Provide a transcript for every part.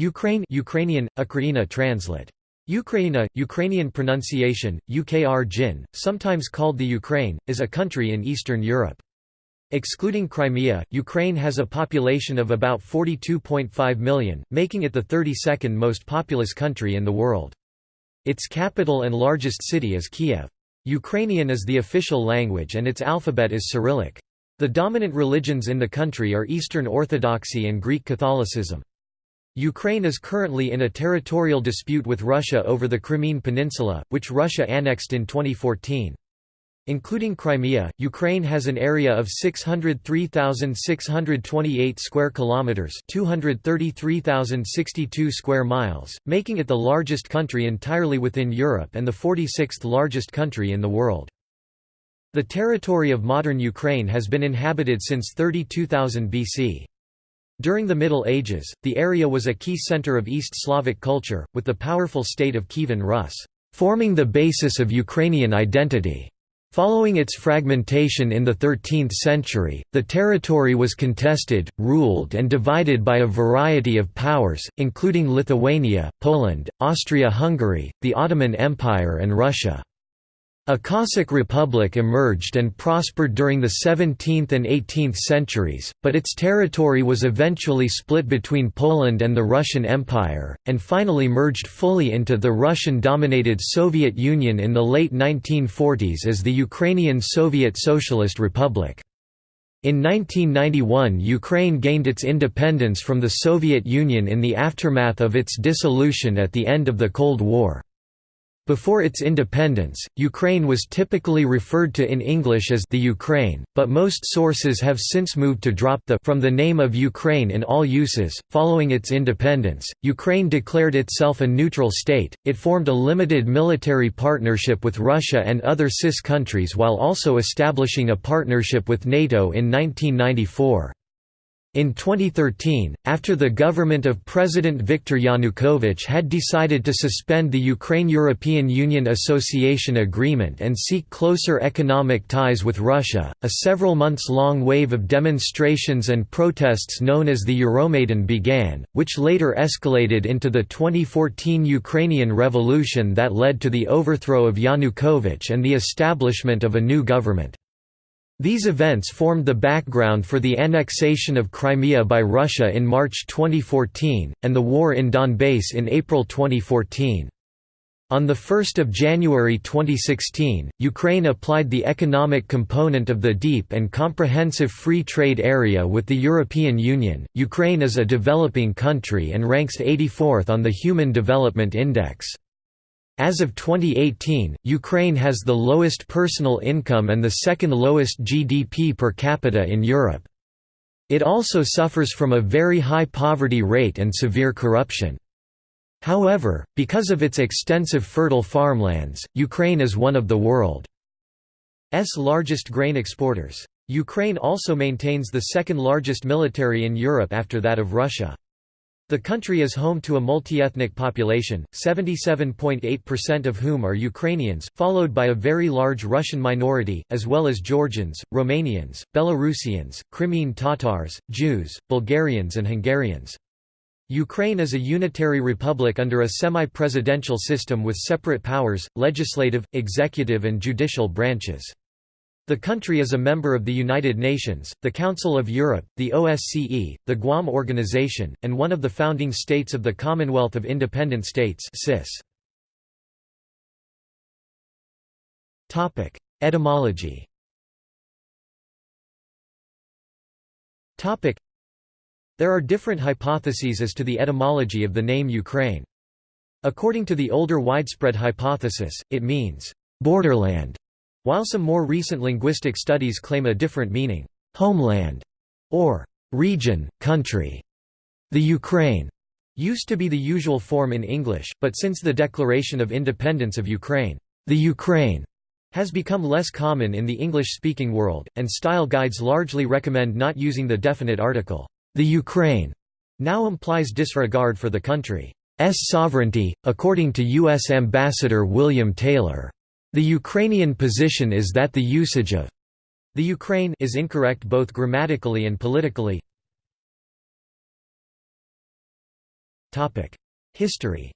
Ukraine Ukrainian, Ukraina translate. Ukraina, Ukrainian pronunciation, UKR Jin, sometimes called the Ukraine, is a country in Eastern Europe. Excluding Crimea, Ukraine has a population of about 42.5 million, making it the 32nd most populous country in the world. Its capital and largest city is Kiev. Ukrainian is the official language and its alphabet is Cyrillic. The dominant religions in the country are Eastern Orthodoxy and Greek Catholicism. Ukraine is currently in a territorial dispute with Russia over the Crimean Peninsula, which Russia annexed in 2014. Including Crimea, Ukraine has an area of 603,628 square kilometers, 233,062 square miles, making it the largest country entirely within Europe and the 46th largest country in the world. The territory of modern Ukraine has been inhabited since 32,000 BC. During the Middle Ages, the area was a key center of East Slavic culture, with the powerful state of Kievan Rus forming the basis of Ukrainian identity. Following its fragmentation in the 13th century, the territory was contested, ruled and divided by a variety of powers, including Lithuania, Poland, Austria-Hungary, the Ottoman Empire and Russia. A Cossack republic emerged and prospered during the 17th and 18th centuries, but its territory was eventually split between Poland and the Russian Empire, and finally merged fully into the Russian-dominated Soviet Union in the late 1940s as the Ukrainian Soviet Socialist Republic. In 1991 Ukraine gained its independence from the Soviet Union in the aftermath of its dissolution at the end of the Cold War. Before its independence, Ukraine was typically referred to in English as the Ukraine, but most sources have since moved to drop the from the name of Ukraine in all uses. Following its independence, Ukraine declared itself a neutral state. It formed a limited military partnership with Russia and other CIS countries while also establishing a partnership with NATO in 1994. In 2013, after the government of President Viktor Yanukovych had decided to suspend the Ukraine-European Union Association Agreement and seek closer economic ties with Russia, a several months-long wave of demonstrations and protests known as the Euromaidan began, which later escalated into the 2014 Ukrainian Revolution that led to the overthrow of Yanukovych and the establishment of a new government. These events formed the background for the annexation of Crimea by Russia in March 2014, and the war in Donbass in April 2014. On 1 January 2016, Ukraine applied the economic component of the Deep and Comprehensive Free Trade Area with the European Union. Ukraine is a developing country and ranks 84th on the Human Development Index. As of 2018, Ukraine has the lowest personal income and the second lowest GDP per capita in Europe. It also suffers from a very high poverty rate and severe corruption. However, because of its extensive fertile farmlands, Ukraine is one of the world's largest grain exporters. Ukraine also maintains the second largest military in Europe after that of Russia. The country is home to a multi-ethnic population, 77.8% of whom are Ukrainians, followed by a very large Russian minority, as well as Georgians, Romanians, Belarusians, Crimean Tatars, Jews, Bulgarians and Hungarians. Ukraine is a unitary republic under a semi-presidential system with separate powers, legislative, executive and judicial branches. The country is a member of the United Nations, the Council of Europe, the OSCE, the Guam Organization, and one of the founding states of the Commonwealth of Independent States Etymology. There are different hypotheses as to the etymology of the name Ukraine. According to the older widespread hypothesis, it means, "...borderland", while some more recent linguistic studies claim a different meaning, homeland, or region, country. The Ukraine used to be the usual form in English, but since the declaration of independence of Ukraine, the Ukraine has become less common in the English-speaking world, and style guides largely recommend not using the definite article, the Ukraine, now implies disregard for the country's sovereignty, according to U.S. Ambassador William Taylor. The Ukrainian position is that the usage of the Ukraine is incorrect both grammatically and politically. History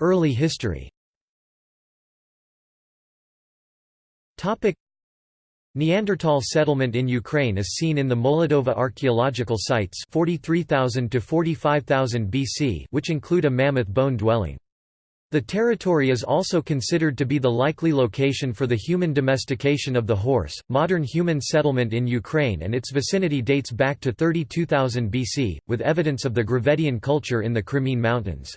Early history Neanderthal settlement in Ukraine is seen in the Molodova archaeological sites 43,000 to 45,000 BC which include a mammoth bone dwelling. The territory is also considered to be the likely location for the human domestication of the horse. Modern human settlement in Ukraine and its vicinity dates back to 32,000 BC, with evidence of the Gravettian culture in the Crimean Mountains.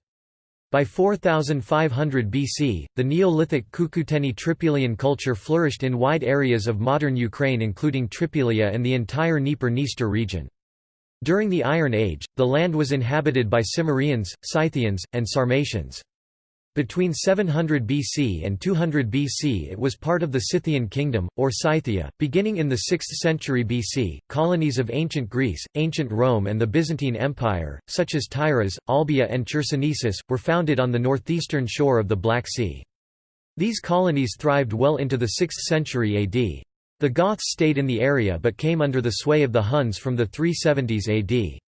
By 4500 BC, the Neolithic Cucuteni Trypillian culture flourished in wide areas of modern Ukraine including Trypillia and the entire Dnieper-Dniester region. During the Iron Age, the land was inhabited by Cimmerians, Scythians, and Sarmatians. Between 700 BC and 200 BC it was part of the Scythian kingdom, or Scythia. Beginning in the 6th century BC, colonies of ancient Greece, ancient Rome and the Byzantine Empire, such as Tyras, Olbia and Chersonesus, were founded on the northeastern shore of the Black Sea. These colonies thrived well into the 6th century AD. The Goths stayed in the area but came under the sway of the Huns from the 370s AD.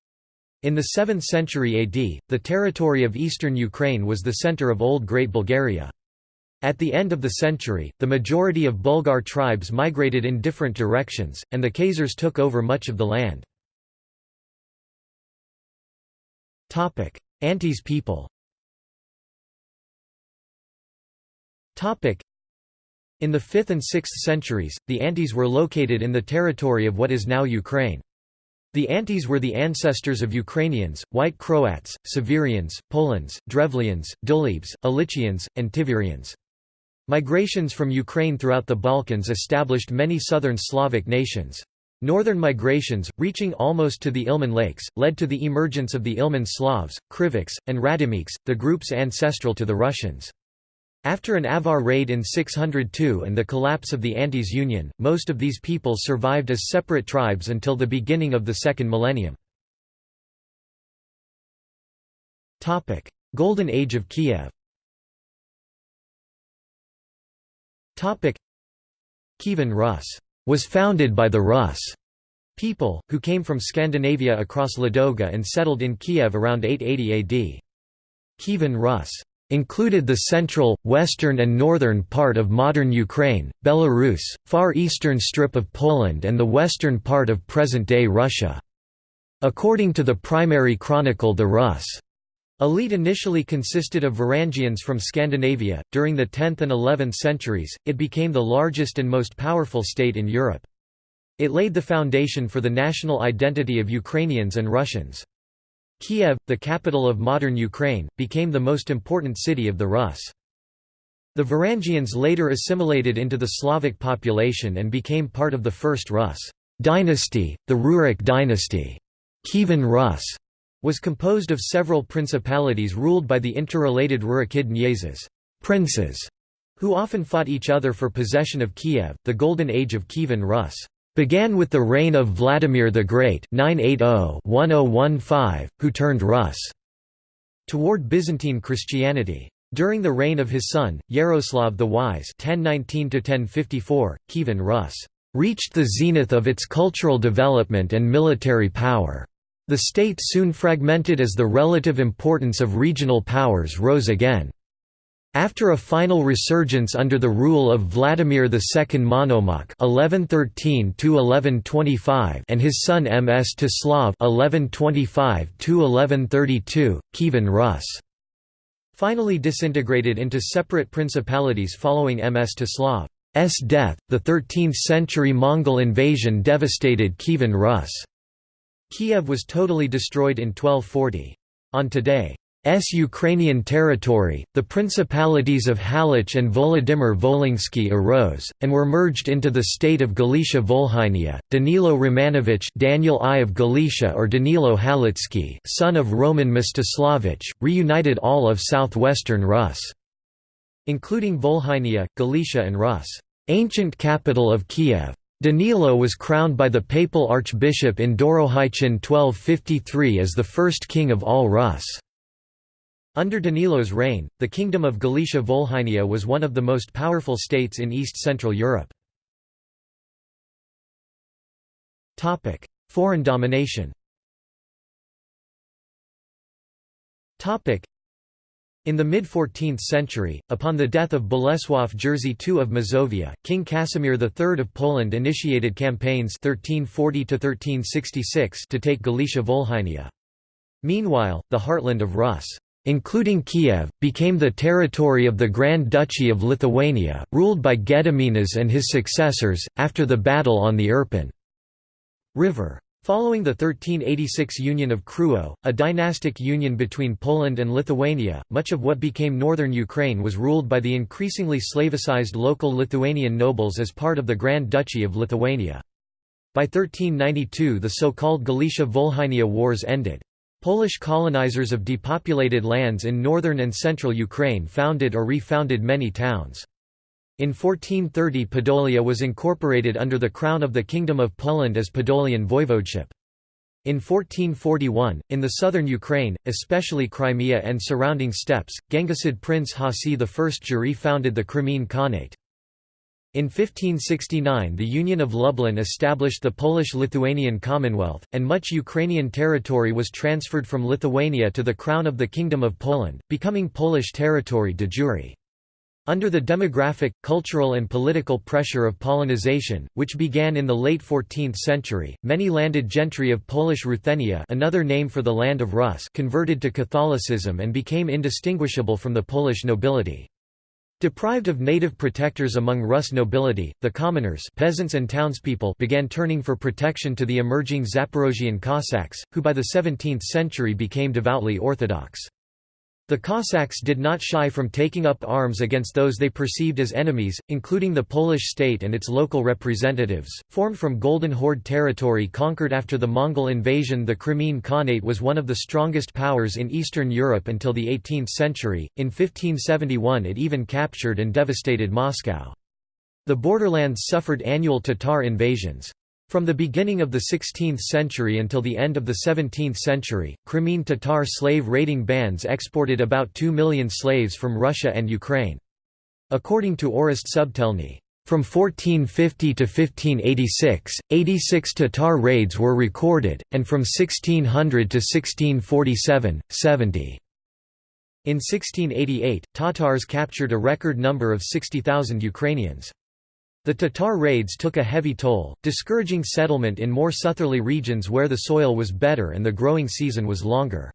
In the 7th century AD, the territory of eastern Ukraine was the center of Old Great Bulgaria. At the end of the century, the majority of Bulgar tribes migrated in different directions, and the Khazars took over much of the land. Antes people In the 5th and 6th centuries, the Antes were located in the territory of what is now Ukraine. The Antes were the ancestors of Ukrainians, White Croats, Severians, Polans, Drevlians, Dulebes, Ulichians, and Tiverians. Migrations from Ukraine throughout the Balkans established many southern Slavic nations. Northern migrations, reaching almost to the Ilmen Lakes, led to the emergence of the Ilmen Slavs, Krivichs, and Radimichs, the groups ancestral to the Russians. After an Avar raid in 602 and the collapse of the Antes Union, most of these peoples survived as separate tribes until the beginning of the second millennium. Golden Age of Kiev Kievan Rus was founded by the Rus people, who came from Scandinavia across Ladoga and settled in Kiev around 880 AD. Kievan Rus included the central, western and northern part of modern Ukraine, Belarus, far eastern strip of Poland and the western part of present-day Russia. According to the primary chronicle the Rus' elite initially consisted of Varangians from Scandinavia. During the 10th and 11th centuries, it became the largest and most powerful state in Europe. It laid the foundation for the national identity of Ukrainians and Russians. Kiev, the capital of modern Ukraine, became the most important city of the Rus. The Varangians later assimilated into the Slavic population and became part of the First Rus dynasty, the Rurik dynasty. Kievan Rus was composed of several principalities ruled by the interrelated Rurikid Knyazes princes, who often fought each other for possession of Kiev. The Golden Age of Kievan Rus began with the reign of Vladimir the Great 980-1015, who turned Rus toward Byzantine Christianity. During the reign of his son, Yaroslav the Wise 1019 Kievan Rus reached the zenith of its cultural development and military power. The state soon fragmented as the relative importance of regional powers rose again. After a final resurgence under the rule of Vladimir II Monomach (1113–1125) and his son Mstislav (1125–1132), Kievan Rus finally disintegrated into separate principalities following Ms. Mstislav's death. The 13th-century Mongol invasion devastated Kievan Rus. Kiev was totally destroyed in 1240. On today, S Ukrainian territory, the principalities of Halych and Volodymyr Volhynsky arose, and were merged into the state of Galicia Volhynia. Danilo Romanovich Daniel I of Galicia or Danilo Halitsky son of Roman Mstislavich, reunited all of southwestern Rus, including Volhynia, Galicia and Rus, ancient capital of Kiev. Danilo was crowned by the papal archbishop in Dorohychin 1253 as the first king of all Rus. Under Danilo's reign, the Kingdom of Galicia Volhynia was one of the most powerful states in East-Central Europe. Foreign domination in the mid-14th century, upon the death of Bolesław Jerzy II of Mazovia, King Casimir III of Poland initiated campaigns (1340–1366) to take Galicia Volhynia. Meanwhile, the heartland of Rus' including Kiev, became the territory of the Grand Duchy of Lithuania, ruled by Gediminas and his successors, after the battle on the Irpin River. Following the 1386 Union of Krewo, a dynastic union between Poland and Lithuania, much of what became northern Ukraine was ruled by the increasingly Slavicized local Lithuanian nobles as part of the Grand Duchy of Lithuania. By 1392 the so-called Galicia-Volhynia Wars ended. Polish colonizers of depopulated lands in northern and central Ukraine founded or refounded many towns. In 1430 Podolia was incorporated under the crown of the Kingdom of Poland as Podolian voivodeship. In 1441, in the southern Ukraine, especially Crimea and surrounding steppes, Genghisid Prince Hasi I Juri founded the Crimean Khanate. In 1569 the Union of Lublin established the Polish-Lithuanian Commonwealth, and much Ukrainian territory was transferred from Lithuania to the Crown of the Kingdom of Poland, becoming Polish territory de jure. Under the demographic, cultural and political pressure of Polonization, which began in the late 14th century, many landed gentry of Polish Ruthenia another name for the land of Rus converted to Catholicism and became indistinguishable from the Polish nobility. Deprived of native protectors among Rus nobility, the commoners peasants and townspeople began turning for protection to the emerging Zaporozhian Cossacks, who by the 17th century became devoutly Orthodox. The Cossacks did not shy from taking up arms against those they perceived as enemies, including the Polish state and its local representatives. Formed from Golden Horde territory conquered after the Mongol invasion, the Crimean Khanate was one of the strongest powers in Eastern Europe until the 18th century. In 1571, it even captured and devastated Moscow. The borderlands suffered annual Tatar invasions. From the beginning of the 16th century until the end of the 17th century, Crimean Tatar slave raiding bands exported about 2 million slaves from Russia and Ukraine. According to Orest Subtelny, from 1450 to 1586, 86 Tatar raids were recorded, and from 1600 to 1647, 70. In 1688, Tatars captured a record number of 60,000 Ukrainians. The Tatar raids took a heavy toll, discouraging settlement in more southerly regions where the soil was better and the growing season was longer.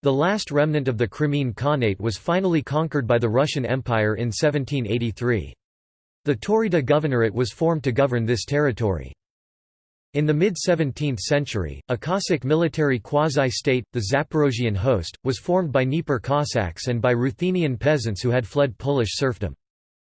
The last remnant of the Crimean Khanate was finally conquered by the Russian Empire in 1783. The Taurida Governorate was formed to govern this territory. In the mid-17th century, a Cossack military quasi-state, the Zaporozhian host, was formed by Dnieper Cossacks and by Ruthenian peasants who had fled Polish serfdom.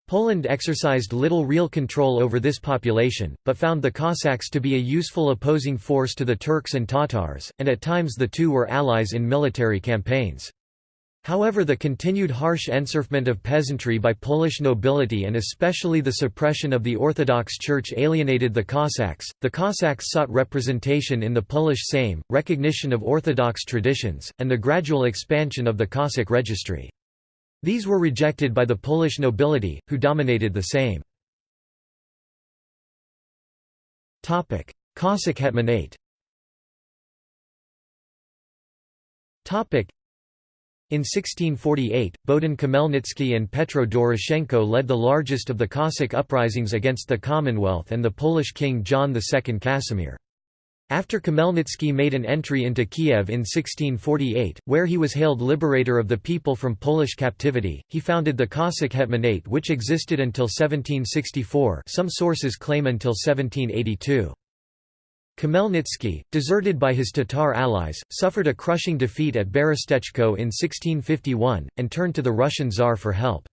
Poland exercised little real control over this population, but found the Cossacks to be a useful opposing force to the Turks and Tatars, and at times the two were allies in military campaigns. However the continued harsh enserfment of peasantry by Polish nobility and especially the suppression of the Orthodox Church alienated the Cossacks. The Cossacks sought representation in the Polish Sejm, recognition of Orthodox traditions, and the gradual expansion of the Cossack registry. These were rejected by the Polish nobility, who dominated the Sejm. Cossack Hetmanate in 1648, Bohdan Khmelnytsky and Petro Doroshenko led the largest of the Cossack uprisings against the Commonwealth and the Polish king John II Casimir. After Khmelnytsky made an entry into Kiev in 1648, where he was hailed liberator of the people from Polish captivity, he founded the Cossack Hetmanate which existed until 1764 some sources claim until 1782. Khmelnytsky, deserted by his Tatar allies, suffered a crushing defeat at Berestechko in 1651, and turned to the Russian Tsar for help.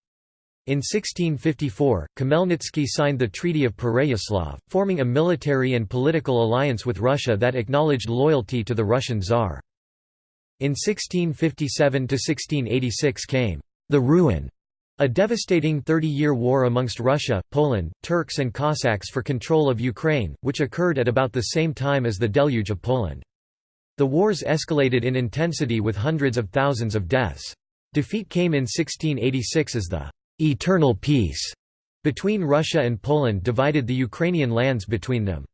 In 1654, Khmelnytsky signed the Treaty of Pereyaslav, forming a military and political alliance with Russia that acknowledged loyalty to the Russian Tsar. In 1657–1686 came the Ruin, a devastating 30-year war amongst Russia, Poland, Turks and Cossacks for control of Ukraine, which occurred at about the same time as the Deluge of Poland. The wars escalated in intensity with hundreds of thousands of deaths. Defeat came in 1686 as the eternal peace between Russia and Poland divided the Ukrainian lands between them.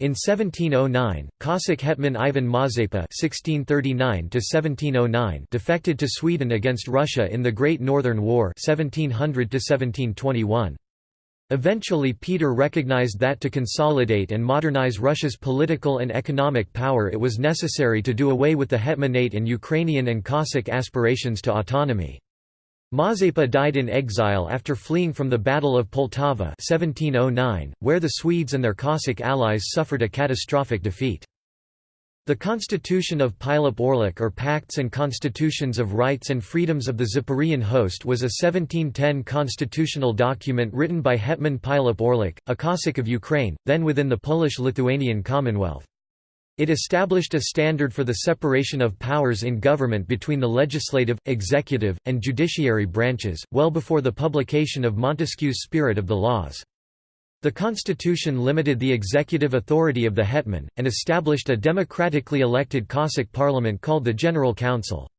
In 1709, Cossack hetman Ivan Mazepa (1639–1709) defected to Sweden against Russia in the Great Northern War (1700–1721). Eventually Peter recognized that to consolidate and modernize Russia's political and economic power it was necessary to do away with the hetmanate and Ukrainian and Cossack aspirations to autonomy. Mazepa died in exile after fleeing from the Battle of Poltava 1709, where the Swedes and their Cossack allies suffered a catastrophic defeat. The Constitution of Pilip Orlik or Pacts and Constitutions of Rights and Freedoms of the Zaporozhian Host was a 1710 constitutional document written by Hetman Pilip Orlik, a Cossack of Ukraine, then within the Polish-Lithuanian Commonwealth. It established a standard for the separation of powers in government between the legislative, executive, and judiciary branches, well before the publication of Montesquieu's Spirit of the Laws. The constitution limited the executive authority of the hetman, and established a democratically elected Cossack parliament called the General Council.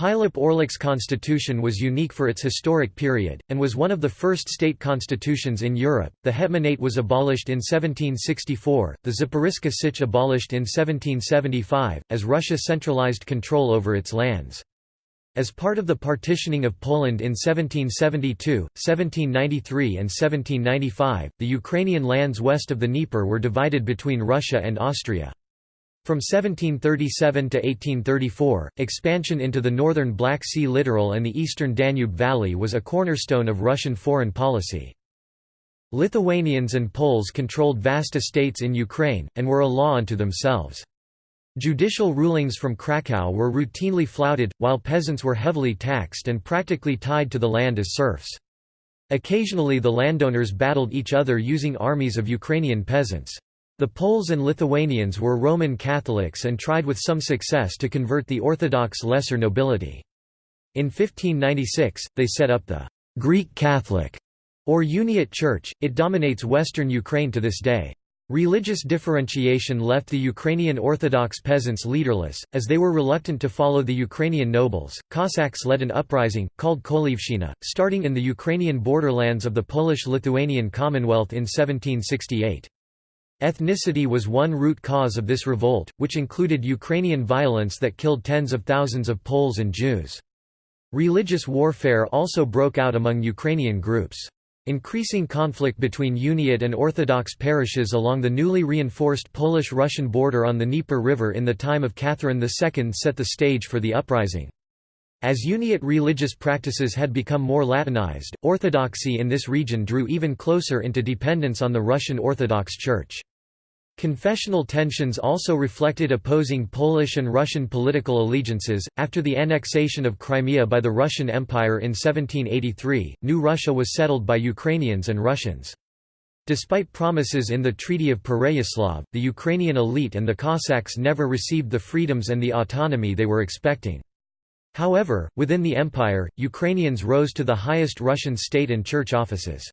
Pilip Orlik's constitution was unique for its historic period, and was one of the first state constitutions in Europe. The Hetmanate was abolished in 1764, the Zaporizhzhia Sich abolished in 1775, as Russia centralized control over its lands. As part of the partitioning of Poland in 1772, 1793 and 1795, the Ukrainian lands west of the Dnieper were divided between Russia and Austria. From 1737 to 1834, expansion into the northern Black Sea littoral and the eastern Danube Valley was a cornerstone of Russian foreign policy. Lithuanians and Poles controlled vast estates in Ukraine, and were a law unto themselves. Judicial rulings from Krakow were routinely flouted, while peasants were heavily taxed and practically tied to the land as serfs. Occasionally the landowners battled each other using armies of Ukrainian peasants. The Poles and Lithuanians were Roman Catholics and tried with some success to convert the Orthodox lesser nobility. In 1596, they set up the Greek Catholic or Uniate Church, it dominates western Ukraine to this day. Religious differentiation left the Ukrainian Orthodox peasants leaderless, as they were reluctant to follow the Ukrainian nobles. Cossacks led an uprising, called Kolivshchina, starting in the Ukrainian borderlands of the Polish Lithuanian Commonwealth in 1768. Ethnicity was one root cause of this revolt, which included Ukrainian violence that killed tens of thousands of Poles and Jews. Religious warfare also broke out among Ukrainian groups. Increasing conflict between Uniate and Orthodox parishes along the newly reinforced Polish-Russian border on the Dnieper River in the time of Catherine II set the stage for the uprising. As Uniate religious practices had become more Latinized, Orthodoxy in this region drew even closer into dependence on the Russian Orthodox Church. Confessional tensions also reflected opposing Polish and Russian political allegiances. After the annexation of Crimea by the Russian Empire in 1783, New Russia was settled by Ukrainians and Russians. Despite promises in the Treaty of Pereyaslav, the Ukrainian elite and the Cossacks never received the freedoms and the autonomy they were expecting. However, within the empire, Ukrainians rose to the highest Russian state and church offices.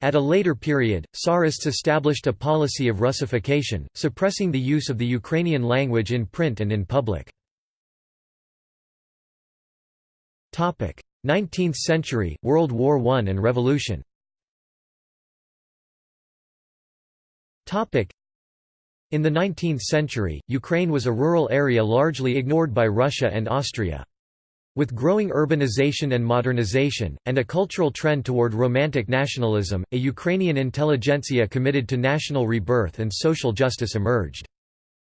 At a later period, Tsarists established a policy of Russification, suppressing the use of the Ukrainian language in print and in public. 19th century, World War I and Revolution In the 19th century, Ukraine was a rural area largely ignored by Russia and Austria. With growing urbanization and modernization, and a cultural trend toward romantic nationalism, a Ukrainian intelligentsia committed to national rebirth and social justice emerged.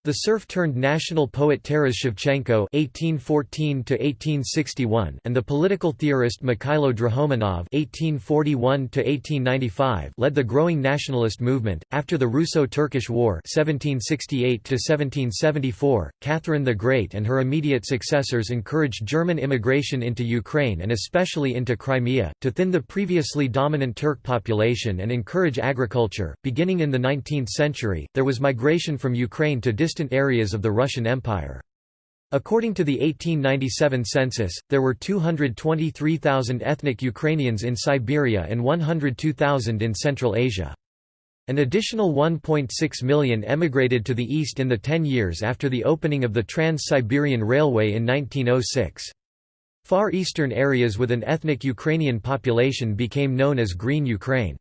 The serf-turned-national poet Taras Shevchenko (1814–1861) and the political theorist Mikhailo Drahomanov (1841–1895) led the growing nationalist movement. After the Russo-Turkish War (1768–1774), Catherine the Great and her immediate successors encouraged German immigration into Ukraine and especially into Crimea to thin the previously dominant Turk population and encourage agriculture. Beginning in the 19th century, there was migration from Ukraine to distant distant areas of the Russian Empire. According to the 1897 census, there were 223,000 ethnic Ukrainians in Siberia and 102,000 in Central Asia. An additional 1.6 million emigrated to the east in the ten years after the opening of the Trans-Siberian Railway in 1906. Far eastern areas with an ethnic Ukrainian population became known as Green Ukraine.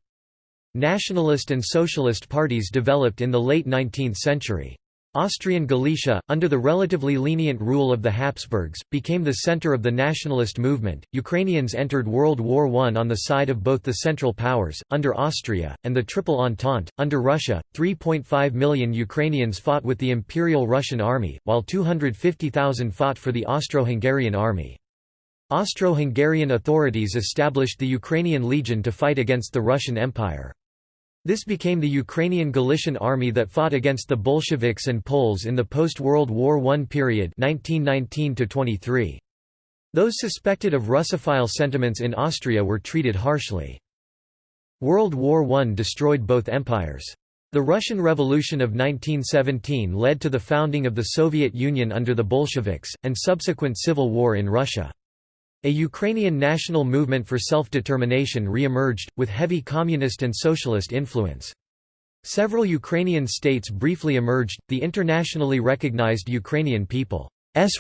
Nationalist and socialist parties developed in the late 19th century. Austrian Galicia, under the relatively lenient rule of the Habsburgs, became the center of the nationalist movement. Ukrainians entered World War I on the side of both the Central Powers, under Austria, and the Triple Entente, under Russia. 3.5 million Ukrainians fought with the Imperial Russian Army, while 250,000 fought for the Austro-Hungarian Army. Austro-Hungarian authorities established the Ukrainian Legion to fight against the Russian Empire. This became the Ukrainian Galician army that fought against the Bolsheviks and Poles in the post-World War I period 1919 -23. Those suspected of Russophile sentiments in Austria were treated harshly. World War I destroyed both empires. The Russian Revolution of 1917 led to the founding of the Soviet Union under the Bolsheviks, and subsequent civil war in Russia. A Ukrainian national movement for self-determination re-emerged, with heavy communist and socialist influence. Several Ukrainian states briefly emerged, the internationally recognized Ukrainian People's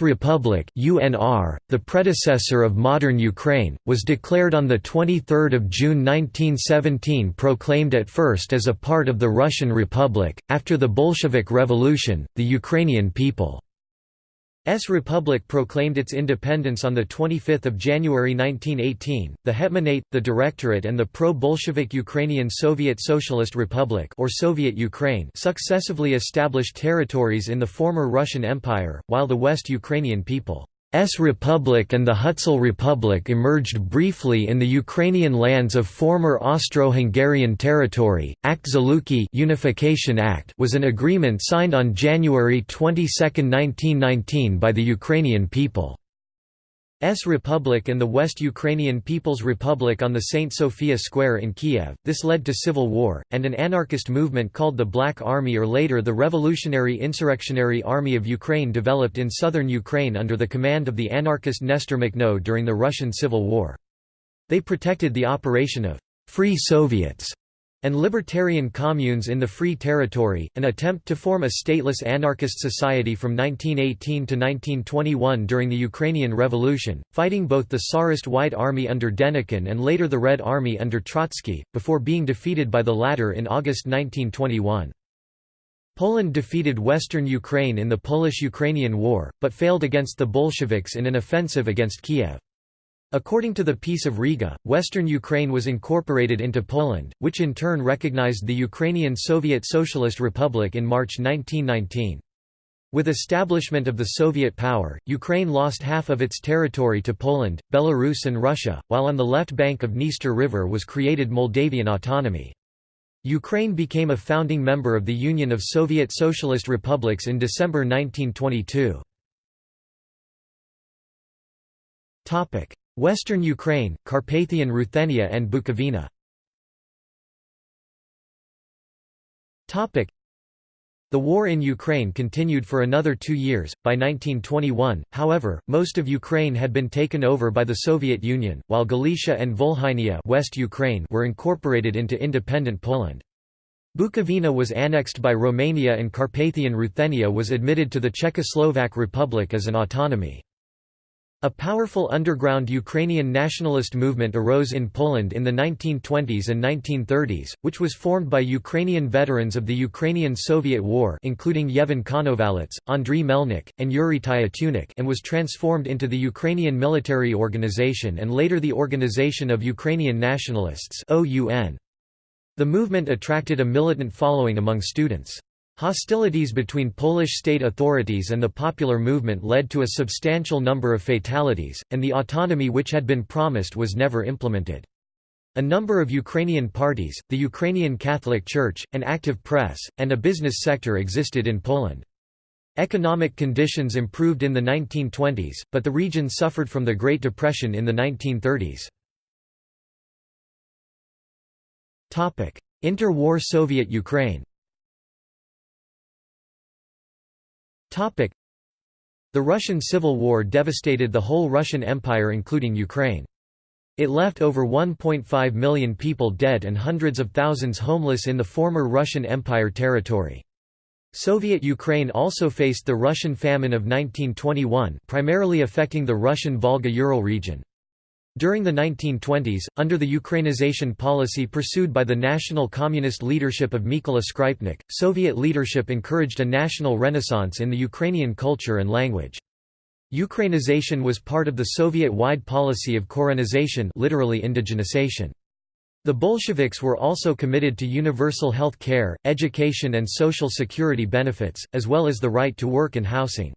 Republic UNR, the predecessor of modern Ukraine, was declared on 23 June 1917 proclaimed at first as a part of the Russian Republic, after the Bolshevik Revolution, the Ukrainian People S Republic proclaimed its independence on 25 January 1918. The Hetmanate, the Directorate and the pro-Bolshevik Ukrainian Soviet Socialist Republic or Soviet Ukraine successively established territories in the former Russian Empire, while the West Ukrainian people S Republic and the Hutsul Republic emerged briefly in the Ukrainian lands of former Austro-Hungarian territory. Act Zluky Unification Act was an agreement signed on January 22, 1919 by the Ukrainian people. S Republic and the West Ukrainian People's Republic on the St. Sophia Square in Kiev. This led to civil war, and an anarchist movement called the Black Army or later the Revolutionary Insurrectionary Army of Ukraine developed in southern Ukraine under the command of the anarchist Nestor Makhno during the Russian Civil War. They protected the operation of «free Soviets» and libertarian communes in the Free Territory, an attempt to form a stateless anarchist society from 1918 to 1921 during the Ukrainian Revolution, fighting both the Tsarist White Army under Denikin and later the Red Army under Trotsky, before being defeated by the latter in August 1921. Poland defeated western Ukraine in the Polish–Ukrainian War, but failed against the Bolsheviks in an offensive against Kiev. According to the Peace of Riga, western Ukraine was incorporated into Poland, which in turn recognized the Ukrainian Soviet Socialist Republic in March 1919. With establishment of the Soviet power, Ukraine lost half of its territory to Poland, Belarus and Russia, while on the left bank of Dniester River was created Moldavian autonomy. Ukraine became a founding member of the Union of Soviet Socialist Republics in December 1922. Western Ukraine, Carpathian Ruthenia and Bukovina the war in Ukraine continued for another two years. By 1921, however, most of Ukraine had been taken over by the Soviet Union, while Galicia and Volhynia West Ukraine were incorporated into independent Poland. Bukovina was annexed by Romania and Carpathian Ruthenia was admitted to the Czechoslovak Republic as an autonomy. A powerful underground Ukrainian nationalist movement arose in Poland in the 1920s and 1930s, which was formed by Ukrainian veterans of the Ukrainian-Soviet War including Yevhen Konovalets, Andriy Melnik, and Yuri Tyutyunik and was transformed into the Ukrainian Military Organization and later the Organization of Ukrainian Nationalists The movement attracted a militant following among students. Hostilities between Polish state authorities and the popular movement led to a substantial number of fatalities, and the autonomy which had been promised was never implemented. A number of Ukrainian parties, the Ukrainian Catholic Church, an active press, and a business sector existed in Poland. Economic conditions improved in the 1920s, but the region suffered from the Great Depression in the 1930s. Inter-war Soviet Ukraine The Russian Civil War devastated the whole Russian Empire including Ukraine. It left over 1.5 million people dead and hundreds of thousands homeless in the former Russian Empire territory. Soviet Ukraine also faced the Russian famine of 1921 primarily affecting the Russian Volga-Ural region. During the 1920s, under the Ukrainization policy pursued by the national communist leadership of Mykola Skrypnik, Soviet leadership encouraged a national renaissance in the Ukrainian culture and language. Ukrainization was part of the Soviet-wide policy of korenization literally indigenization. The Bolsheviks were also committed to universal health care, education and social security benefits, as well as the right to work and housing.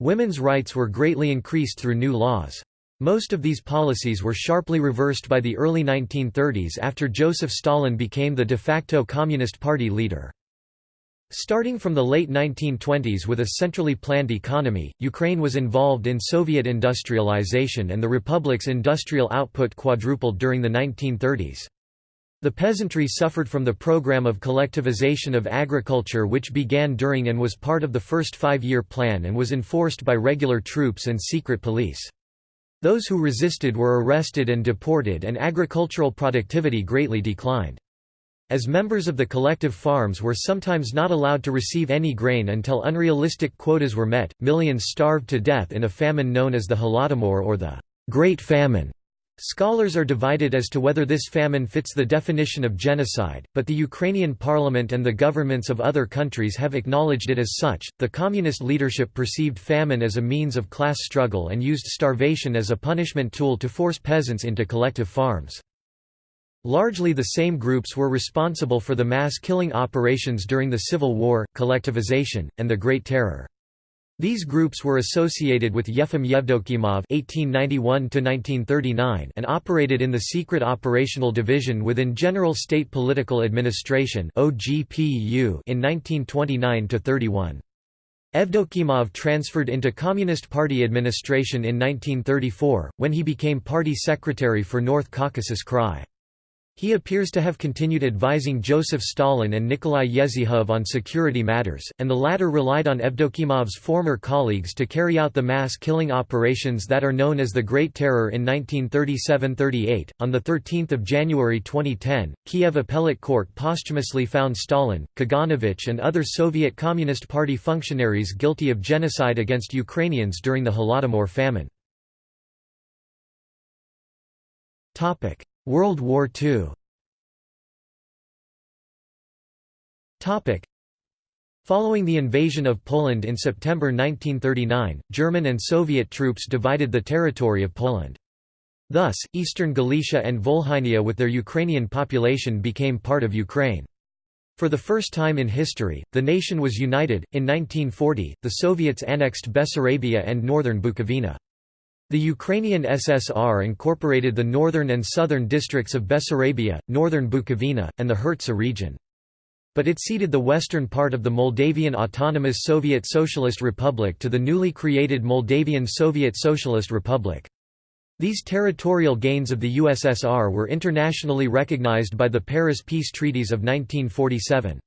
Women's rights were greatly increased through new laws. Most of these policies were sharply reversed by the early 1930s after Joseph Stalin became the de facto Communist Party leader. Starting from the late 1920s with a centrally planned economy, Ukraine was involved in Soviet industrialization and the republic's industrial output quadrupled during the 1930s. The peasantry suffered from the program of collectivization of agriculture which began during and was part of the first five-year plan and was enforced by regular troops and secret police. Those who resisted were arrested and deported and agricultural productivity greatly declined. As members of the collective farms were sometimes not allowed to receive any grain until unrealistic quotas were met, millions starved to death in a famine known as the Holodomor or the Great Famine. Scholars are divided as to whether this famine fits the definition of genocide, but the Ukrainian parliament and the governments of other countries have acknowledged it as such. The communist leadership perceived famine as a means of class struggle and used starvation as a punishment tool to force peasants into collective farms. Largely the same groups were responsible for the mass killing operations during the Civil War, collectivization, and the Great Terror. These groups were associated with Yefim Yevdokimov (1891–1939) and operated in the Secret Operational Division within General State Political Administration (OGPU) in 1929–31. Evdokimov transferred into Communist Party administration in 1934, when he became party secretary for North Caucasus Krai. He appears to have continued advising Joseph Stalin and Nikolai Yezhov on security matters, and the latter relied on Evdokimov's former colleagues to carry out the mass killing operations that are known as the Great Terror in 1937–38. On 13 January 2010, Kiev Appellate Court posthumously found Stalin, Kaganovich and other Soviet Communist Party functionaries guilty of genocide against Ukrainians during the Holodomor famine. World War II Following the invasion of Poland in September 1939, German and Soviet troops divided the territory of Poland. Thus, eastern Galicia and Volhynia with their Ukrainian population became part of Ukraine. For the first time in history, the nation was united. In 1940, the Soviets annexed Bessarabia and northern Bukovina. The Ukrainian SSR incorporated the northern and southern districts of Bessarabia, northern Bukovina, and the Hertsa region. But it ceded the western part of the Moldavian Autonomous Soviet Socialist Republic to the newly created Moldavian Soviet Socialist Republic. These territorial gains of the USSR were internationally recognized by the Paris Peace Treaties of 1947.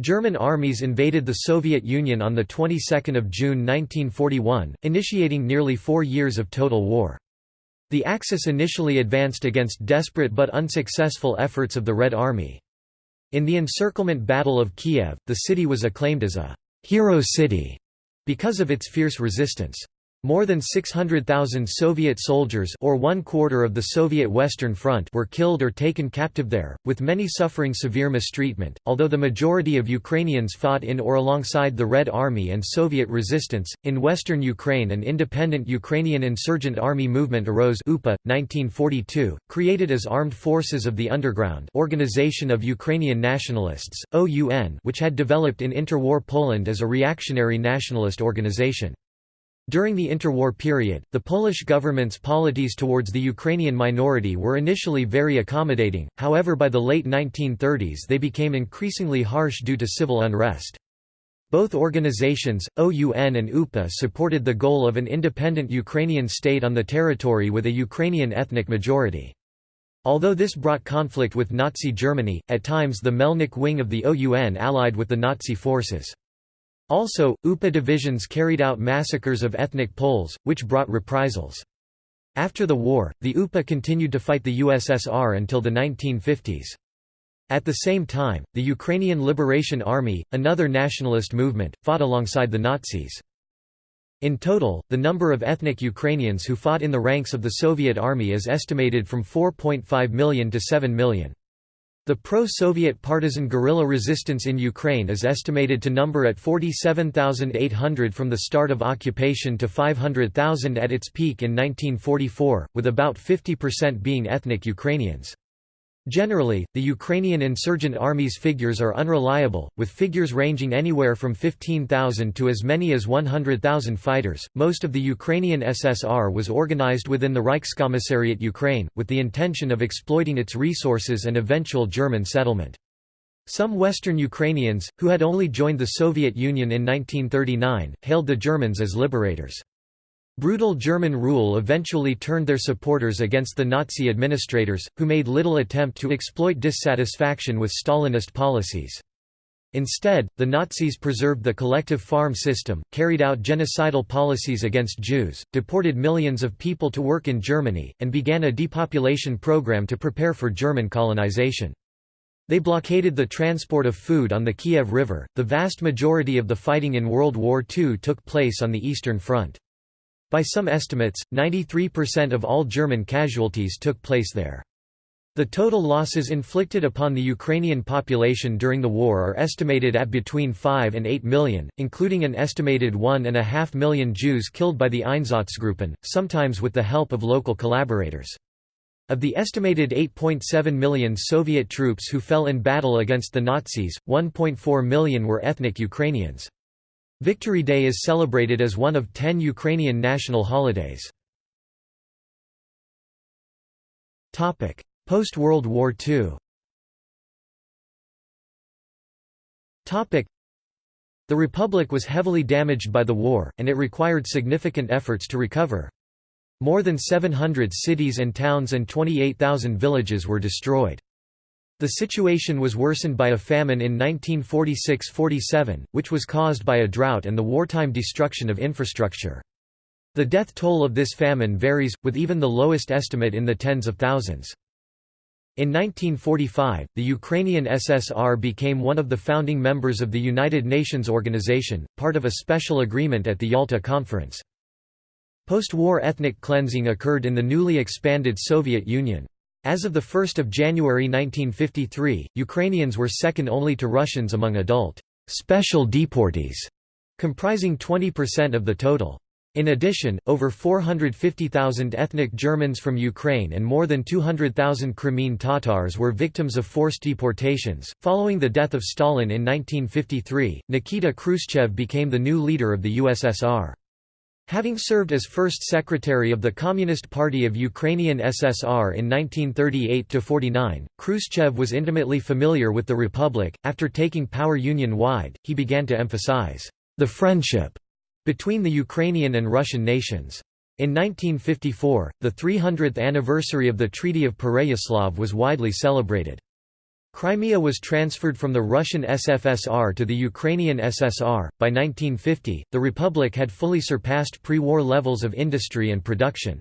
German armies invaded the Soviet Union on the 22nd of June 1941, initiating nearly four years of total war. The Axis initially advanced against desperate but unsuccessful efforts of the Red Army. In the encirclement Battle of Kiev, the city was acclaimed as a «hero city» because of its fierce resistance. More than 600,000 Soviet soldiers or one quarter of the Soviet Western Front were killed or taken captive there, with many suffering severe mistreatment. Although the majority of Ukrainians fought in or alongside the Red Army and Soviet resistance, in western Ukraine an independent Ukrainian insurgent army movement arose UPA, 1942, created as Armed Forces of the Underground Organization of Ukrainian Nationalists, OUN which had developed in interwar Poland as a reactionary nationalist organization. During the interwar period, the Polish government's polities towards the Ukrainian minority were initially very accommodating, however by the late 1930s they became increasingly harsh due to civil unrest. Both organizations, OUN and UPA supported the goal of an independent Ukrainian state on the territory with a Ukrainian ethnic majority. Although this brought conflict with Nazi Germany, at times the Melnik wing of the OUN allied with the Nazi forces. Also, UPA divisions carried out massacres of ethnic Poles, which brought reprisals. After the war, the UPA continued to fight the USSR until the 1950s. At the same time, the Ukrainian Liberation Army, another nationalist movement, fought alongside the Nazis. In total, the number of ethnic Ukrainians who fought in the ranks of the Soviet Army is estimated from 4.5 million to 7 million. The pro-Soviet partisan guerrilla resistance in Ukraine is estimated to number at 47,800 from the start of occupation to 500,000 at its peak in 1944, with about 50% being ethnic Ukrainians. Generally, the Ukrainian insurgent army's figures are unreliable, with figures ranging anywhere from 15,000 to as many as 100,000 fighters. Most of the Ukrainian SSR was organized within the Reichskommissariat Ukraine, with the intention of exploiting its resources and eventual German settlement. Some Western Ukrainians, who had only joined the Soviet Union in 1939, hailed the Germans as liberators. Brutal German rule eventually turned their supporters against the Nazi administrators, who made little attempt to exploit dissatisfaction with Stalinist policies. Instead, the Nazis preserved the collective farm system, carried out genocidal policies against Jews, deported millions of people to work in Germany, and began a depopulation program to prepare for German colonization. They blockaded the transport of food on the Kiev River. The vast majority of the fighting in World War II took place on the Eastern Front. By some estimates, 93% of all German casualties took place there. The total losses inflicted upon the Ukrainian population during the war are estimated at between 5 and 8 million, including an estimated 1.5 million Jews killed by the Einsatzgruppen, sometimes with the help of local collaborators. Of the estimated 8.7 million Soviet troops who fell in battle against the Nazis, 1.4 million were ethnic Ukrainians. Victory Day is celebrated as one of ten Ukrainian national holidays. Post-World War II The Republic was heavily damaged by the war, and it required significant efforts to recover. More than 700 cities and towns and 28,000 villages were destroyed. The situation was worsened by a famine in 1946–47, which was caused by a drought and the wartime destruction of infrastructure. The death toll of this famine varies, with even the lowest estimate in the tens of thousands. In 1945, the Ukrainian SSR became one of the founding members of the United Nations Organization, part of a special agreement at the Yalta Conference. Post-war ethnic cleansing occurred in the newly expanded Soviet Union. As of 1 January 1953, Ukrainians were second only to Russians among adult special deportees, comprising 20% of the total. In addition, over 450,000 ethnic Germans from Ukraine and more than 200,000 Crimean Tatars were victims of forced deportations. Following the death of Stalin in 1953, Nikita Khrushchev became the new leader of the USSR. Having served as first secretary of the Communist Party of Ukrainian SSR in 1938–49, Khrushchev was intimately familiar with the republic. After taking power union-wide, he began to emphasize the friendship between the Ukrainian and Russian nations. In 1954, the 300th anniversary of the Treaty of Pereyaslav was widely celebrated. Crimea was transferred from the Russian SFSR to the Ukrainian SSR. By 1950, the republic had fully surpassed pre war levels of industry and production.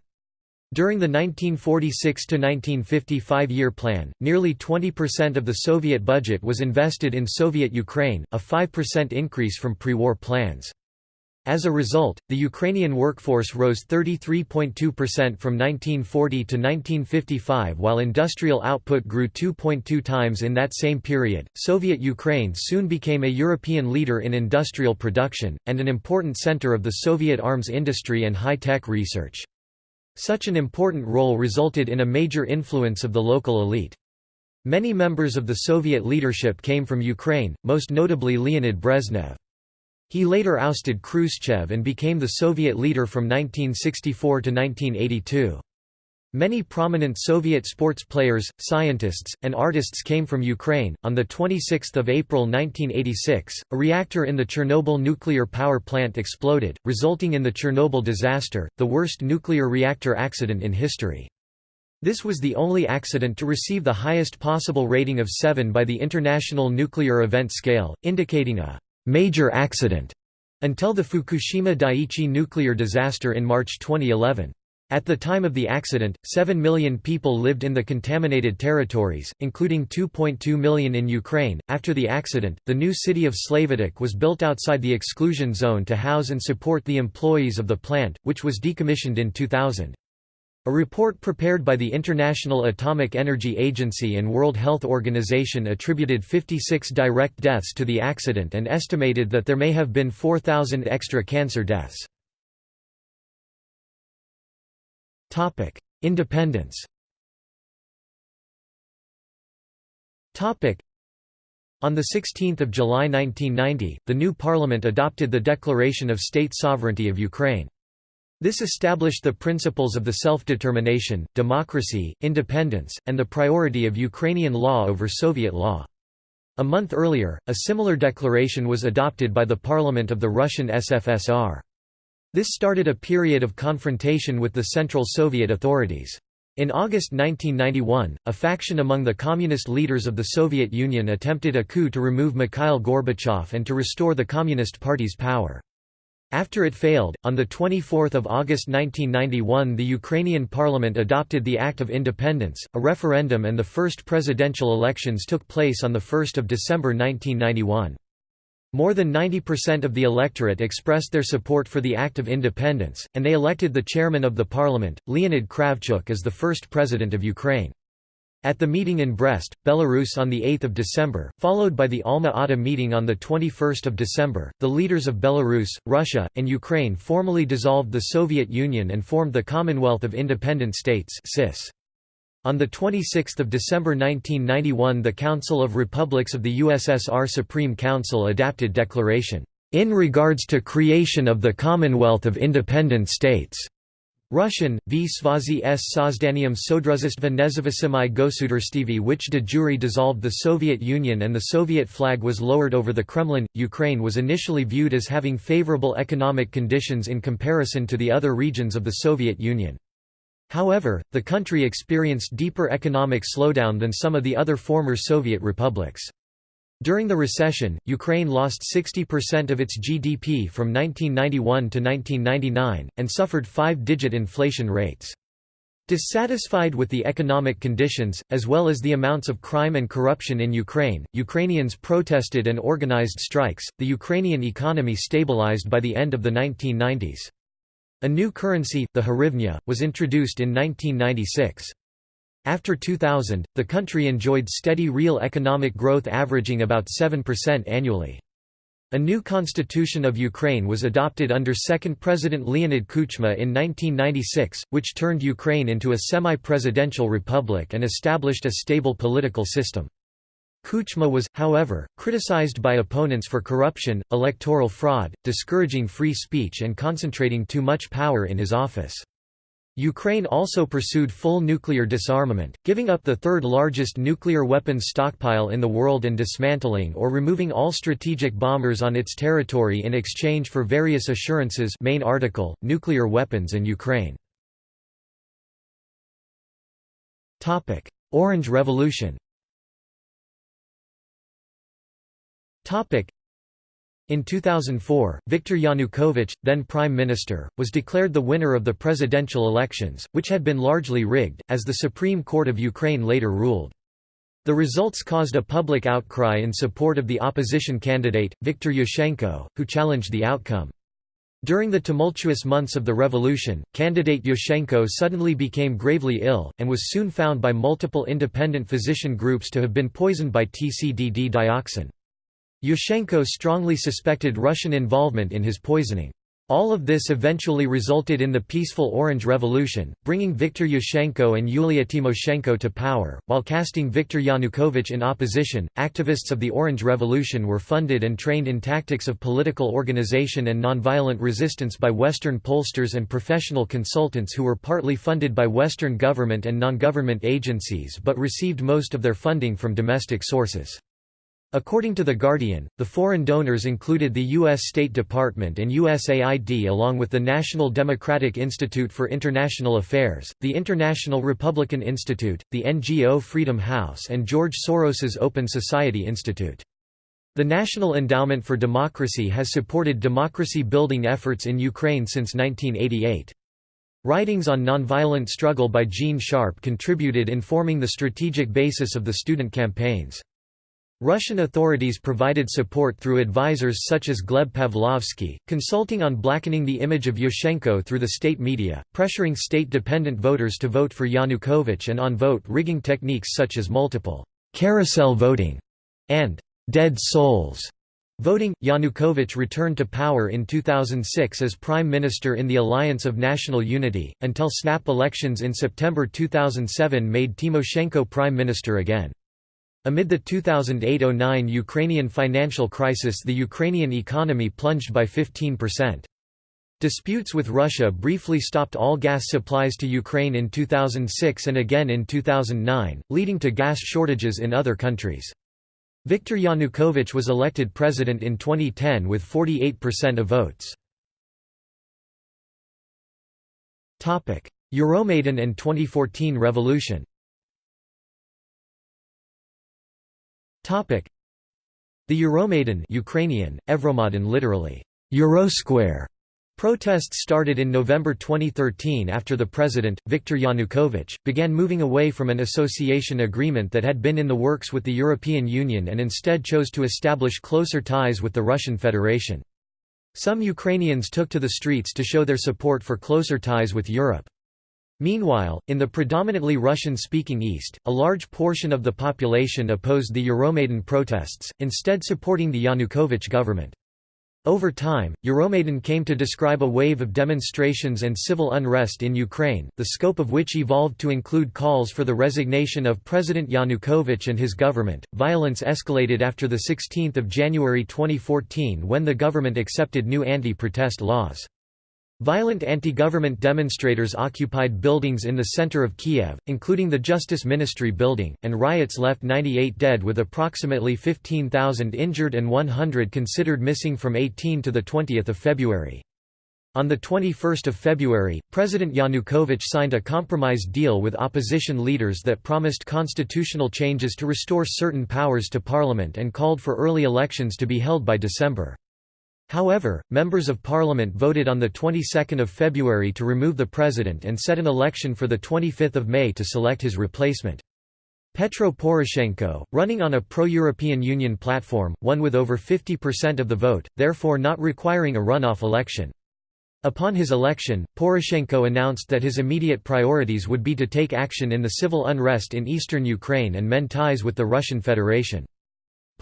During the 1946–1950 five-year plan, nearly 20% of the Soviet budget was invested in Soviet Ukraine, a 5% increase from pre-war plans. As a result, the Ukrainian workforce rose 33.2% from 1940 to 1955 while industrial output grew 2.2 times in that same period. Soviet Ukraine soon became a European leader in industrial production, and an important center of the Soviet arms industry and high tech research. Such an important role resulted in a major influence of the local elite. Many members of the Soviet leadership came from Ukraine, most notably Leonid Brezhnev. He later ousted Khrushchev and became the Soviet leader from 1964 to 1982. Many prominent Soviet sports players, scientists, and artists came from Ukraine. On the 26th of April 1986, a reactor in the Chernobyl nuclear power plant exploded, resulting in the Chernobyl disaster, the worst nuclear reactor accident in history. This was the only accident to receive the highest possible rating of 7 by the International Nuclear Event Scale, indicating a major accident until the Fukushima Daiichi nuclear disaster in March 2011. At the time of the accident, 7 million people lived in the contaminated territories, including 2.2 million in Ukraine. After the accident, the new city of Slavutych was built outside the exclusion zone to house and support the employees of the plant, which was decommissioned in 2000. A report prepared by the International Atomic Energy Agency and World Health Organization attributed 56 direct deaths to the accident and estimated that there may have been 4,000 extra cancer deaths. Independence. Topic: On the 16th of July 1990, the new parliament adopted the Declaration of State Sovereignty of Ukraine. This established the principles of the self-determination, democracy, independence, and the priority of Ukrainian law over Soviet law. A month earlier, a similar declaration was adopted by the parliament of the Russian SFSR. This started a period of confrontation with the Central Soviet authorities. In August 1991, a faction among the communist leaders of the Soviet Union attempted a coup to remove Mikhail Gorbachev and to restore the Communist Party's power. After it failed, on 24 August 1991 the Ukrainian parliament adopted the Act of Independence, a referendum and the first presidential elections took place on 1 December 1991. More than 90% of the electorate expressed their support for the Act of Independence, and they elected the chairman of the parliament, Leonid Kravchuk as the first president of Ukraine. At the meeting in Brest, Belarus on 8 December, followed by the Alma-Ata meeting on 21 December, the leaders of Belarus, Russia, and Ukraine formally dissolved the Soviet Union and formed the Commonwealth of Independent States. On 26 December 1991 the Council of Republics of the USSR Supreme Council adapted declaration, "...in regards to creation of the Commonwealth of Independent States." Russian, v Svazi s Sozdanium Sodruzistva Nezavisimi Gosudarstivi which de jure dissolved the Soviet Union and the Soviet flag was lowered over the Kremlin. Ukraine was initially viewed as having favorable economic conditions in comparison to the other regions of the Soviet Union. However, the country experienced deeper economic slowdown than some of the other former Soviet republics. During the recession, Ukraine lost 60% of its GDP from 1991 to 1999, and suffered five-digit inflation rates. Dissatisfied with the economic conditions, as well as the amounts of crime and corruption in Ukraine, Ukrainians protested and organized strikes. The Ukrainian economy stabilized by the end of the 1990s. A new currency, the hryvnia, was introduced in 1996. After 2000, the country enjoyed steady real economic growth averaging about 7% annually. A new constitution of Ukraine was adopted under second President Leonid Kuchma in 1996, which turned Ukraine into a semi-presidential republic and established a stable political system. Kuchma was, however, criticized by opponents for corruption, electoral fraud, discouraging free speech and concentrating too much power in his office. Ukraine also pursued full nuclear disarmament, giving up the third largest nuclear weapons stockpile in the world and dismantling or removing all strategic bombers on its territory in exchange for various assurances main article, nuclear weapons and Ukraine. Orange Revolution In 2004, Viktor Yanukovych, then Prime Minister, was declared the winner of the presidential elections, which had been largely rigged, as the Supreme Court of Ukraine later ruled. The results caused a public outcry in support of the opposition candidate, Viktor Yushchenko, who challenged the outcome. During the tumultuous months of the revolution, candidate Yushchenko suddenly became gravely ill, and was soon found by multiple independent physician groups to have been poisoned by TCDD dioxin. Yushchenko strongly suspected Russian involvement in his poisoning. All of this eventually resulted in the peaceful Orange Revolution, bringing Viktor Yushchenko and Yulia Tymoshenko to power. While casting Viktor Yanukovych in opposition, activists of the Orange Revolution were funded and trained in tactics of political organization and nonviolent resistance by Western pollsters and professional consultants who were partly funded by Western government and non-government agencies but received most of their funding from domestic sources. According to The Guardian, the foreign donors included the U.S. State Department and USAID along with the National Democratic Institute for International Affairs, the International Republican Institute, the NGO Freedom House and George Soros's Open Society Institute. The National Endowment for Democracy has supported democracy-building efforts in Ukraine since 1988. Writings on nonviolent struggle by Gene Sharp contributed in forming the strategic basis of the student campaigns. Russian authorities provided support through advisors such as Gleb Pavlovsky, consulting on blackening the image of Yushchenko through the state media, pressuring state-dependent voters to vote for Yanukovych and on vote-rigging techniques such as multiple «carousel voting» and «dead souls» Voting, Yanukovych returned to power in 2006 as Prime Minister in the Alliance of National Unity, until snap elections in September 2007 made Tymoshenko Prime Minister again. Amid the 2008–09 Ukrainian financial crisis the Ukrainian economy plunged by 15%. Disputes with Russia briefly stopped all gas supplies to Ukraine in 2006 and again in 2009, leading to gas shortages in other countries. Viktor Yanukovych was elected president in 2010 with 48% of votes. Euromaidan and 2014 revolution The Euromaidan Ukrainian, Evromadan literally, Eurosquare, Protests started in November 2013 after the president, Viktor Yanukovych, began moving away from an association agreement that had been in the works with the European Union and instead chose to establish closer ties with the Russian Federation. Some Ukrainians took to the streets to show their support for closer ties with Europe. Meanwhile, in the predominantly Russian-speaking East, a large portion of the population opposed the Euromaidan protests, instead supporting the Yanukovych government. Over time, Euromaidan came to describe a wave of demonstrations and civil unrest in Ukraine, the scope of which evolved to include calls for the resignation of President Yanukovych and his government. Violence escalated after the 16th of January 2014 when the government accepted new anti-protest laws. Violent anti-government demonstrators occupied buildings in the center of Kiev, including the Justice Ministry building, and riots left 98 dead with approximately 15,000 injured and 100 considered missing from 18 to 20 February. On 21 February, President Yanukovych signed a compromise deal with opposition leaders that promised constitutional changes to restore certain powers to parliament and called for early elections to be held by December. However, members of parliament voted on the 22nd of February to remove the president and set an election for the 25th of May to select his replacement. Petro Poroshenko, running on a pro-European Union platform, won with over 50% of the vote, therefore not requiring a runoff election. Upon his election, Poroshenko announced that his immediate priorities would be to take action in the civil unrest in eastern Ukraine and mend ties with the Russian Federation.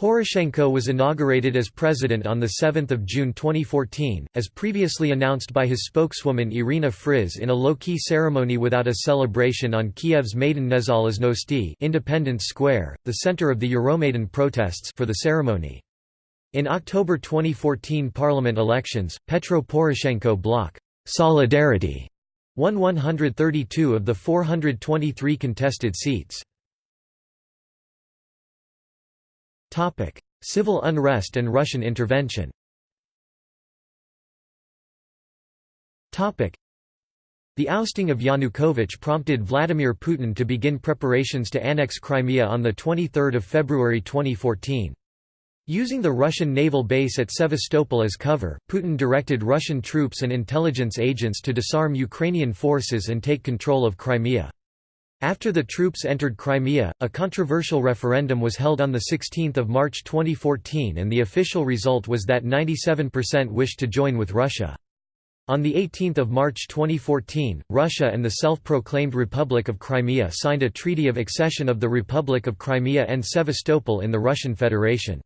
Poroshenko was inaugurated as president on 7 June 2014, as previously announced by his spokeswoman Irina Friz in a low-key ceremony without a celebration on Kiev's Maidan Nezalezhnosti Independence Square, the center of the Euromaidan protests for the ceremony. In October 2014 parliament elections, Petro Poroshenko bloc Solidarity won 132 of the 423 contested seats. Civil unrest and Russian intervention the ousting of Yanukovych prompted Vladimir Putin to begin preparations to annex Crimea on 23 February 2014. Using the Russian naval base at Sevastopol as cover, Putin directed Russian troops and intelligence agents to disarm Ukrainian forces and take control of Crimea. After the troops entered Crimea, a controversial referendum was held on 16 March 2014 and the official result was that 97% wished to join with Russia. On 18 March 2014, Russia and the self-proclaimed Republic of Crimea signed a treaty of accession of the Republic of Crimea and Sevastopol in the Russian Federation.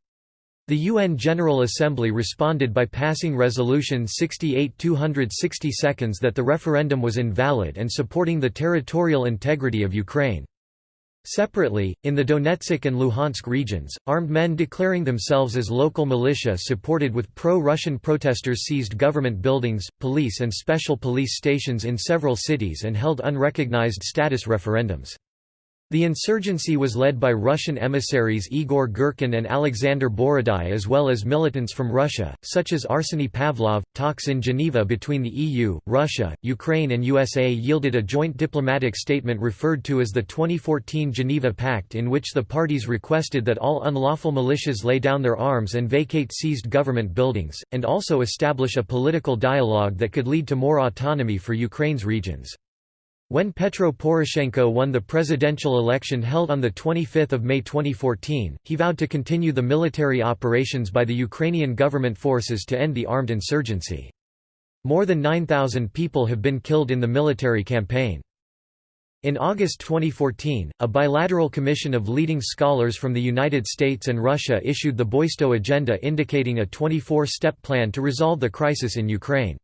The UN General Assembly responded by passing Resolution 68-260 seconds that the referendum was invalid and supporting the territorial integrity of Ukraine. Separately, in the Donetsk and Luhansk regions, armed men declaring themselves as local militia supported with pro-Russian protesters seized government buildings, police and special police stations in several cities and held unrecognized status referendums. The insurgency was led by Russian emissaries Igor Girkin and Alexander Borodai as well as militants from Russia, such as Arseny Pavlov. Talks in Geneva between the EU, Russia, Ukraine and USA yielded a joint diplomatic statement referred to as the 2014 Geneva Pact in which the parties requested that all unlawful militias lay down their arms and vacate seized government buildings, and also establish a political dialogue that could lead to more autonomy for Ukraine's regions. When Petro Poroshenko won the presidential election held on 25 May 2014, he vowed to continue the military operations by the Ukrainian government forces to end the armed insurgency. More than 9,000 people have been killed in the military campaign. In August 2014, a bilateral commission of leading scholars from the United States and Russia issued the Boisto Agenda indicating a 24-step plan to resolve the crisis in Ukraine.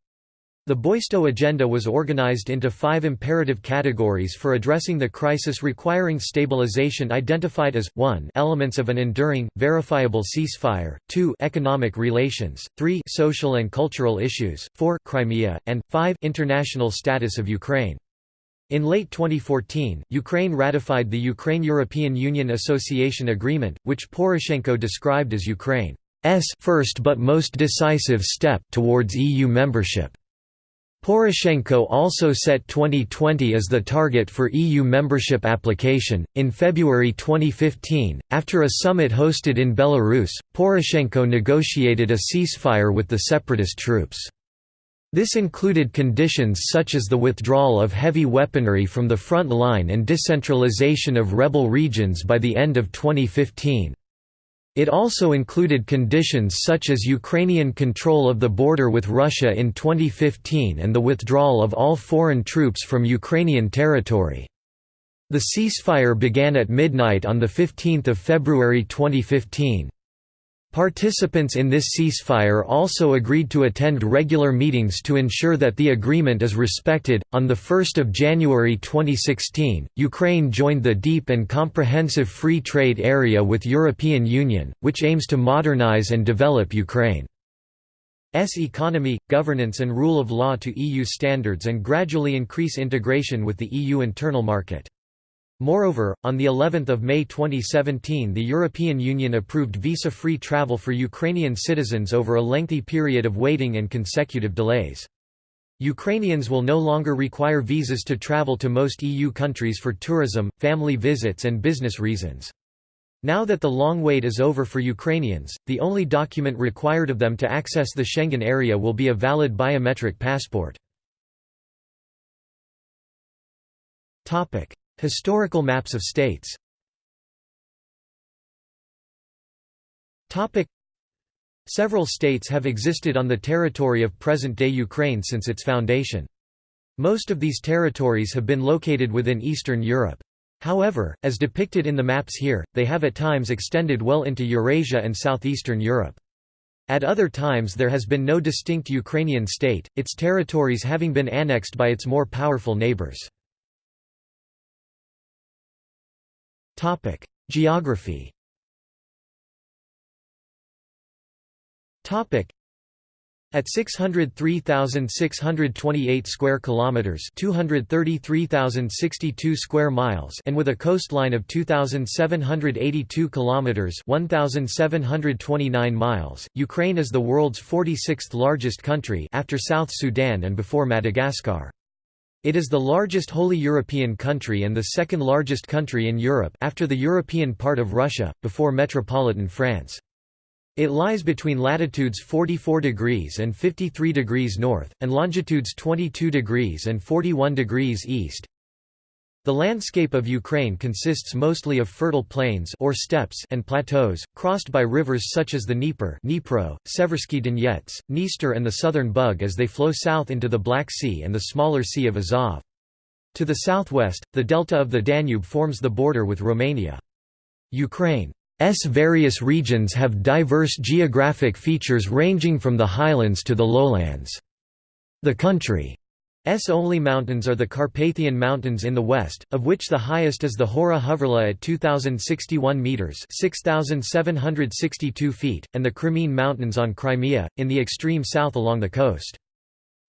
The Boisto Agenda was organized into five imperative categories for addressing the crisis requiring stabilization identified as, 1 elements of an enduring, verifiable ceasefire, 2 economic relations, 3 social and cultural issues, 4 Crimea, and, 5 international status of Ukraine. In late 2014, Ukraine ratified the Ukraine-European Union Association Agreement, which Poroshenko described as Ukraine's first but most decisive step towards EU membership. Poroshenko also set 2020 as the target for EU membership application. In February 2015, after a summit hosted in Belarus, Poroshenko negotiated a ceasefire with the separatist troops. This included conditions such as the withdrawal of heavy weaponry from the front line and decentralization of rebel regions by the end of 2015. It also included conditions such as Ukrainian control of the border with Russia in 2015 and the withdrawal of all foreign troops from Ukrainian territory. The ceasefire began at midnight on 15 February 2015. Participants in this ceasefire also agreed to attend regular meetings to ensure that the agreement is respected. On the 1st of January 2016, Ukraine joined the Deep and Comprehensive Free Trade Area with European Union, which aims to modernize and develop Ukraine's economy, governance and rule of law to EU standards and gradually increase integration with the EU internal market. Moreover, on the 11th of May 2017 the European Union approved visa-free travel for Ukrainian citizens over a lengthy period of waiting and consecutive delays. Ukrainians will no longer require visas to travel to most EU countries for tourism, family visits and business reasons. Now that the long wait is over for Ukrainians, the only document required of them to access the Schengen area will be a valid biometric passport. Historical maps of states Several states have existed on the territory of present-day Ukraine since its foundation. Most of these territories have been located within Eastern Europe. However, as depicted in the maps here, they have at times extended well into Eurasia and southeastern Europe. At other times there has been no distinct Ukrainian state, its territories having been annexed by its more powerful neighbors. Topic: Geography. Topic: at 603,628 square kilometers, 233,062 square miles, and with a coastline of 2,782 kilometers, 1,729 miles, Ukraine is the world's 46th largest country after South Sudan and before Madagascar. It is the largest wholly European country and the second largest country in Europe after the European part of Russia, before metropolitan France. It lies between latitudes 44 degrees and 53 degrees north, and longitudes 22 degrees and 41 degrees east. The landscape of Ukraine consists mostly of fertile plains or steppes and plateaus, crossed by rivers such as the Dnieper Dnipro, Seversky Donets, Dniester and the Southern Bug as they flow south into the Black Sea and the smaller Sea of Azov. To the southwest, the delta of the Danube forms the border with Romania. Ukraine's various regions have diverse geographic features ranging from the highlands to the lowlands. The country S only mountains are the Carpathian Mountains in the west, of which the highest is the Hora Hoverla at 2061 meters (6762 feet), and the Crimean Mountains on Crimea in the extreme south along the coast.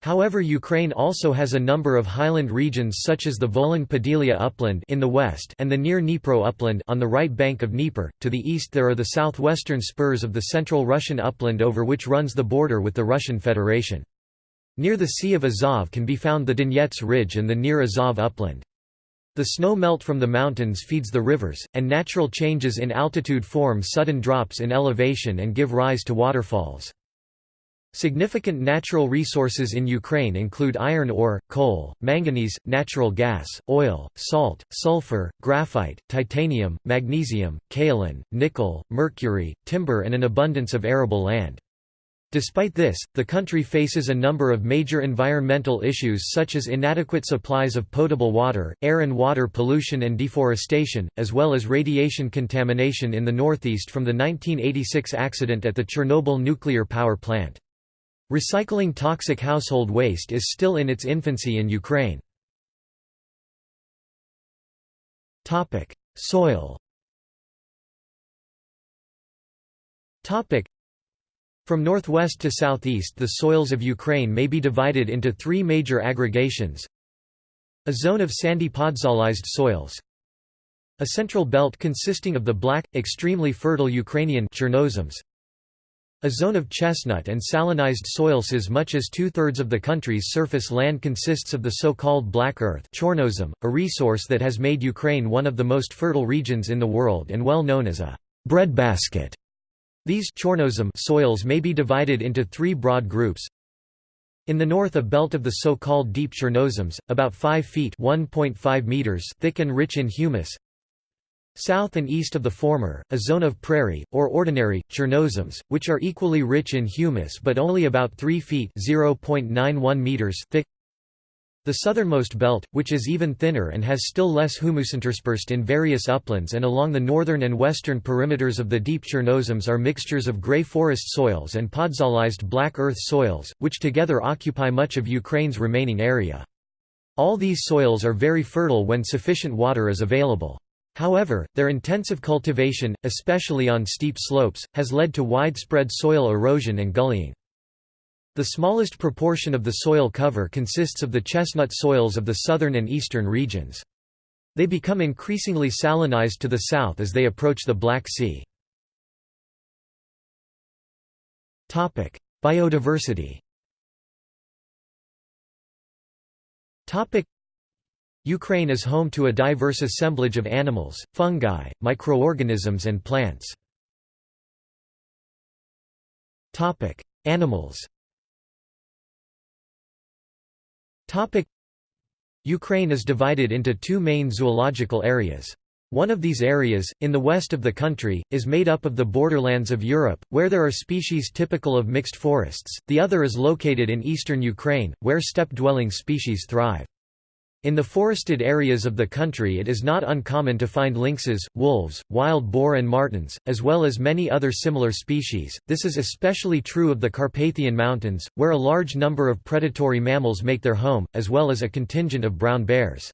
However Ukraine also has a number of highland regions such as the Volyn-Podillia upland in the west and the near Dnipro upland on the right bank of Dnieper. To the east there are the southwestern spurs of the central Russian upland over which runs the border with the Russian Federation. Near the Sea of Azov can be found the Donets Ridge and the near Azov upland. The snow melt from the mountains feeds the rivers, and natural changes in altitude form sudden drops in elevation and give rise to waterfalls. Significant natural resources in Ukraine include iron ore, coal, manganese, natural gas, oil, salt, sulfur, graphite, titanium, magnesium, kaolin, nickel, mercury, timber and an abundance of arable land. Despite this, the country faces a number of major environmental issues such as inadequate supplies of potable water, air and water pollution and deforestation, as well as radiation contamination in the northeast from the 1986 accident at the Chernobyl nuclear power plant. Recycling toxic household waste is still in its infancy in Ukraine. Soil From northwest to southeast the soils of Ukraine may be divided into three major aggregations. A zone of sandy podzolized soils. A central belt consisting of the black, extremely fertile Ukrainian Chernozems a zone of chestnut and salinized soils as much as two-thirds of the country's surface land consists of the so-called black earth Chornozem, a resource that has made Ukraine one of the most fertile regions in the world and well known as a breadbasket. These Chornozem soils may be divided into three broad groups. In the north a belt of the so-called deep Chernozems, about 5 feet meters thick and rich in humus, South and east of the former, a zone of prairie, or ordinary, Chernozems, which are equally rich in humus but only about 3 feet meters thick. The southernmost belt, which is even thinner and has still less humus interspersed in various uplands and along the northern and western perimeters of the deep Chernozems are mixtures of grey forest soils and podzolized black earth soils, which together occupy much of Ukraine's remaining area. All these soils are very fertile when sufficient water is available. However, their intensive cultivation, especially on steep slopes, has led to widespread soil erosion and gullying. The smallest proportion of the soil cover consists of the chestnut soils of the southern and eastern regions. They become increasingly salinized to the south as they approach the Black Sea. Biodiversity Ukraine is home to a diverse assemblage of animals, fungi, microorganisms and plants. Animals Ukraine is divided into two main zoological areas. One of these areas, in the west of the country, is made up of the borderlands of Europe, where there are species typical of mixed forests, the other is located in eastern Ukraine, where steppe-dwelling species thrive. In the forested areas of the country it is not uncommon to find lynxes, wolves, wild boar and martens, as well as many other similar species. This is especially true of the Carpathian Mountains, where a large number of predatory mammals make their home, as well as a contingent of brown bears.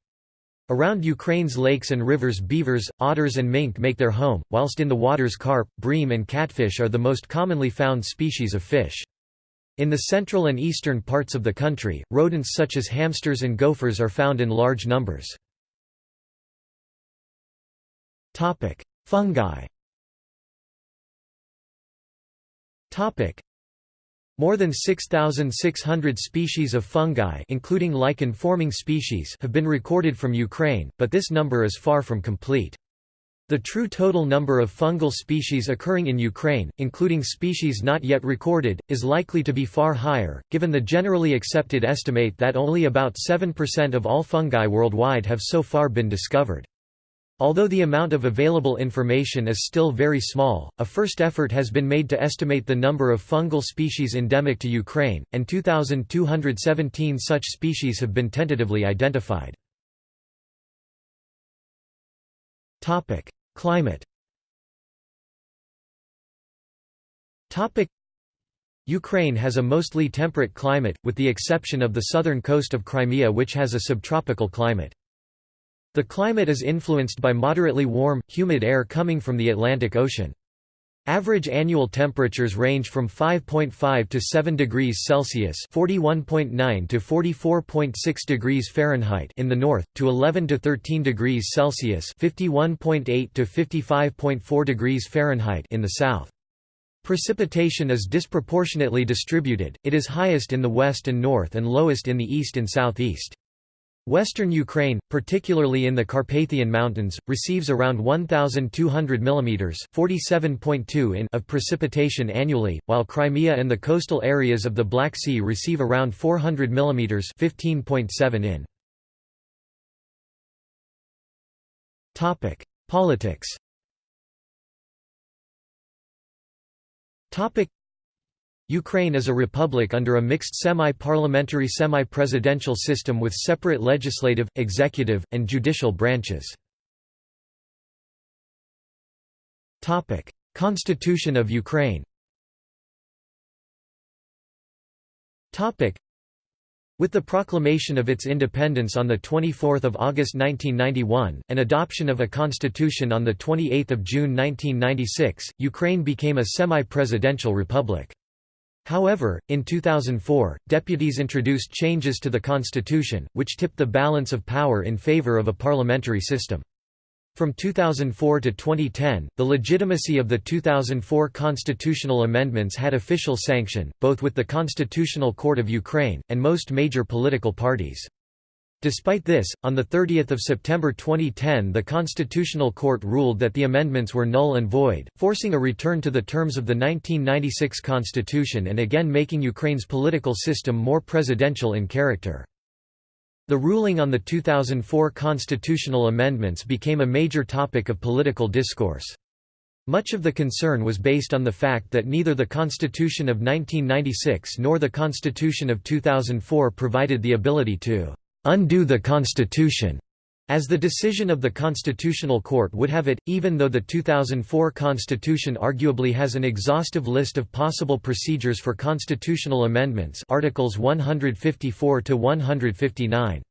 Around Ukraine's lakes and rivers beavers, otters and mink make their home, whilst in the waters carp, bream and catfish are the most commonly found species of fish. In the central and eastern parts of the country, rodents such as hamsters and gophers are found in large numbers. Fungi more than 6,600 species of fungi including lichen-forming species have been recorded from Ukraine, but this number is far from complete. The true total number of fungal species occurring in Ukraine, including species not yet recorded, is likely to be far higher, given the generally accepted estimate that only about 7% of all fungi worldwide have so far been discovered. Although the amount of available information is still very small, a first effort has been made to estimate the number of fungal species endemic to Ukraine, and 2,217 such species have been tentatively identified. Climate Ukraine has a mostly temperate climate, with the exception of the southern coast of Crimea which has a subtropical climate. The climate is influenced by moderately warm, humid air coming from the Atlantic Ocean. Average annual temperatures range from 5.5 to 7 degrees Celsius (41.9 to 44.6 degrees Fahrenheit) in the north, to 11 to 13 degrees Celsius (51.8 to 55.4 degrees Fahrenheit) in the south. Precipitation is disproportionately distributed, it is highest in the west and north and lowest in the east and southeast. Western Ukraine, particularly in the Carpathian Mountains, receives around 1,200 mm (47.2 in) of precipitation annually, while Crimea and the coastal areas of the Black Sea receive around 400 mm (15.7 in). Politics. Ukraine is a republic under a mixed semi-parliamentary semi-presidential system with separate legislative, executive, and judicial branches. Constitution of Ukraine with the proclamation of its independence on 24 August 1991, and adoption of a constitution on 28 June 1996, Ukraine became a semi-presidential republic. However, in 2004, deputies introduced changes to the constitution, which tipped the balance of power in favor of a parliamentary system. From 2004 to 2010, the legitimacy of the 2004 constitutional amendments had official sanction, both with the Constitutional Court of Ukraine, and most major political parties. Despite this, on 30 September 2010 the Constitutional Court ruled that the amendments were null and void, forcing a return to the terms of the 1996 constitution and again making Ukraine's political system more presidential in character. The ruling on the 2004 constitutional amendments became a major topic of political discourse. Much of the concern was based on the fact that neither the Constitution of 1996 nor the Constitution of 2004 provided the ability to undo the Constitution, as the decision of the Constitutional Court would have it, even though the 2004 Constitution arguably has an exhaustive list of possible procedures for constitutional amendments Articles 154 to 159.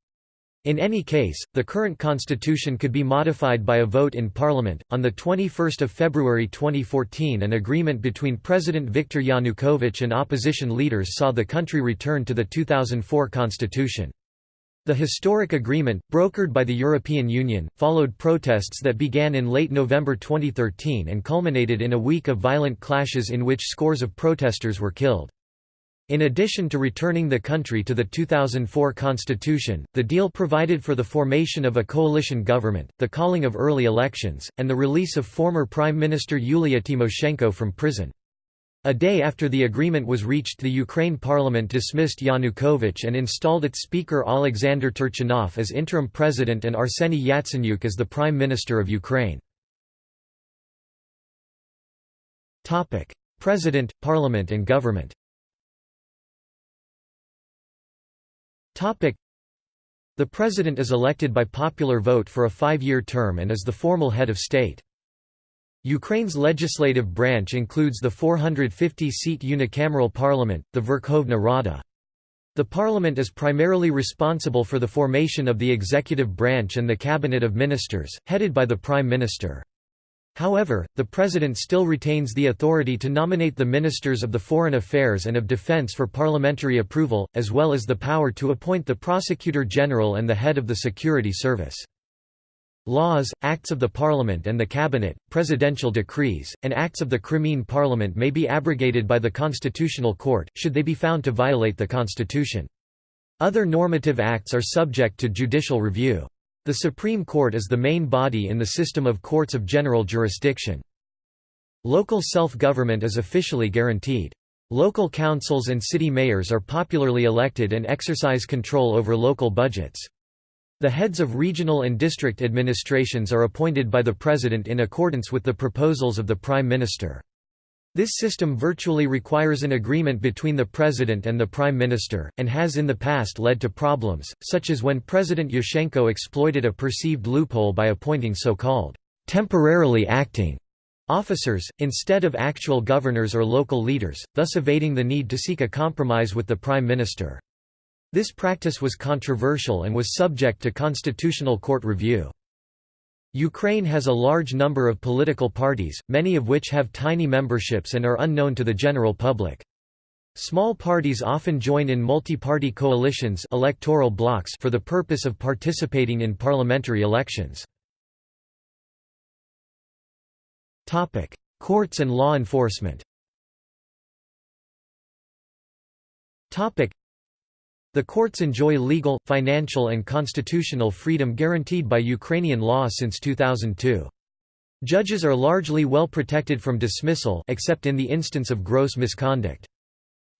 In any case, the current constitution could be modified by a vote in parliament. On the 21st of February 2014, an agreement between President Viktor Yanukovych and opposition leaders saw the country return to the 2004 constitution. The historic agreement, brokered by the European Union, followed protests that began in late November 2013 and culminated in a week of violent clashes in which scores of protesters were killed. In addition to returning the country to the 2004 constitution, the deal provided for the formation of a coalition government, the calling of early elections, and the release of former Prime Minister Yulia Tymoshenko from prison. A day after the agreement was reached the Ukraine parliament dismissed Yanukovych and installed its speaker Alexander Turchinov as interim president and Arseny Yatsenyuk as the prime minister of Ukraine. President, parliament and government the president is elected by popular vote for a five-year term and is the formal head of state. Ukraine's legislative branch includes the 450-seat unicameral parliament, the Verkhovna Rada. The parliament is primarily responsible for the formation of the executive branch and the cabinet of ministers, headed by the prime minister. However, the president still retains the authority to nominate the ministers of the foreign affairs and of defense for parliamentary approval, as well as the power to appoint the prosecutor general and the head of the security service. Laws, acts of the Parliament and the Cabinet, presidential decrees, and acts of the Crimean Parliament may be abrogated by the Constitutional Court, should they be found to violate the Constitution. Other normative acts are subject to judicial review. The Supreme Court is the main body in the system of courts of general jurisdiction. Local self-government is officially guaranteed. Local councils and city mayors are popularly elected and exercise control over local budgets. The heads of regional and district administrations are appointed by the President in accordance with the proposals of the Prime Minister. This system virtually requires an agreement between the President and the Prime Minister, and has in the past led to problems, such as when President Yushchenko exploited a perceived loophole by appointing so-called temporarily acting officers, instead of actual governors or local leaders, thus evading the need to seek a compromise with the Prime Minister. This practice was controversial and was subject to constitutional court review. Ukraine has a large number of political parties, many of which have tiny memberships and are unknown to the general public. Small parties often join in multi-party coalitions electoral blocks for the purpose of participating in parliamentary elections. Courts and law enforcement the courts enjoy legal, financial and constitutional freedom guaranteed by Ukrainian law since 2002. Judges are largely well protected from dismissal except in the instance of gross misconduct.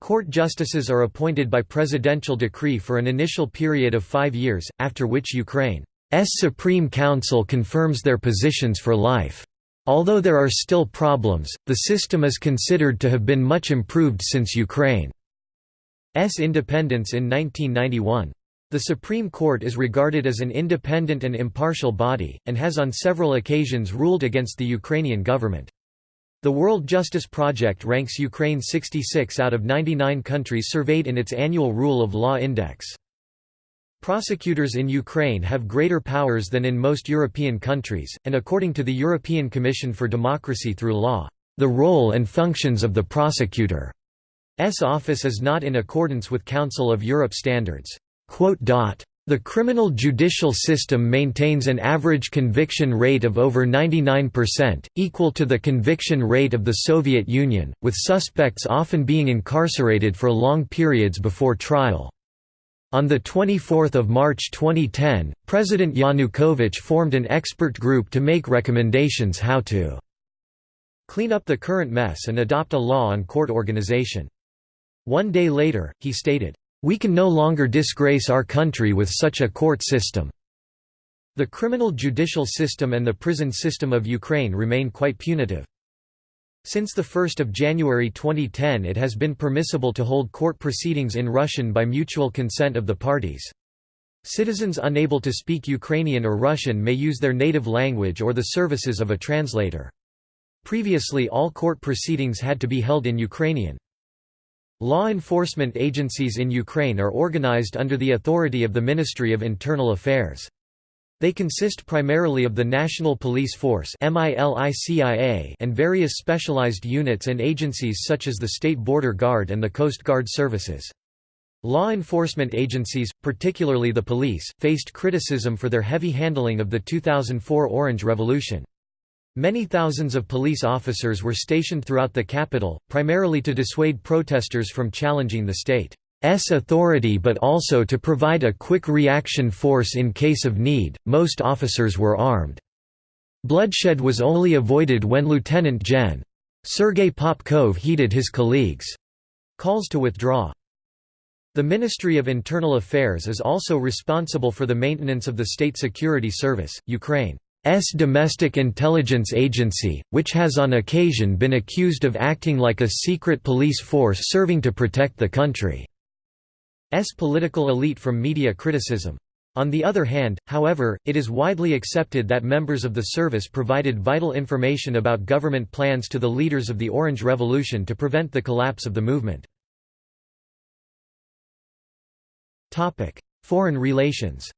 Court justices are appointed by presidential decree for an initial period of five years, after which Ukraine's Supreme Council confirms their positions for life. Although there are still problems, the system is considered to have been much improved since Ukraine. S independence in 1991. The Supreme Court is regarded as an independent and impartial body, and has on several occasions ruled against the Ukrainian government. The World Justice Project ranks Ukraine 66 out of 99 countries surveyed in its annual Rule of Law Index. Prosecutors in Ukraine have greater powers than in most European countries, and according to the European Commission for Democracy Through Law, the role and functions of the prosecutor office is not in accordance with Council of Europe standards. The criminal judicial system maintains an average conviction rate of over 99%, equal to the conviction rate of the Soviet Union, with suspects often being incarcerated for long periods before trial. On 24 March 2010, President Yanukovych formed an expert group to make recommendations how to clean up the current mess and adopt a law on court organization. One day later, he stated, "...we can no longer disgrace our country with such a court system." The criminal judicial system and the prison system of Ukraine remain quite punitive. Since 1 January 2010 it has been permissible to hold court proceedings in Russian by mutual consent of the parties. Citizens unable to speak Ukrainian or Russian may use their native language or the services of a translator. Previously all court proceedings had to be held in Ukrainian. Law enforcement agencies in Ukraine are organized under the authority of the Ministry of Internal Affairs. They consist primarily of the National Police Force and various specialized units and agencies such as the State Border Guard and the Coast Guard services. Law enforcement agencies, particularly the police, faced criticism for their heavy handling of the 2004 Orange Revolution. Many thousands of police officers were stationed throughout the capital, primarily to dissuade protesters from challenging the state's authority but also to provide a quick reaction force in case of need. Most officers were armed. Bloodshed was only avoided when Lieutenant Gen. Sergei Popkov heeded his colleagues' calls to withdraw. The Ministry of Internal Affairs is also responsible for the maintenance of the State Security Service, Ukraine. S domestic intelligence agency, which has on occasion been accused of acting like a secret police force serving to protect the country's political elite from media criticism. On the other hand, however, it is widely accepted that members of the service provided vital information about government plans to the leaders of the Orange Revolution to prevent the collapse of the movement. Foreign relations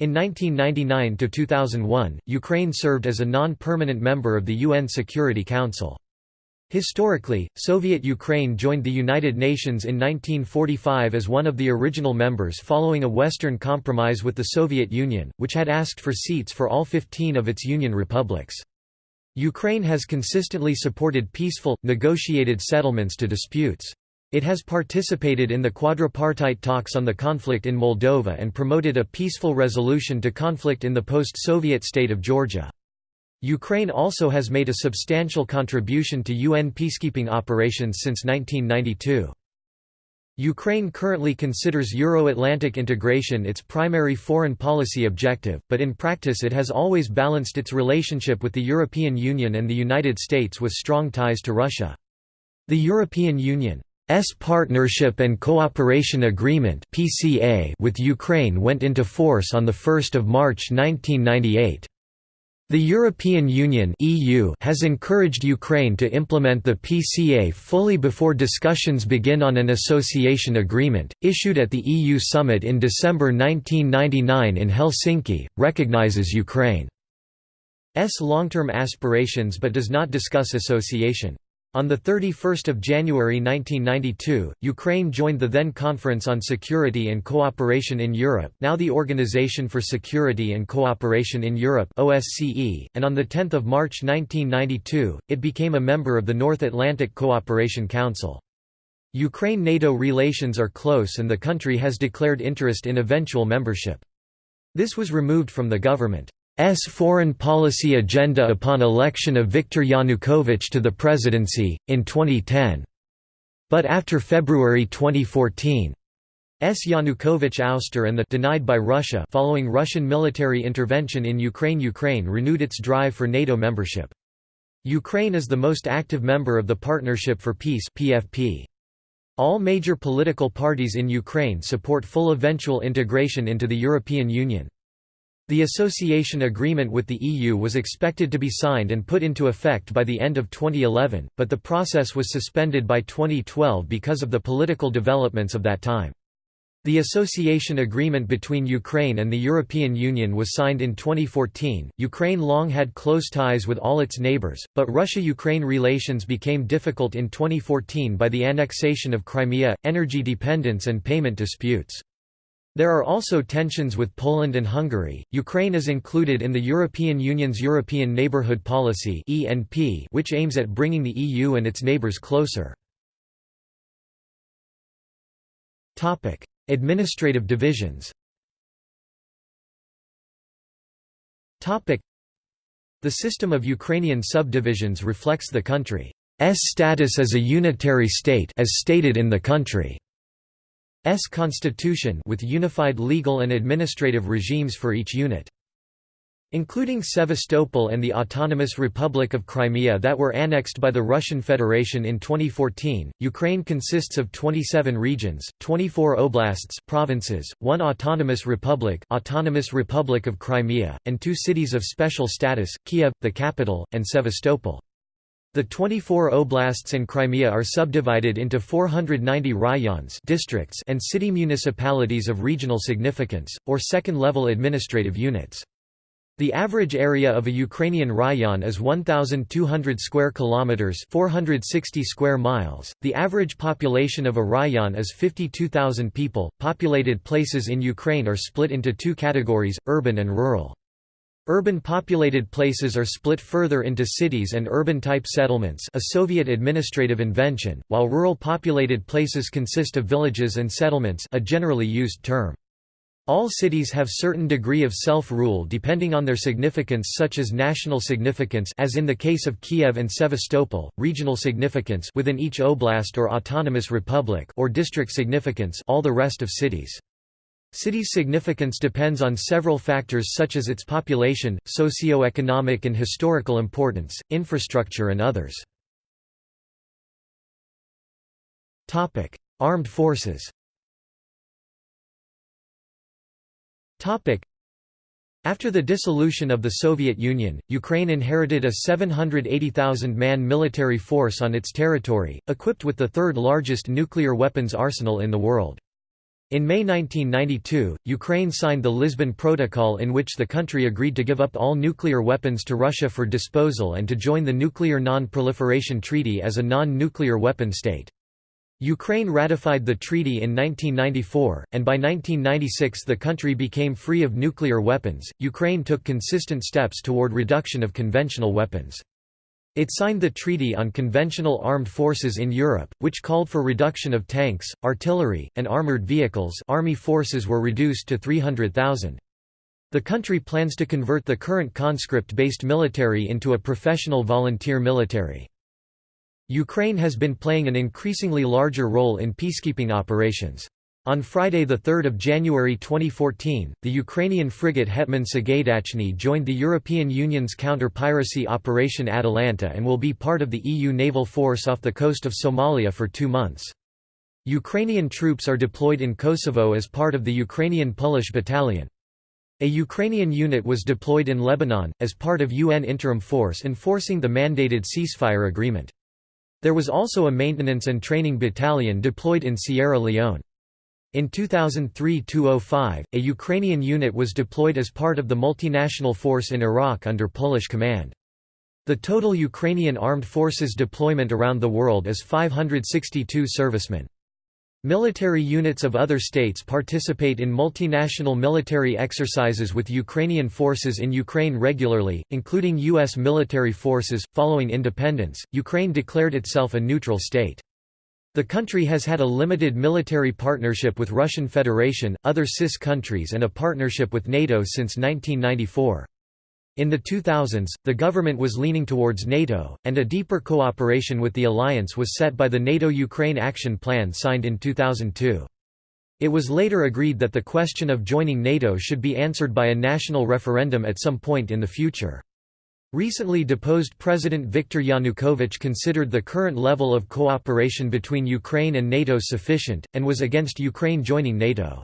In 1999–2001, Ukraine served as a non-permanent member of the UN Security Council. Historically, Soviet Ukraine joined the United Nations in 1945 as one of the original members following a Western compromise with the Soviet Union, which had asked for seats for all 15 of its Union republics. Ukraine has consistently supported peaceful, negotiated settlements to disputes. It has participated in the quadripartite talks on the conflict in Moldova and promoted a peaceful resolution to conflict in the post-Soviet state of Georgia. Ukraine also has made a substantial contribution to UN peacekeeping operations since 1992. Ukraine currently considers Euro-Atlantic integration its primary foreign policy objective, but in practice it has always balanced its relationship with the European Union and the United States with strong ties to Russia. The European Union Partnership and Cooperation Agreement with Ukraine went into force on 1 March 1998. The European Union (EU) has encouraged Ukraine to implement the PCA fully before discussions begin on an association agreement, issued at the EU summit in December 1999 in Helsinki, recognizes Ukraine's long-term aspirations but does not discuss association. On 31 January 1992, Ukraine joined the then Conference on Security and Cooperation in Europe now the Organization for Security and Cooperation in Europe OSCE, and on 10 March 1992, it became a member of the North Atlantic Cooperation Council. Ukraine-NATO relations are close and the country has declared interest in eventual membership. This was removed from the government. S foreign policy agenda upon election of Viktor Yanukovych to the presidency, in 2010. But after February 2014, S. Yanukovych ouster and the denied by Russia following Russian military intervention in Ukraine Ukraine renewed its drive for NATO membership. Ukraine is the most active member of the Partnership for Peace PFP. All major political parties in Ukraine support full eventual integration into the European Union. The association agreement with the EU was expected to be signed and put into effect by the end of 2011, but the process was suspended by 2012 because of the political developments of that time. The association agreement between Ukraine and the European Union was signed in 2014. Ukraine long had close ties with all its neighbors, but Russia Ukraine relations became difficult in 2014 by the annexation of Crimea, energy dependence, and payment disputes. There are also tensions with Poland and Hungary. Ukraine is included in the European Union's European Neighbourhood Policy (ENP), which aims at bringing the EU and its neighbours closer. Topic: Administrative divisions. Topic: The system of Ukrainian subdivisions reflects the country's status as a unitary state as stated in the country. S constitution with unified legal and administrative regimes for each unit. Including Sevastopol and the Autonomous Republic of Crimea that were annexed by the Russian Federation in 2014, Ukraine consists of 27 regions, 24 oblasts provinces, one autonomous republic Autonomous Republic of Crimea, and two cities of special status, Kiev, the capital, and Sevastopol. The 24 oblasts and Crimea are subdivided into 490 rayons districts and city municipalities of regional significance, or second-level administrative units. The average area of a Ukrainian rayon is 1200 square kilometers, 460 square miles. The average population of a rayon is 52,000 people. Populated places in Ukraine are split into two categories: urban and rural. Urban populated places are split further into cities and urban-type settlements a Soviet administrative invention, while rural populated places consist of villages and settlements a generally used term. All cities have certain degree of self-rule depending on their significance such as national significance as in the case of Kiev and Sevastopol, regional significance within each oblast or autonomous republic or district significance all the rest of cities. City's significance depends on several factors such as its population, socio-economic and historical importance, infrastructure and others. Armed forces after the dissolution of the Soviet Union, Ukraine inherited a 780,000-man military force on its territory, equipped with the third largest nuclear weapons arsenal in the world. In May 1992, Ukraine signed the Lisbon Protocol in which the country agreed to give up all nuclear weapons to Russia for disposal and to join the Nuclear Non-Proliferation Treaty as a non-nuclear weapon state. Ukraine ratified the treaty in 1994, and by 1996 the country became free of nuclear weapons. Ukraine took consistent steps toward reduction of conventional weapons. It signed the Treaty on Conventional Armed Forces in Europe, which called for reduction of tanks, artillery, and armoured vehicles army forces were reduced to 300,000. The country plans to convert the current conscript-based military into a professional volunteer military. Ukraine has been playing an increasingly larger role in peacekeeping operations. On Friday 3 January 2014, the Ukrainian frigate Hetman Sagaydachny joined the European Union's counter-piracy Operation Atalanta and will be part of the EU naval force off the coast of Somalia for two months. Ukrainian troops are deployed in Kosovo as part of the Ukrainian Polish Battalion. A Ukrainian unit was deployed in Lebanon, as part of UN interim force enforcing the mandated ceasefire agreement. There was also a maintenance and training battalion deployed in Sierra Leone. In 2003–2005, a Ukrainian unit was deployed as part of the multinational force in Iraq under Polish command. The total Ukrainian armed forces deployment around the world is 562 servicemen. Military units of other states participate in multinational military exercises with Ukrainian forces in Ukraine regularly, including U.S. military forces. Following independence, Ukraine declared itself a neutral state. The country has had a limited military partnership with Russian Federation, other CIS countries and a partnership with NATO since 1994. In the 2000s, the government was leaning towards NATO, and a deeper cooperation with the alliance was set by the NATO-Ukraine Action Plan signed in 2002. It was later agreed that the question of joining NATO should be answered by a national referendum at some point in the future. Recently deposed President Viktor Yanukovych considered the current level of cooperation between Ukraine and NATO sufficient, and was against Ukraine joining NATO.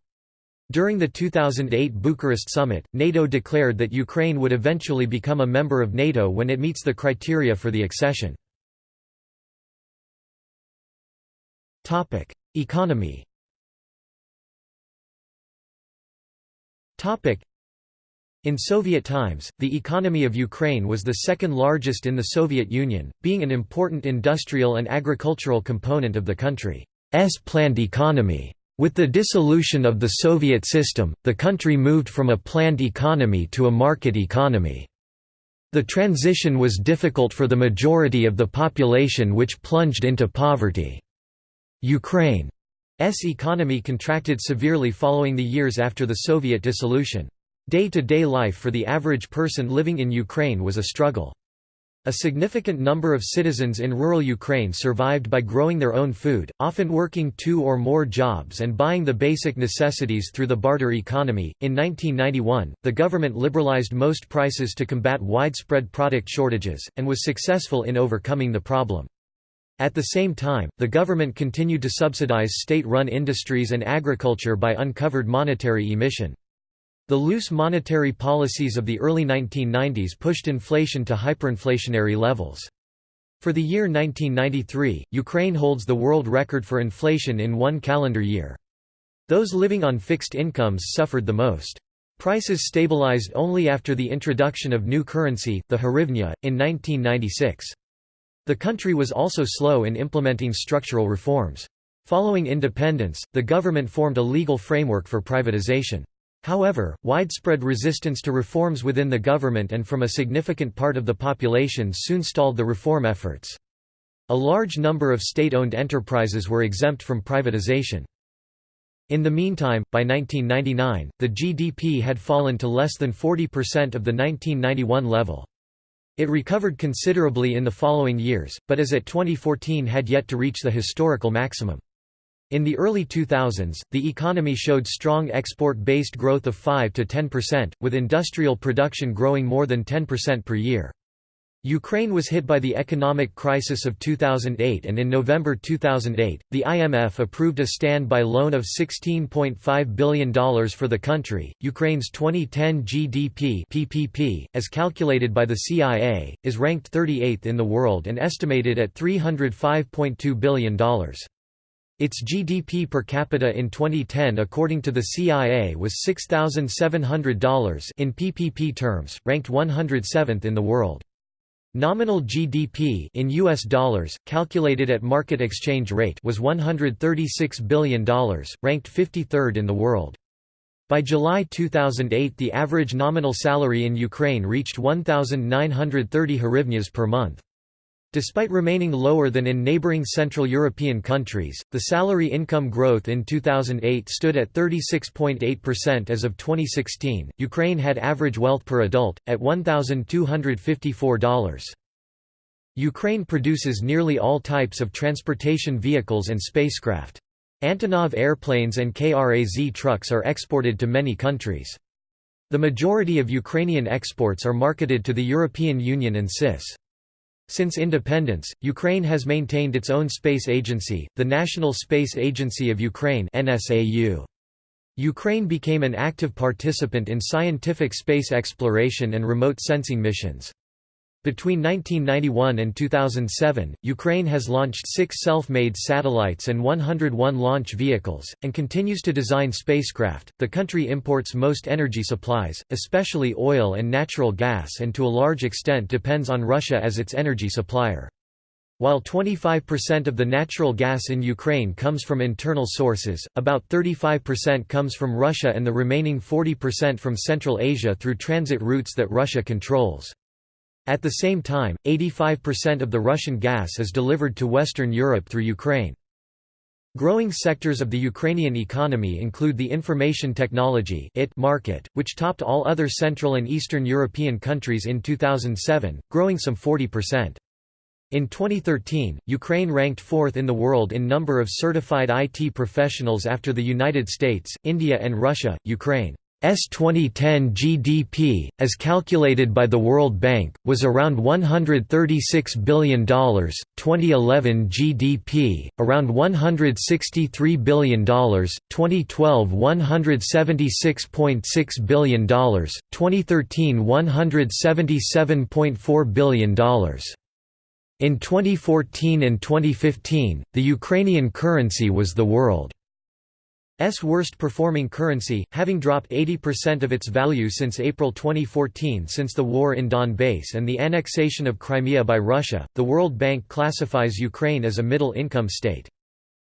During the 2008 Bucharest summit, NATO declared that Ukraine would eventually become a member of NATO when it meets the criteria for the accession. Economy in Soviet times, the economy of Ukraine was the second largest in the Soviet Union, being an important industrial and agricultural component of the country's planned economy. With the dissolution of the Soviet system, the country moved from a planned economy to a market economy. The transition was difficult for the majority of the population which plunged into poverty. Ukraine's economy contracted severely following the years after the Soviet dissolution. Day-to-day -day life for the average person living in Ukraine was a struggle. A significant number of citizens in rural Ukraine survived by growing their own food, often working two or more jobs and buying the basic necessities through the barter economy. In 1991, the government liberalized most prices to combat widespread product shortages, and was successful in overcoming the problem. At the same time, the government continued to subsidize state-run industries and agriculture by uncovered monetary emission. The loose monetary policies of the early 1990s pushed inflation to hyperinflationary levels. For the year 1993, Ukraine holds the world record for inflation in one calendar year. Those living on fixed incomes suffered the most. Prices stabilized only after the introduction of new currency, the hryvnia, in 1996. The country was also slow in implementing structural reforms. Following independence, the government formed a legal framework for privatization. However, widespread resistance to reforms within the government and from a significant part of the population soon stalled the reform efforts. A large number of state-owned enterprises were exempt from privatization. In the meantime, by 1999, the GDP had fallen to less than 40% of the 1991 level. It recovered considerably in the following years, but as at 2014 had yet to reach the historical maximum. In the early 2000s, the economy showed strong export-based growth of 5 to 10%, with industrial production growing more than 10% per year. Ukraine was hit by the economic crisis of 2008 and in November 2008, the IMF approved a standby loan of $16.5 billion for the country. Ukraine's 2010 GDP (PPP), as calculated by the CIA, is ranked 38th in the world and estimated at $305.2 billion. Its GDP per capita in 2010 according to the CIA was $6,700 in PPP terms, ranked 107th in the world. Nominal GDP in US dollars, calculated at market exchange rate was $136 billion, ranked 53rd in the world. By July 2008 the average nominal salary in Ukraine reached 1,930 hryvnias per month. Despite remaining lower than in neighboring Central European countries, the salary income growth in 2008 stood at 36.8% as of 2016. Ukraine had average wealth per adult at $1,254. Ukraine produces nearly all types of transportation vehicles and spacecraft. Antonov airplanes and KRAZ trucks are exported to many countries. The majority of Ukrainian exports are marketed to the European Union and CIS. Since independence, Ukraine has maintained its own space agency, the National Space Agency of Ukraine. Ukraine became an active participant in scientific space exploration and remote sensing missions. Between 1991 and 2007, Ukraine has launched six self-made satellites and 101 launch vehicles, and continues to design spacecraft. The country imports most energy supplies, especially oil and natural gas and to a large extent depends on Russia as its energy supplier. While 25% of the natural gas in Ukraine comes from internal sources, about 35% comes from Russia and the remaining 40% from Central Asia through transit routes that Russia controls. At the same time, 85% of the Russian gas is delivered to Western Europe through Ukraine. Growing sectors of the Ukrainian economy include the information technology market, which topped all other Central and Eastern European countries in 2007, growing some 40%. In 2013, Ukraine ranked fourth in the world in number of certified IT professionals after the United States, India and Russia. Ukraine's 2010 GDP, as calculated by the World Bank, was around $136 billion, 2011 GDP, around $163 billion, 2012 $176.6 billion, 2013 $177.4 billion. In 2014 and 2015, the Ukrainian currency was the world's worst performing currency, having dropped 80% of its value since April 2014 since the war in Donbass and the annexation of Crimea by Russia. The World Bank classifies Ukraine as a middle income state.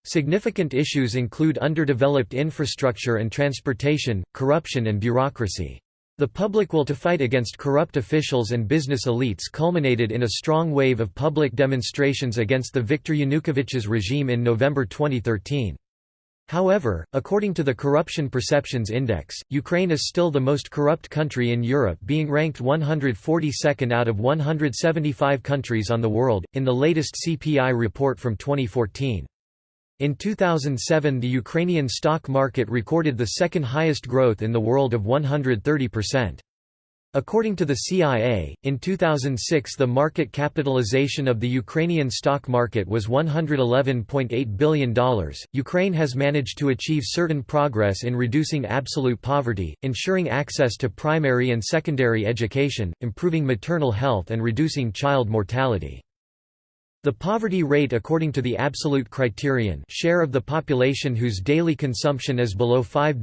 Significant issues include underdeveloped infrastructure and transportation, corruption and bureaucracy. The public will to fight against corrupt officials and business elites culminated in a strong wave of public demonstrations against the Viktor Yanukovych's regime in November 2013. However, according to the Corruption Perceptions Index, Ukraine is still the most corrupt country in Europe being ranked 142nd out of 175 countries on the world, in the latest CPI report from 2014. In 2007 the Ukrainian stock market recorded the second highest growth in the world of 130%. According to the CIA, in 2006 the market capitalization of the Ukrainian stock market was $111.8 billion. Ukraine has managed to achieve certain progress in reducing absolute poverty, ensuring access to primary and secondary education, improving maternal health and reducing child mortality. The poverty rate according to the absolute criterion share of the population whose daily consumption is below $5.05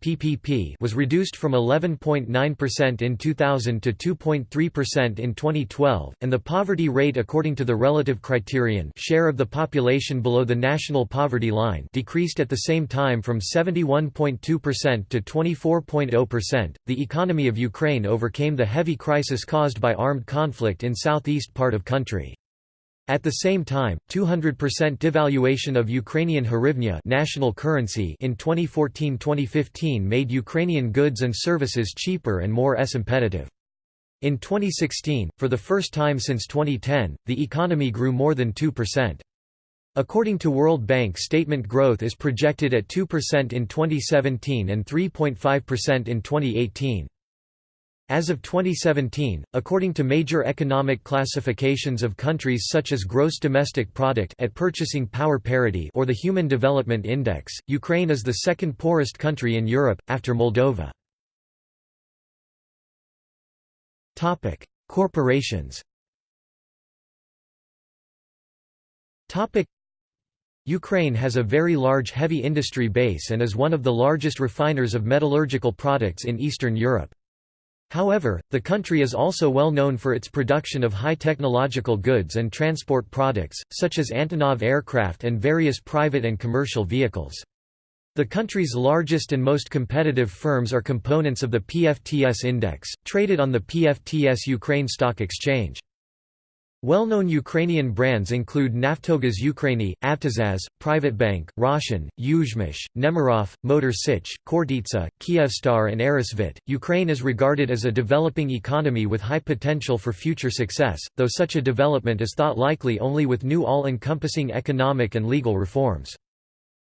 PPP was reduced from 11.9% in 2000 to 2.3% in 2012, and the poverty rate according to the relative criterion share of the population below the national poverty line decreased at the same time from 71.2% to 24.0%. The economy of Ukraine overcame the heavy crisis caused by armed conflict in southeast part of country. At the same time, 200% devaluation of Ukrainian hryvnia national currency in 2014-2015 made Ukrainian goods and services cheaper and more S-competitive. In 2016, for the first time since 2010, the economy grew more than 2%. According to World Bank statement growth is projected at 2% in 2017 and 3.5% in 2018. As of 2017, according to major economic classifications of countries such as gross domestic product at purchasing power parity or the Human Development Index, Ukraine is the second poorest country in Europe after Moldova. Topic: Corporations. Topic: Ukraine has a very large heavy industry base and is one of the largest refiners of metallurgical products in Eastern Europe. However, the country is also well known for its production of high technological goods and transport products, such as Antonov aircraft and various private and commercial vehicles. The country's largest and most competitive firms are components of the PFTS index, traded on the PFTS Ukraine Stock Exchange. Well-known Ukrainian brands include Naftogaz Ukrainy, Avtozaz, Privatbank, Roshen, Yuzhmash, Nemirov, Motor Sich, Khortytsa, Kyivstar and Aerosvit. Ukraine is regarded as a developing economy with high potential for future success, though such a development is thought likely only with new all-encompassing economic and legal reforms.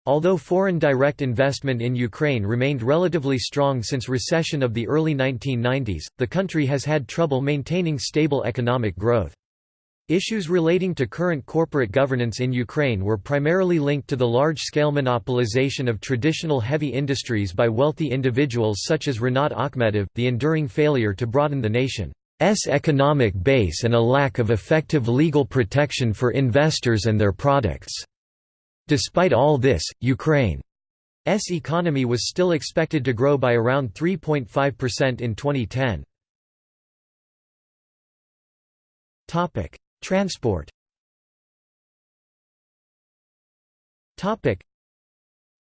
Although foreign direct investment in Ukraine remained relatively strong since recession of the early 1990s, the country has had trouble maintaining stable economic growth. Issues relating to current corporate governance in Ukraine were primarily linked to the large-scale monopolization of traditional heavy industries by wealthy individuals such as Rinat Akhmetov, the enduring failure to broaden the nation's economic base and a lack of effective legal protection for investors and their products. Despite all this, Ukraine's economy was still expected to grow by around 3.5% in 2010. Transport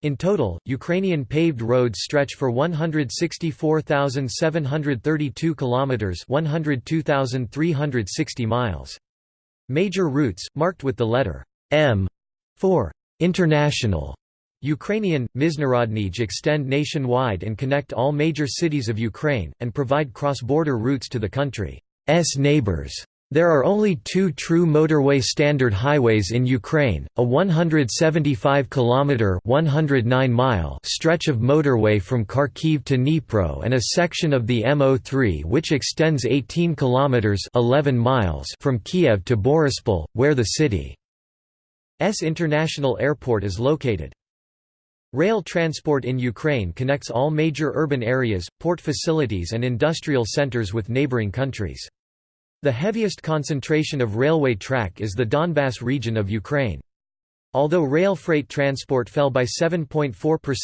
in total, Ukrainian paved roads stretch for 164,732 kilometers, 102,360 miles. Major routes marked with the letter M for international Ukrainian Mizhnarodnij extend nationwide and connect all major cities of Ukraine and provide cross-border routes to the country's neighbors. There are only two true motorway standard highways in Ukraine, a 175-kilometre stretch of motorway from Kharkiv to Dnipro and a section of the M03 which extends 18 kilometres 11 miles from Kiev to Boryspil, where the city's international airport is located. Rail transport in Ukraine connects all major urban areas, port facilities and industrial centres with neighbouring countries. The heaviest concentration of railway track is the Donbass region of Ukraine. Although rail freight transport fell by 7.4%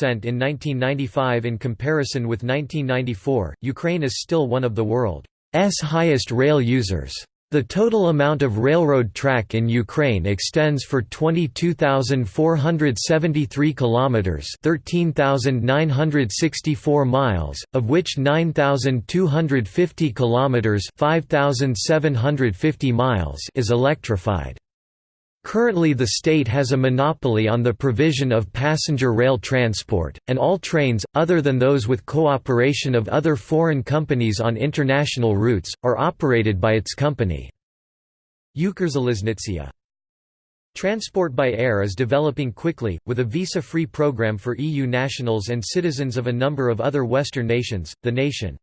in 1995 in comparison with 1994, Ukraine is still one of the world's highest rail users. The total amount of railroad track in Ukraine extends for 22,473 kilometers, 13,964 miles, of which 9,250 kilometers, 5,750 miles is electrified. Currently the state has a monopoly on the provision of passenger rail transport, and all trains, other than those with cooperation of other foreign companies on international routes, are operated by its company. Ukrzaliznytsia. Transport by air is developing quickly, with a visa-free program for EU nationals and citizens of a number of other Western nations. The nation's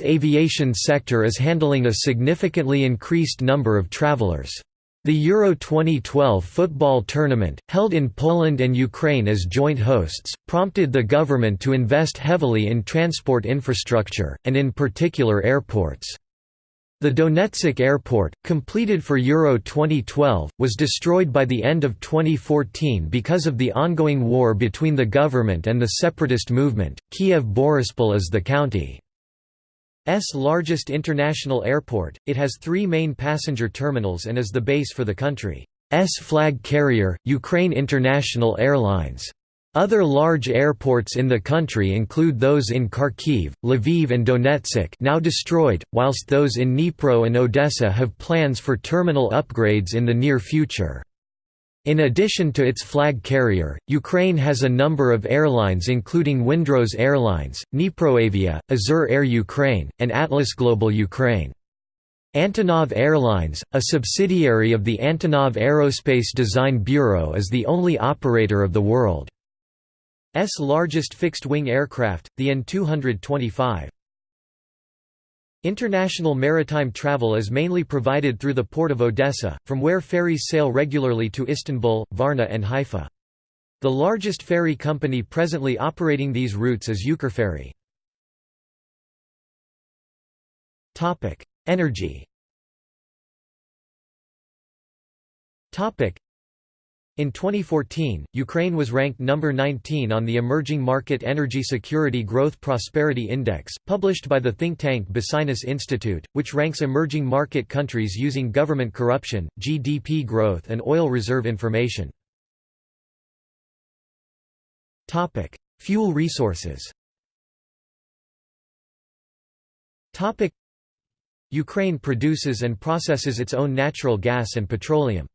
aviation sector is handling a significantly increased number of travelers. The Euro 2012 football tournament, held in Poland and Ukraine as joint hosts, prompted the government to invest heavily in transport infrastructure, and in particular airports. The Donetsk airport, completed for Euro 2012, was destroyed by the end of 2014 because of the ongoing war between the government and the separatist movement. Kiev Borispol is the county largest international airport, it has three main passenger terminals and is the base for the country's flag carrier, Ukraine International Airlines. Other large airports in the country include those in Kharkiv, Lviv and Donetsk now destroyed, whilst those in Dnipro and Odessa have plans for terminal upgrades in the near future. In addition to its flag carrier, Ukraine has a number of airlines including Windrose Airlines, Dniproavia, Azur Air Ukraine, and Atlas Global Ukraine. Antonov Airlines, a subsidiary of the Antonov Aerospace Design Bureau is the only operator of the world's largest fixed-wing aircraft, the An-225. International maritime travel is mainly provided through the port of Odessa, from where ferries sail regularly to Istanbul, Varna and Haifa. The largest ferry company presently operating these routes is Ukrferry. Energy in 2014, Ukraine was ranked number 19 on the Emerging Market Energy Security Growth Prosperity Index, published by the think tank Basinus Institute, which ranks emerging market countries using government corruption, GDP growth and oil reserve information. Fuel resources Ukraine produces and processes its own natural gas and petroleum.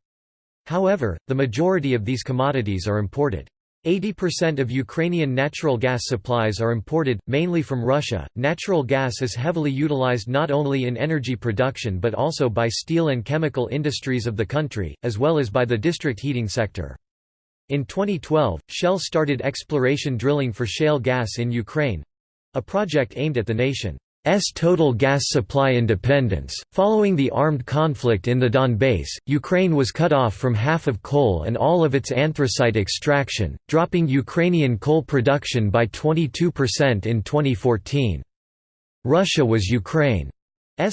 However, the majority of these commodities are imported. 80% of Ukrainian natural gas supplies are imported, mainly from Russia. Natural gas is heavily utilized not only in energy production but also by steel and chemical industries of the country, as well as by the district heating sector. In 2012, Shell started exploration drilling for shale gas in Ukraine a project aimed at the nation's total gas supply independence. Following the armed conflict in the Donbass, Ukraine was cut off from half of coal and all of its anthracite extraction, dropping Ukrainian coal production by 22% in 2014. Russia was Ukraine's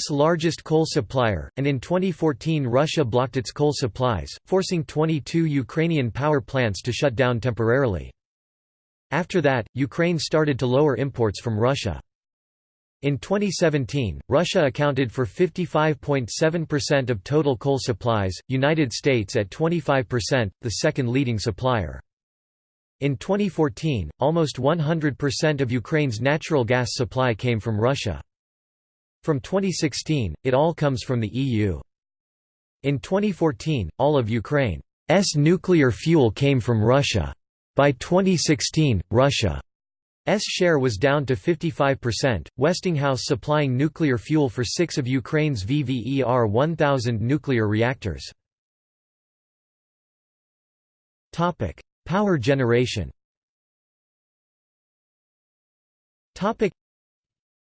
largest coal supplier, and in 2014 Russia blocked its coal supplies, forcing 22 Ukrainian power plants to shut down temporarily. After that, Ukraine started to lower imports from Russia. In 2017, Russia accounted for 55.7% of total coal supplies, United States at 25%, the second leading supplier. In 2014, almost 100% of Ukraine's natural gas supply came from Russia. From 2016, it all comes from the EU. In 2014, all of Ukraine's nuclear fuel came from Russia. By 2016, Russia share was down to 55%, Westinghouse supplying nuclear fuel for six of Ukraine's VVER 1000 nuclear reactors. Power generation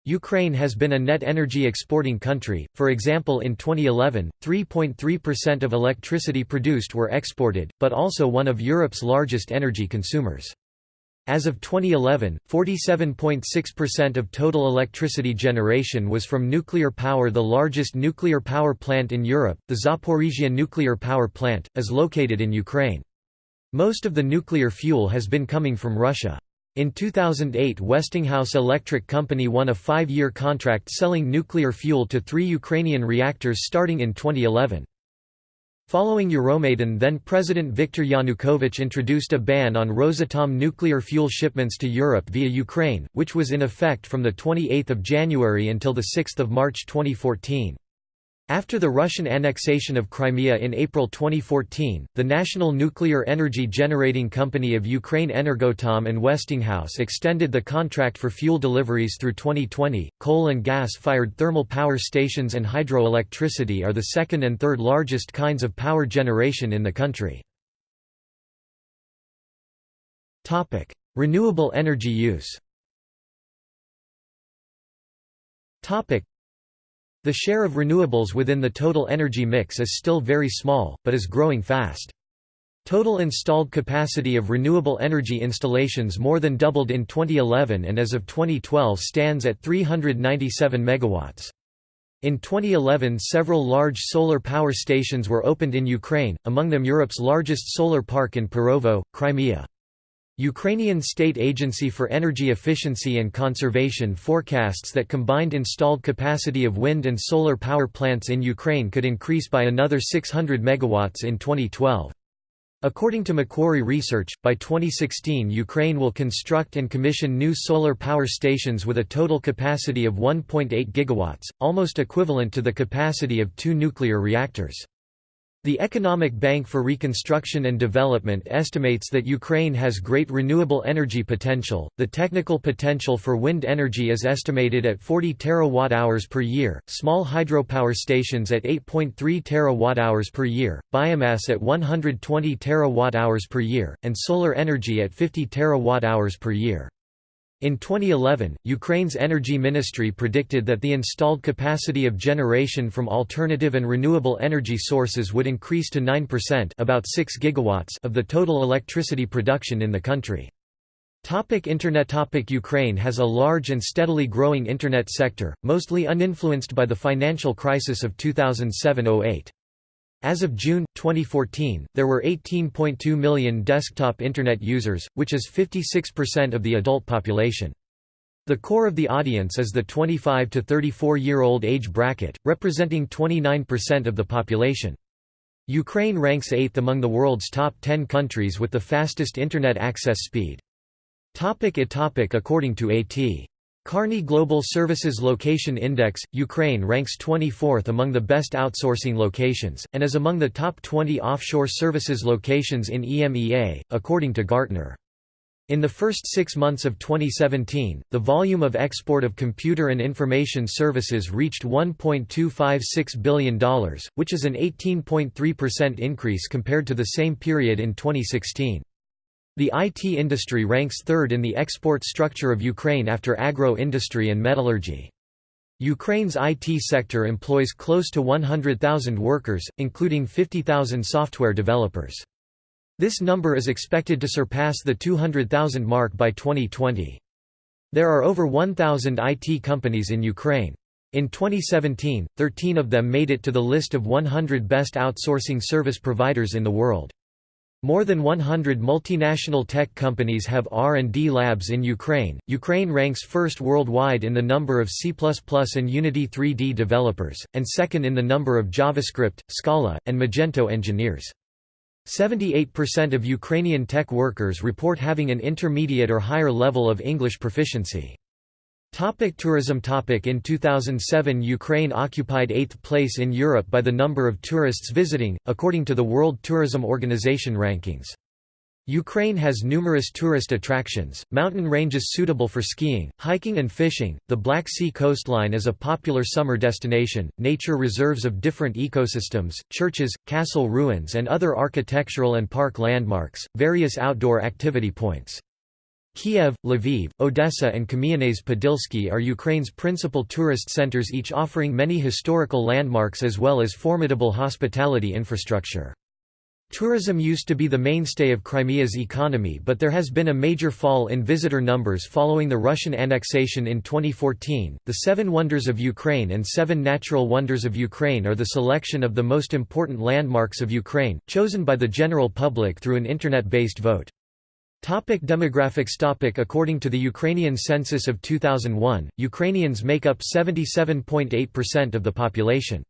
Ukraine has been a net energy exporting country, for example in 2011, 3.3% of electricity produced were exported, but also one of Europe's largest energy consumers. As of 2011, 47.6% of total electricity generation was from nuclear power The largest nuclear power plant in Europe, the Zaporizhia nuclear power plant, is located in Ukraine. Most of the nuclear fuel has been coming from Russia. In 2008 Westinghouse Electric Company won a five-year contract selling nuclear fuel to three Ukrainian reactors starting in 2011. Following Euromaidan then-President Viktor Yanukovych introduced a ban on Rosatom nuclear fuel shipments to Europe via Ukraine, which was in effect from 28 January until 6 March 2014. After the Russian annexation of Crimea in April 2014, the National Nuclear Energy Generating Company of Ukraine Energoatom and Westinghouse extended the contract for fuel deliveries through 2020. Coal and gas fired thermal power stations and hydroelectricity are the second and third largest kinds of power generation in the country. Topic: Renewable energy use the share of renewables within the total energy mix is still very small, but is growing fast. Total installed capacity of renewable energy installations more than doubled in 2011 and as of 2012 stands at 397 megawatts. In 2011 several large solar power stations were opened in Ukraine, among them Europe's largest solar park in Perovo, Crimea. Ukrainian State Agency for Energy Efficiency and Conservation forecasts that combined installed capacity of wind and solar power plants in Ukraine could increase by another 600 megawatts in 2012. According to Macquarie Research, by 2016 Ukraine will construct and commission new solar power stations with a total capacity of 1.8 gigawatts, almost equivalent to the capacity of two nuclear reactors. The Economic Bank for Reconstruction and Development estimates that Ukraine has great renewable energy potential. The technical potential for wind energy is estimated at 40 terawatt-hours per year, small hydropower stations at 8.3 terawatt-hours per year, biomass at 120 terawatt-hours per year, and solar energy at 50 terawatt-hours per year. In 2011, Ukraine's energy ministry predicted that the installed capacity of generation from alternative and renewable energy sources would increase to 9% about 6 gigawatts of the total electricity production in the country. Topic Internet Topic Ukraine has a large and steadily growing Internet sector, mostly uninfluenced by the financial crisis of 2007–08. As of June, 2014, there were 18.2 million desktop Internet users, which is 56% of the adult population. The core of the audience is the 25 to 34-year-old age bracket, representing 29% of the population. Ukraine ranks 8th among the world's top 10 countries with the fastest Internet access speed. Topic topic According to A.T. Kearney Global Services Location Index, Ukraine ranks 24th among the best outsourcing locations, and is among the top 20 offshore services locations in EMEA, according to Gartner. In the first six months of 2017, the volume of export of computer and information services reached $1.256 billion, which is an 18.3% increase compared to the same period in 2016. The IT industry ranks third in the export structure of Ukraine after agro-industry and metallurgy. Ukraine's IT sector employs close to 100,000 workers, including 50,000 software developers. This number is expected to surpass the 200,000 mark by 2020. There are over 1,000 IT companies in Ukraine. In 2017, 13 of them made it to the list of 100 best outsourcing service providers in the world. More than 100 multinational tech companies have R&D labs in Ukraine. Ukraine ranks first worldwide in the number of C++ and Unity 3D developers, and second in the number of JavaScript, Scala, and Magento engineers. 78% of Ukrainian tech workers report having an intermediate or higher level of English proficiency. Topic tourism topic In 2007 Ukraine occupied eighth place in Europe by the number of tourists visiting, according to the World Tourism Organization rankings. Ukraine has numerous tourist attractions, mountain ranges suitable for skiing, hiking and fishing, the Black Sea coastline is a popular summer destination, nature reserves of different ecosystems, churches, castle ruins and other architectural and park landmarks, various outdoor activity points. Kiev, Lviv, Odessa and Kamyanets-Podilsky are Ukraine's principal tourist centers each offering many historical landmarks as well as formidable hospitality infrastructure. Tourism used to be the mainstay of Crimea's economy but there has been a major fall in visitor numbers following the Russian annexation in 2014. The Seven Wonders of Ukraine and Seven Natural Wonders of Ukraine are the selection of the most important landmarks of Ukraine, chosen by the general public through an internet-based vote. Topic demographics topic According to the Ukrainian census of 2001, Ukrainians make up 77.8% of the population.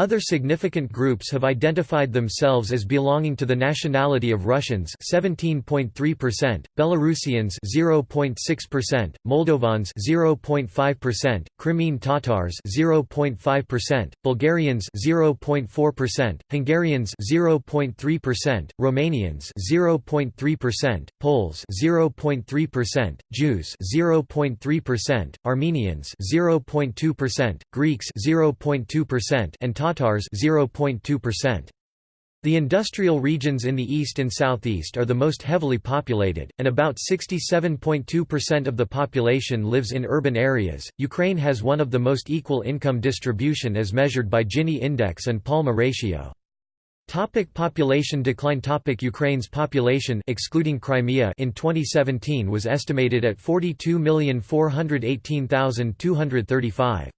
Other significant groups have identified themselves as belonging to the nationality of Russians 17.3%, Belarusians 0.6%, Moldovans 0.5%, Crimean Tatars 0.5%, Bulgarians 0.4%, Hungarians 0.3%, Romanians 0.3%, Poles 0.3%, Jews 0.3%, Armenians 0.2%, Greeks 0.2% and Tatars 0.2%. The industrial regions in the east and southeast are the most heavily populated, and about 67.2% of the population lives in urban areas. Ukraine has one of the most equal income distribution as measured by Gini index and Palma ratio. Topic population decline Topic Ukraine's population excluding Crimea in 2017 was estimated at 42,418,235.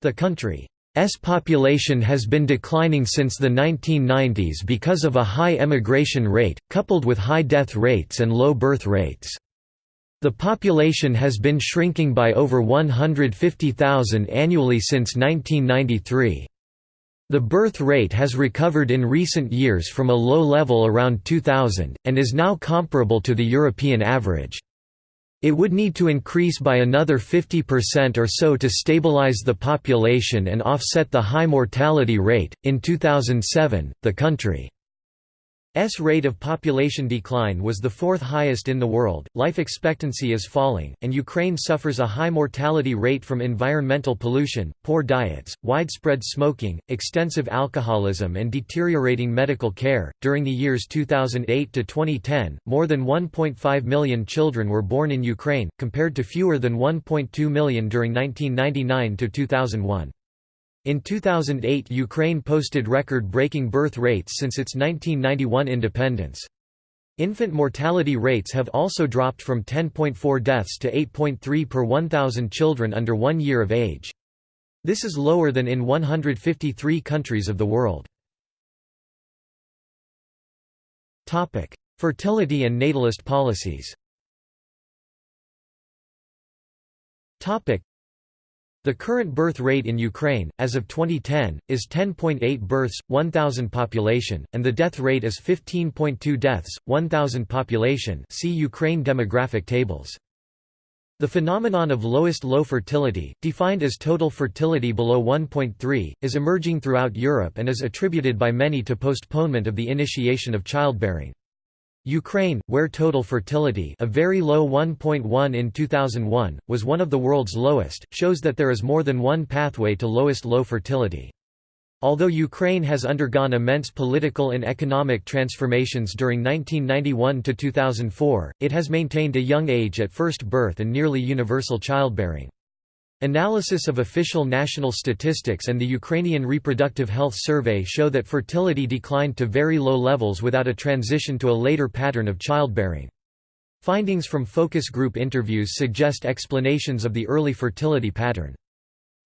The country S population has been declining since the 1990s because of a high emigration rate, coupled with high death rates and low birth rates. The population has been shrinking by over 150,000 annually since 1993. The birth rate has recovered in recent years from a low level around 2000, and is now comparable to the European average. It would need to increase by another 50% or so to stabilize the population and offset the high mortality rate. In 2007, the country S rate of population decline was the fourth highest in the world, life expectancy is falling, and Ukraine suffers a high mortality rate from environmental pollution, poor diets, widespread smoking, extensive alcoholism, and deteriorating medical care. During the years 2008 to 2010, more than 1.5 million children were born in Ukraine, compared to fewer than 1.2 million during 1999 to 2001. In 2008 Ukraine posted record-breaking birth rates since its 1991 independence. Infant mortality rates have also dropped from 10.4 deaths to 8.3 per 1,000 children under one year of age. This is lower than in 153 countries of the world. Fertility and natalist policies the current birth rate in Ukraine, as of 2010, is 10.8 births, 1,000 population, and the death rate is 15.2 deaths, 1,000 population see Ukraine demographic tables. The phenomenon of lowest low fertility, defined as total fertility below 1.3, is emerging throughout Europe and is attributed by many to postponement of the initiation of childbearing. Ukraine, where total fertility a very low 1.1 in 2001, was one of the world's lowest, shows that there is more than one pathway to lowest low fertility. Although Ukraine has undergone immense political and economic transformations during 1991 to 2004, it has maintained a young age at first birth and nearly universal childbearing. Analysis of official national statistics and the Ukrainian Reproductive Health Survey show that fertility declined to very low levels without a transition to a later pattern of childbearing. Findings from focus group interviews suggest explanations of the early fertility pattern.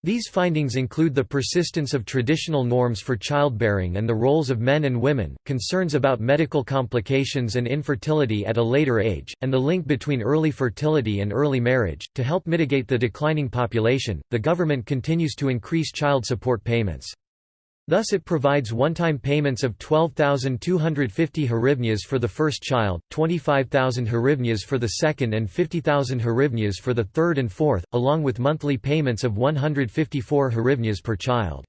These findings include the persistence of traditional norms for childbearing and the roles of men and women, concerns about medical complications and infertility at a later age, and the link between early fertility and early marriage. To help mitigate the declining population, the government continues to increase child support payments. Thus it provides one-time payments of 12,250 hryvnias for the first child, 25,000 hryvnias for the second and 50,000 hryvnias for the third and fourth, along with monthly payments of 154 hryvnias per child.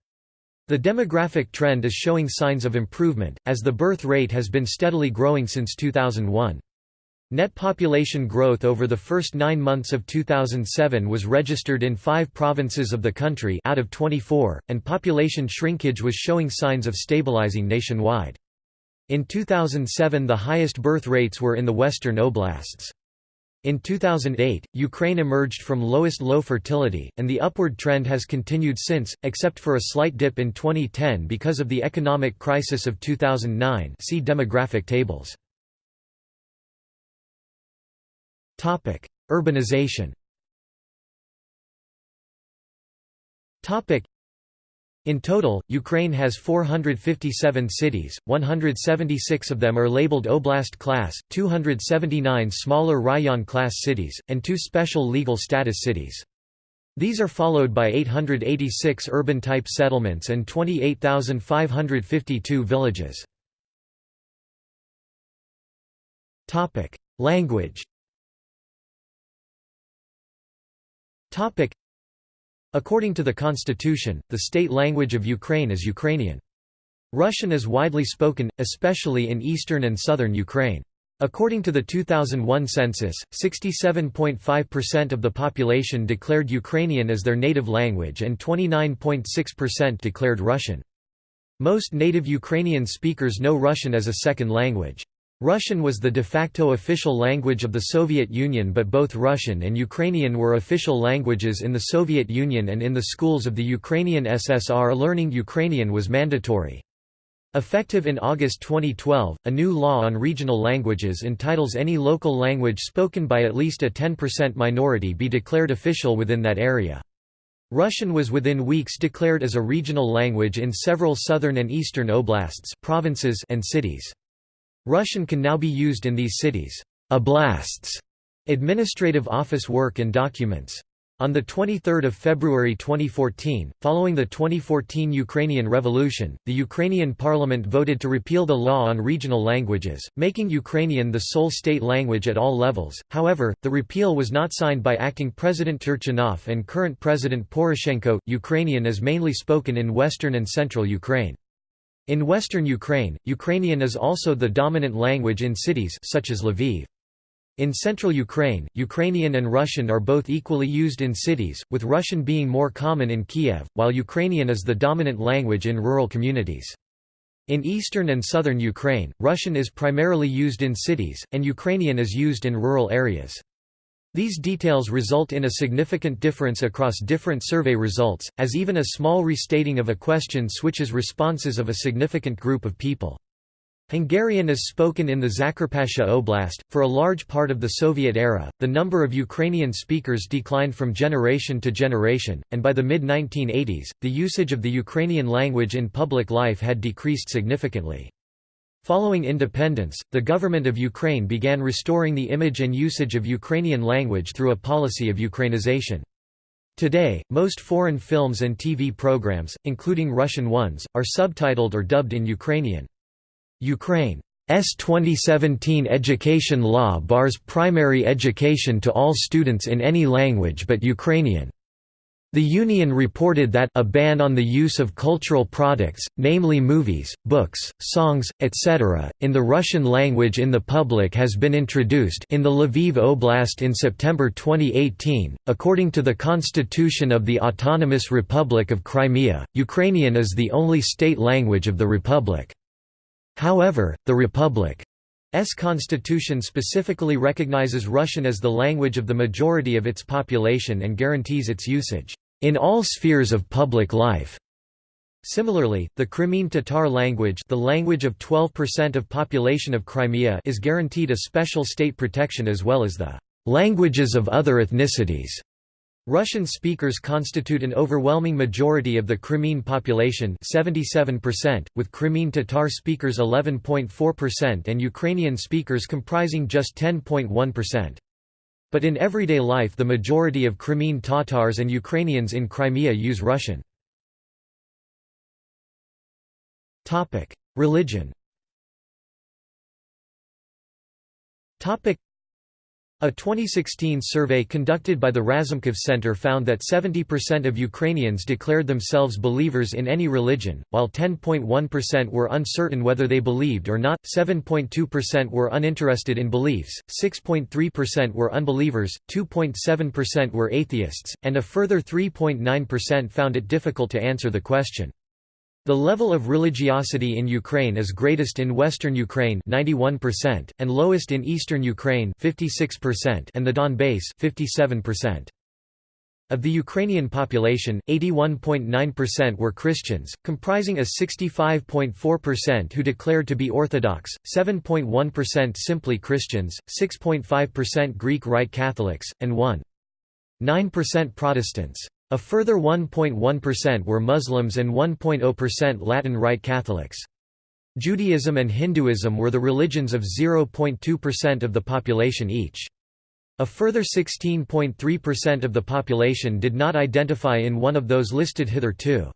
The demographic trend is showing signs of improvement, as the birth rate has been steadily growing since 2001. Net population growth over the first nine months of 2007 was registered in five provinces of the country out of 24, and population shrinkage was showing signs of stabilizing nationwide. In 2007 the highest birth rates were in the western oblasts. In 2008, Ukraine emerged from lowest low fertility, and the upward trend has continued since, except for a slight dip in 2010 because of the economic crisis of 2009 see demographic tables. Topic: Urbanization. Topic: in total, Ukraine has 457 cities, 176 of them are labeled Oblast class, 279 smaller Rayon class cities, and two special legal status cities. These are followed by 886 urban-type settlements and 28,552 villages. Language According to the constitution, the state language of Ukraine is Ukrainian. Russian is widely spoken, especially in eastern and southern Ukraine. According to the 2001 census, 67.5% of the population declared Ukrainian as their native language and 29.6% declared Russian. Most native Ukrainian speakers know Russian as a second language. Russian was the de facto official language of the Soviet Union but both Russian and Ukrainian were official languages in the Soviet Union and in the schools of the Ukrainian SSR learning Ukrainian was mandatory. Effective in August 2012, a new law on regional languages entitles any local language spoken by at least a 10% minority be declared official within that area. Russian was within weeks declared as a regional language in several southern and eastern oblasts provinces and cities. Russian can now be used in these cities. Oblasts, administrative office work and documents. On 23 February 2014, following the 2014 Ukrainian Revolution, the Ukrainian parliament voted to repeal the law on regional languages, making Ukrainian the sole state language at all levels. However, the repeal was not signed by acting President Turchinov and current President Poroshenko. Ukrainian is mainly spoken in western and central Ukraine. In western Ukraine, Ukrainian is also the dominant language in cities such as Lviv. In central Ukraine, Ukrainian and Russian are both equally used in cities, with Russian being more common in Kiev, while Ukrainian is the dominant language in rural communities. In eastern and southern Ukraine, Russian is primarily used in cities, and Ukrainian is used in rural areas. These details result in a significant difference across different survey results, as even a small restating of a question switches responses of a significant group of people. Hungarian is spoken in the Zakarpattia Oblast. For a large part of the Soviet era, the number of Ukrainian speakers declined from generation to generation, and by the mid 1980s, the usage of the Ukrainian language in public life had decreased significantly. Following independence, the government of Ukraine began restoring the image and usage of Ukrainian language through a policy of Ukrainization. Today, most foreign films and TV programs, including Russian ones, are subtitled or dubbed in Ukrainian. Ukraine's 2017 education law bars primary education to all students in any language but Ukrainian. The Union reported that a ban on the use of cultural products, namely movies, books, songs, etc., in the Russian language in the public has been introduced in the Lviv Oblast in September 2018. According to the Constitution of the Autonomous Republic of Crimea, Ukrainian is the only state language of the republic. However, the republic's constitution specifically recognizes Russian as the language of the majority of its population and guarantees its usage in all spheres of public life. Similarly, the Crimean Tatar language the language of 12% of population of Crimea is guaranteed a special state protection as well as the languages of other ethnicities. Russian speakers constitute an overwhelming majority of the Crimean population 77%, with Crimean Tatar speakers 11.4% and Ukrainian speakers comprising just 10.1%. But in everyday life the majority of Crimean Tatars and Ukrainians in Crimea use Russian. Religion a 2016 survey conducted by the Razumkov Center found that 70% of Ukrainians declared themselves believers in any religion, while 10.1% were uncertain whether they believed or not, 7.2% were uninterested in beliefs, 6.3% were unbelievers, 2.7% were atheists, and a further 3.9% found it difficult to answer the question. The level of religiosity in Ukraine is greatest in western Ukraine 91% and lowest in eastern Ukraine 56% and the Donbass 57%. Of the Ukrainian population, 81.9% were Christians, comprising a 65.4% who declared to be Orthodox, 7.1% simply Christians, 6.5% Greek Rite Catholics, and 1.9% Protestants. A further 1.1% were Muslims and 1.0% Latin Rite Catholics. Judaism and Hinduism were the religions of 0.2% of the population each. A further 16.3% of the population did not identify in one of those listed hitherto.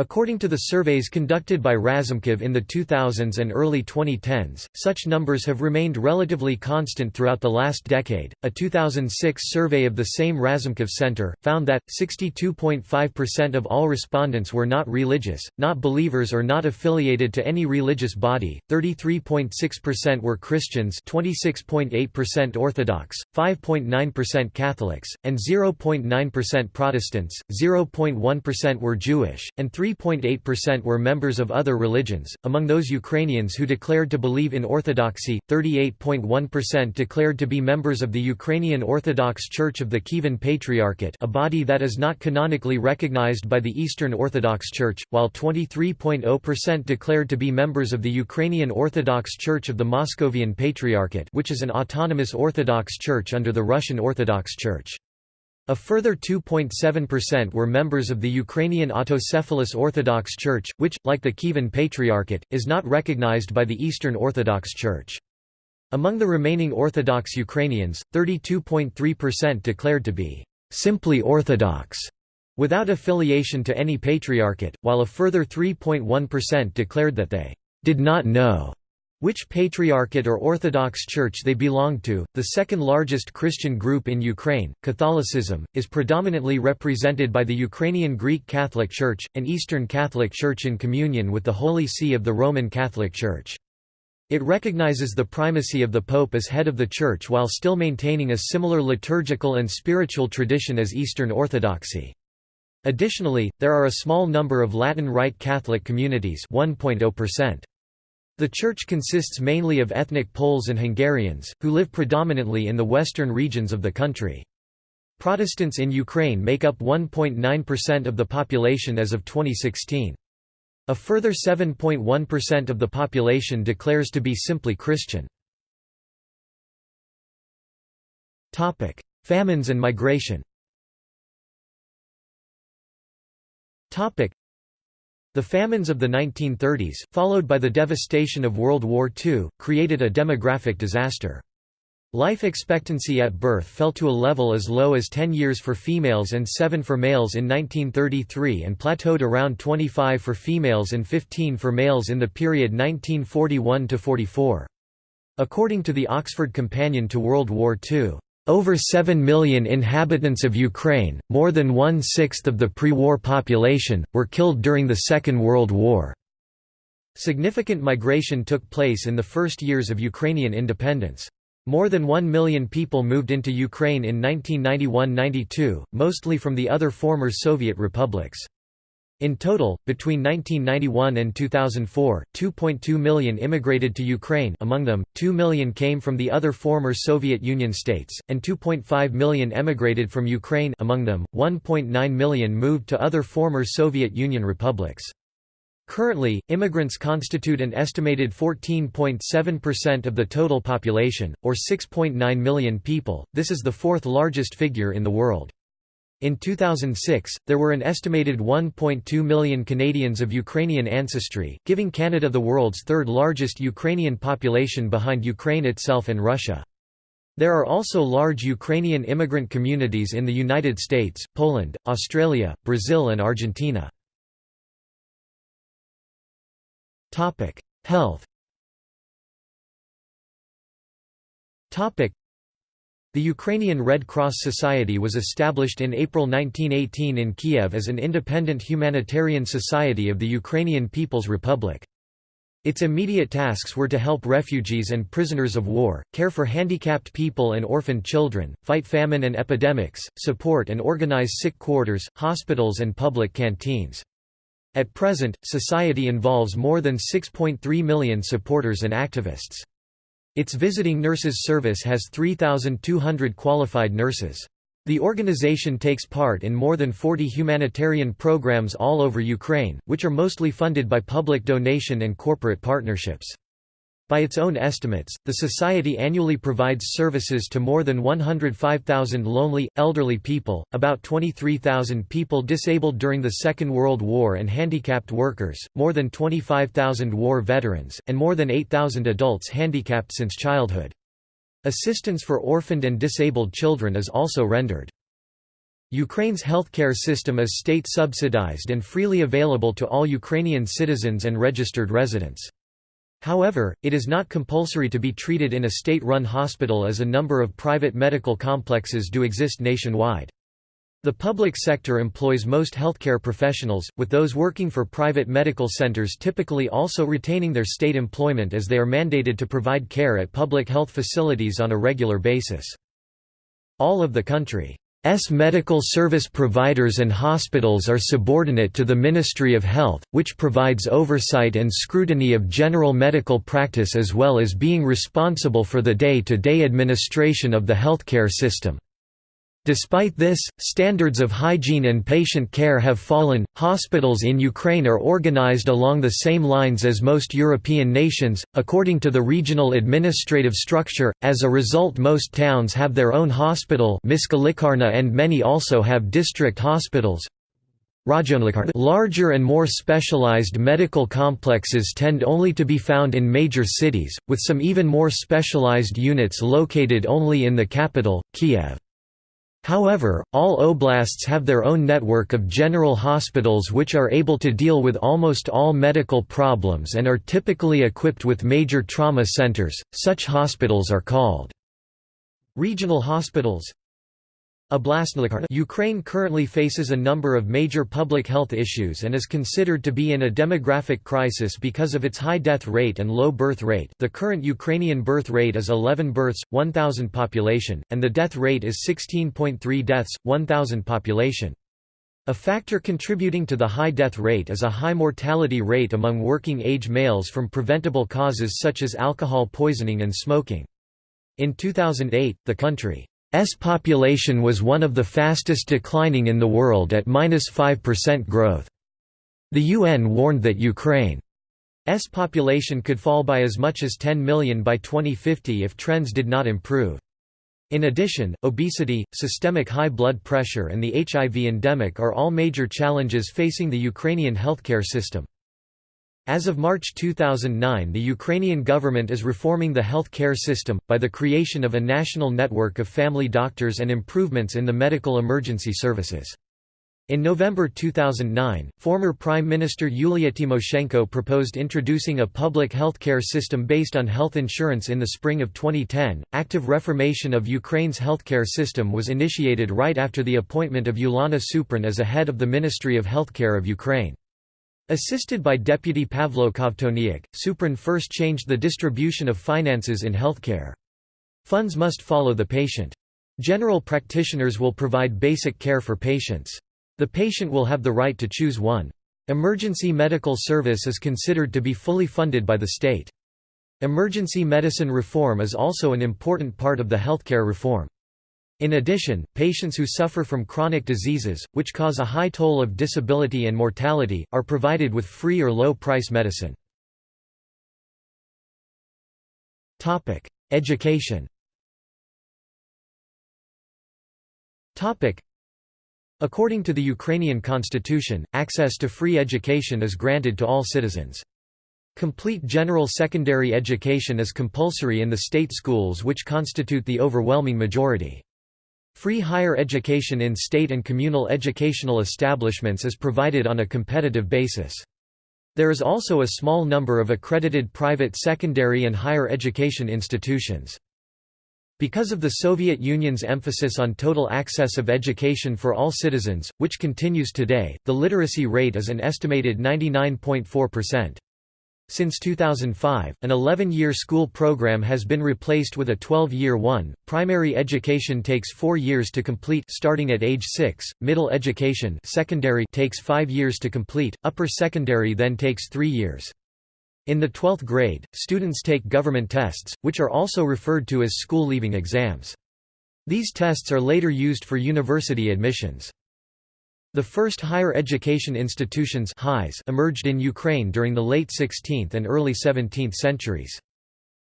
According to the surveys conducted by Razumkov in the 2000s and early 2010s, such numbers have remained relatively constant throughout the last decade. A 2006 survey of the same Razumkov Center found that 62.5% of all respondents were not religious, not believers, or not affiliated to any religious body. 33.6% were Christians, 26.8% Orthodox, 5.9% Catholics, and 0.9% Protestants. 0.1% were Jewish, and 3 3.8% were members of other religions. Among those Ukrainians who declared to believe in Orthodoxy, 38.1% declared to be members of the Ukrainian Orthodox Church of the Kievan Patriarchate, a body that is not canonically recognized by the Eastern Orthodox Church, while 23.0% declared to be members of the Ukrainian Orthodox Church of the Moscovian Patriarchate, which is an autonomous Orthodox church under the Russian Orthodox Church. A further 2.7% were members of the Ukrainian Autocephalous Orthodox Church, which, like the Kievan Patriarchate, is not recognized by the Eastern Orthodox Church. Among the remaining Orthodox Ukrainians, 32.3% declared to be simply Orthodox, without affiliation to any patriarchate, while a further 3.1% declared that they did not know which patriarchate or Orthodox Church they belong to. The second largest Christian group in Ukraine, Catholicism, is predominantly represented by the Ukrainian Greek Catholic Church, an Eastern Catholic Church in communion with the Holy See of the Roman Catholic Church. It recognizes the primacy of the Pope as head of the Church while still maintaining a similar liturgical and spiritual tradition as Eastern Orthodoxy. Additionally, there are a small number of Latin Rite Catholic communities 1.0%. The church consists mainly of ethnic Poles and Hungarians, who live predominantly in the western regions of the country. Protestants in Ukraine make up 1.9% of the population as of 2016. A further 7.1% of the population declares to be simply Christian. Famines and migration the famines of the 1930s, followed by the devastation of World War II, created a demographic disaster. Life expectancy at birth fell to a level as low as 10 years for females and 7 for males in 1933 and plateaued around 25 for females and 15 for males in the period 1941–44. According to the Oxford Companion to World War II, over 7 million inhabitants of Ukraine, more than one-sixth of the pre-war population, were killed during the Second World War. Significant migration took place in the first years of Ukrainian independence. More than 1 million people moved into Ukraine in 1991–92, mostly from the other former Soviet republics. In total, between 1991 and 2004, 2.2 million immigrated to Ukraine among them, 2 million came from the other former Soviet Union states, and 2.5 million emigrated from Ukraine among them, 1.9 million moved to other former Soviet Union republics. Currently, immigrants constitute an estimated 14.7% of the total population, or 6.9 million people, this is the fourth largest figure in the world. In 2006, there were an estimated 1.2 million Canadians of Ukrainian ancestry, giving Canada the world's third largest Ukrainian population behind Ukraine itself and Russia. There are also large Ukrainian immigrant communities in the United States, Poland, Australia, Brazil and Argentina. Health the Ukrainian Red Cross Society was established in April 1918 in Kiev as an independent humanitarian society of the Ukrainian People's Republic. Its immediate tasks were to help refugees and prisoners of war, care for handicapped people and orphaned children, fight famine and epidemics, support and organize sick quarters, hospitals and public canteens. At present, society involves more than 6.3 million supporters and activists. Its visiting nurses service has 3,200 qualified nurses. The organization takes part in more than 40 humanitarian programs all over Ukraine, which are mostly funded by public donation and corporate partnerships. By its own estimates, the Society annually provides services to more than 105,000 lonely, elderly people, about 23,000 people disabled during the Second World War and handicapped workers, more than 25,000 war veterans, and more than 8,000 adults handicapped since childhood. Assistance for orphaned and disabled children is also rendered. Ukraine's healthcare system is state-subsidized and freely available to all Ukrainian citizens and registered residents. However, it is not compulsory to be treated in a state-run hospital as a number of private medical complexes do exist nationwide. The public sector employs most healthcare professionals, with those working for private medical centers typically also retaining their state employment as they are mandated to provide care at public health facilities on a regular basis. All of the country S medical service providers and hospitals are subordinate to the Ministry of Health, which provides oversight and scrutiny of general medical practice as well as being responsible for the day-to-day -day administration of the healthcare system. Despite this, standards of hygiene and patient care have fallen. Hospitals in Ukraine are organized along the same lines as most European nations, according to the regional administrative structure. As a result, most towns have their own hospital, and many also have district hospitals. Larger and more specialized medical complexes tend only to be found in major cities, with some even more specialized units located only in the capital, Kiev. However, all oblasts have their own network of general hospitals which are able to deal with almost all medical problems and are typically equipped with major trauma centers. Such hospitals are called regional hospitals. Ukraine currently faces a number of major public health issues and is considered to be in a demographic crisis because of its high death rate and low birth rate. The current Ukrainian birth rate is 11 births 1000 population and the death rate is 16.3 deaths 1000 population. A factor contributing to the high death rate is a high mortality rate among working age males from preventable causes such as alcohol poisoning and smoking. In 2008, the country S population was one of the fastest declining in the world at -5% growth. The UN warned that Ukraine's population could fall by as much as 10 million by 2050 if trends did not improve. In addition, obesity, systemic high blood pressure and the HIV endemic are all major challenges facing the Ukrainian healthcare system. As of March 2009 the Ukrainian government is reforming the health care system, by the creation of a national network of family doctors and improvements in the medical emergency services. In November 2009, former Prime Minister Yulia Tymoshenko proposed introducing a public health care system based on health insurance in the spring of 2010. Active reformation of Ukraine's healthcare system was initiated right after the appointment of Ulana Suprun as a head of the Ministry of Healthcare of Ukraine. Assisted by Deputy Pavlo Kovtoniuk, Suprun first changed the distribution of finances in healthcare. Funds must follow the patient. General practitioners will provide basic care for patients. The patient will have the right to choose one Emergency medical service is considered to be fully funded by the state. Emergency medicine reform is also an important part of the healthcare reform. In addition, patients who suffer from chronic diseases, which cause a high toll of disability and mortality, are provided with free or low-price medicine. Education According to the Ukrainian constitution, access to free education is granted to all citizens. Complete general secondary education is compulsory in the state schools which constitute the overwhelming majority. Free higher education in state and communal educational establishments is provided on a competitive basis. There is also a small number of accredited private secondary and higher education institutions. Because of the Soviet Union's emphasis on total access of education for all citizens, which continues today, the literacy rate is an estimated 99.4%. Since 2005, an 11-year school program has been replaced with a 12-year one. Primary education takes 4 years to complete starting at age 6. Middle education, secondary takes 5 years to complete. Upper secondary then takes 3 years. In the 12th grade, students take government tests, which are also referred to as school leaving exams. These tests are later used for university admissions. The first higher education institutions emerged in Ukraine during the late 16th and early 17th centuries.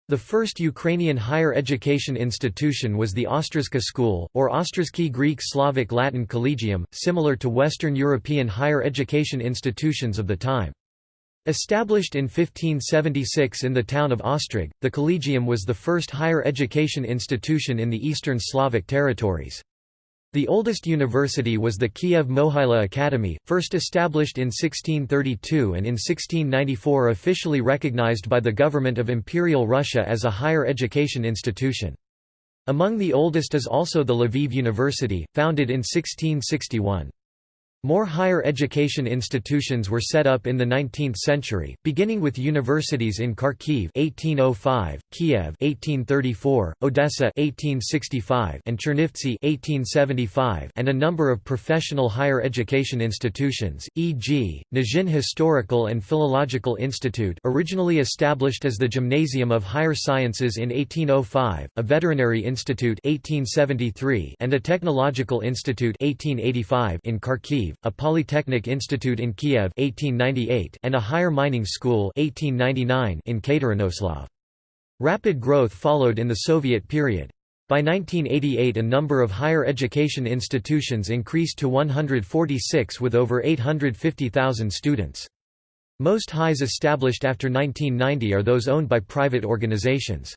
The first Ukrainian higher education institution was the Ostrozka School, or Ostrozki Greek Slavic Latin Collegium, similar to Western European higher education institutions of the time. Established in 1576 in the town of Ostrog, the Collegium was the first higher education institution in the Eastern Slavic territories. The oldest university was the Kiev Mohyla Academy, first established in 1632 and in 1694 officially recognized by the government of Imperial Russia as a higher education institution. Among the oldest is also the Lviv University, founded in 1661. More higher education institutions were set up in the 19th century, beginning with universities in Kharkiv 1805, Kiev 1834, Odessa 1865, and Chernivtsi 1875, and a number of professional higher education institutions, e.g., Nizhin Historical and Philological Institute, originally established as the Gymnasium of Higher Sciences in 1805, a Veterinary Institute 1873, and a Technological Institute 1885 in Kharkiv a Polytechnic Institute in Kiev 1898 and a higher mining school 1899 in Katerinoslav. Rapid growth followed in the Soviet period. By 1988 a number of higher education institutions increased to 146 with over 850,000 students. Most highs established after 1990 are those owned by private organizations.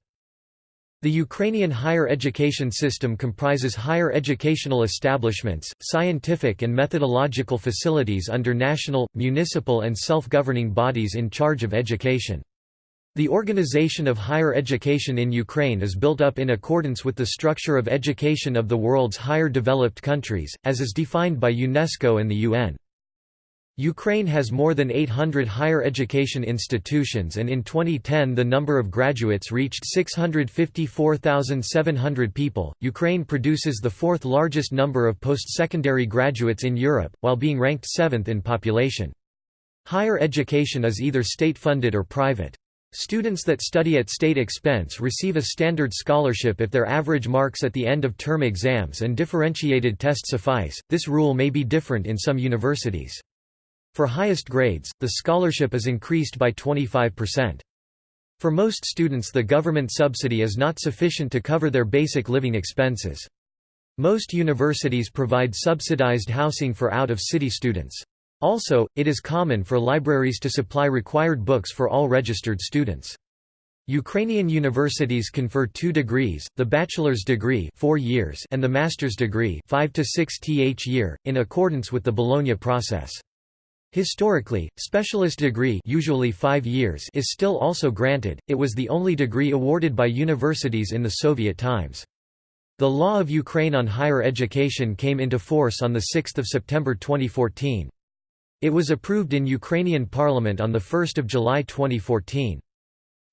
The Ukrainian higher education system comprises higher educational establishments, scientific and methodological facilities under national, municipal and self-governing bodies in charge of education. The organization of higher education in Ukraine is built up in accordance with the structure of education of the world's higher developed countries, as is defined by UNESCO and the UN. Ukraine has more than 800 higher education institutions and in 2010 the number of graduates reached 654,700 people. Ukraine produces the fourth largest number of post-secondary graduates in Europe, while being ranked seventh in population. Higher education is either state-funded or private. Students that study at state expense receive a standard scholarship if their average marks at the end of term exams and differentiated test suffice. This rule may be different in some universities. For highest grades, the scholarship is increased by 25%. For most students the government subsidy is not sufficient to cover their basic living expenses. Most universities provide subsidized housing for out-of-city students. Also, it is common for libraries to supply required books for all registered students. Ukrainian universities confer two degrees, the bachelor's degree 4 years and the master's degree 5 to 6 th year, in accordance with the Bologna process. Historically, specialist degree usually five years is still also granted, it was the only degree awarded by universities in the Soviet times. The law of Ukraine on higher education came into force on 6 September 2014. It was approved in Ukrainian parliament on 1 July 2014.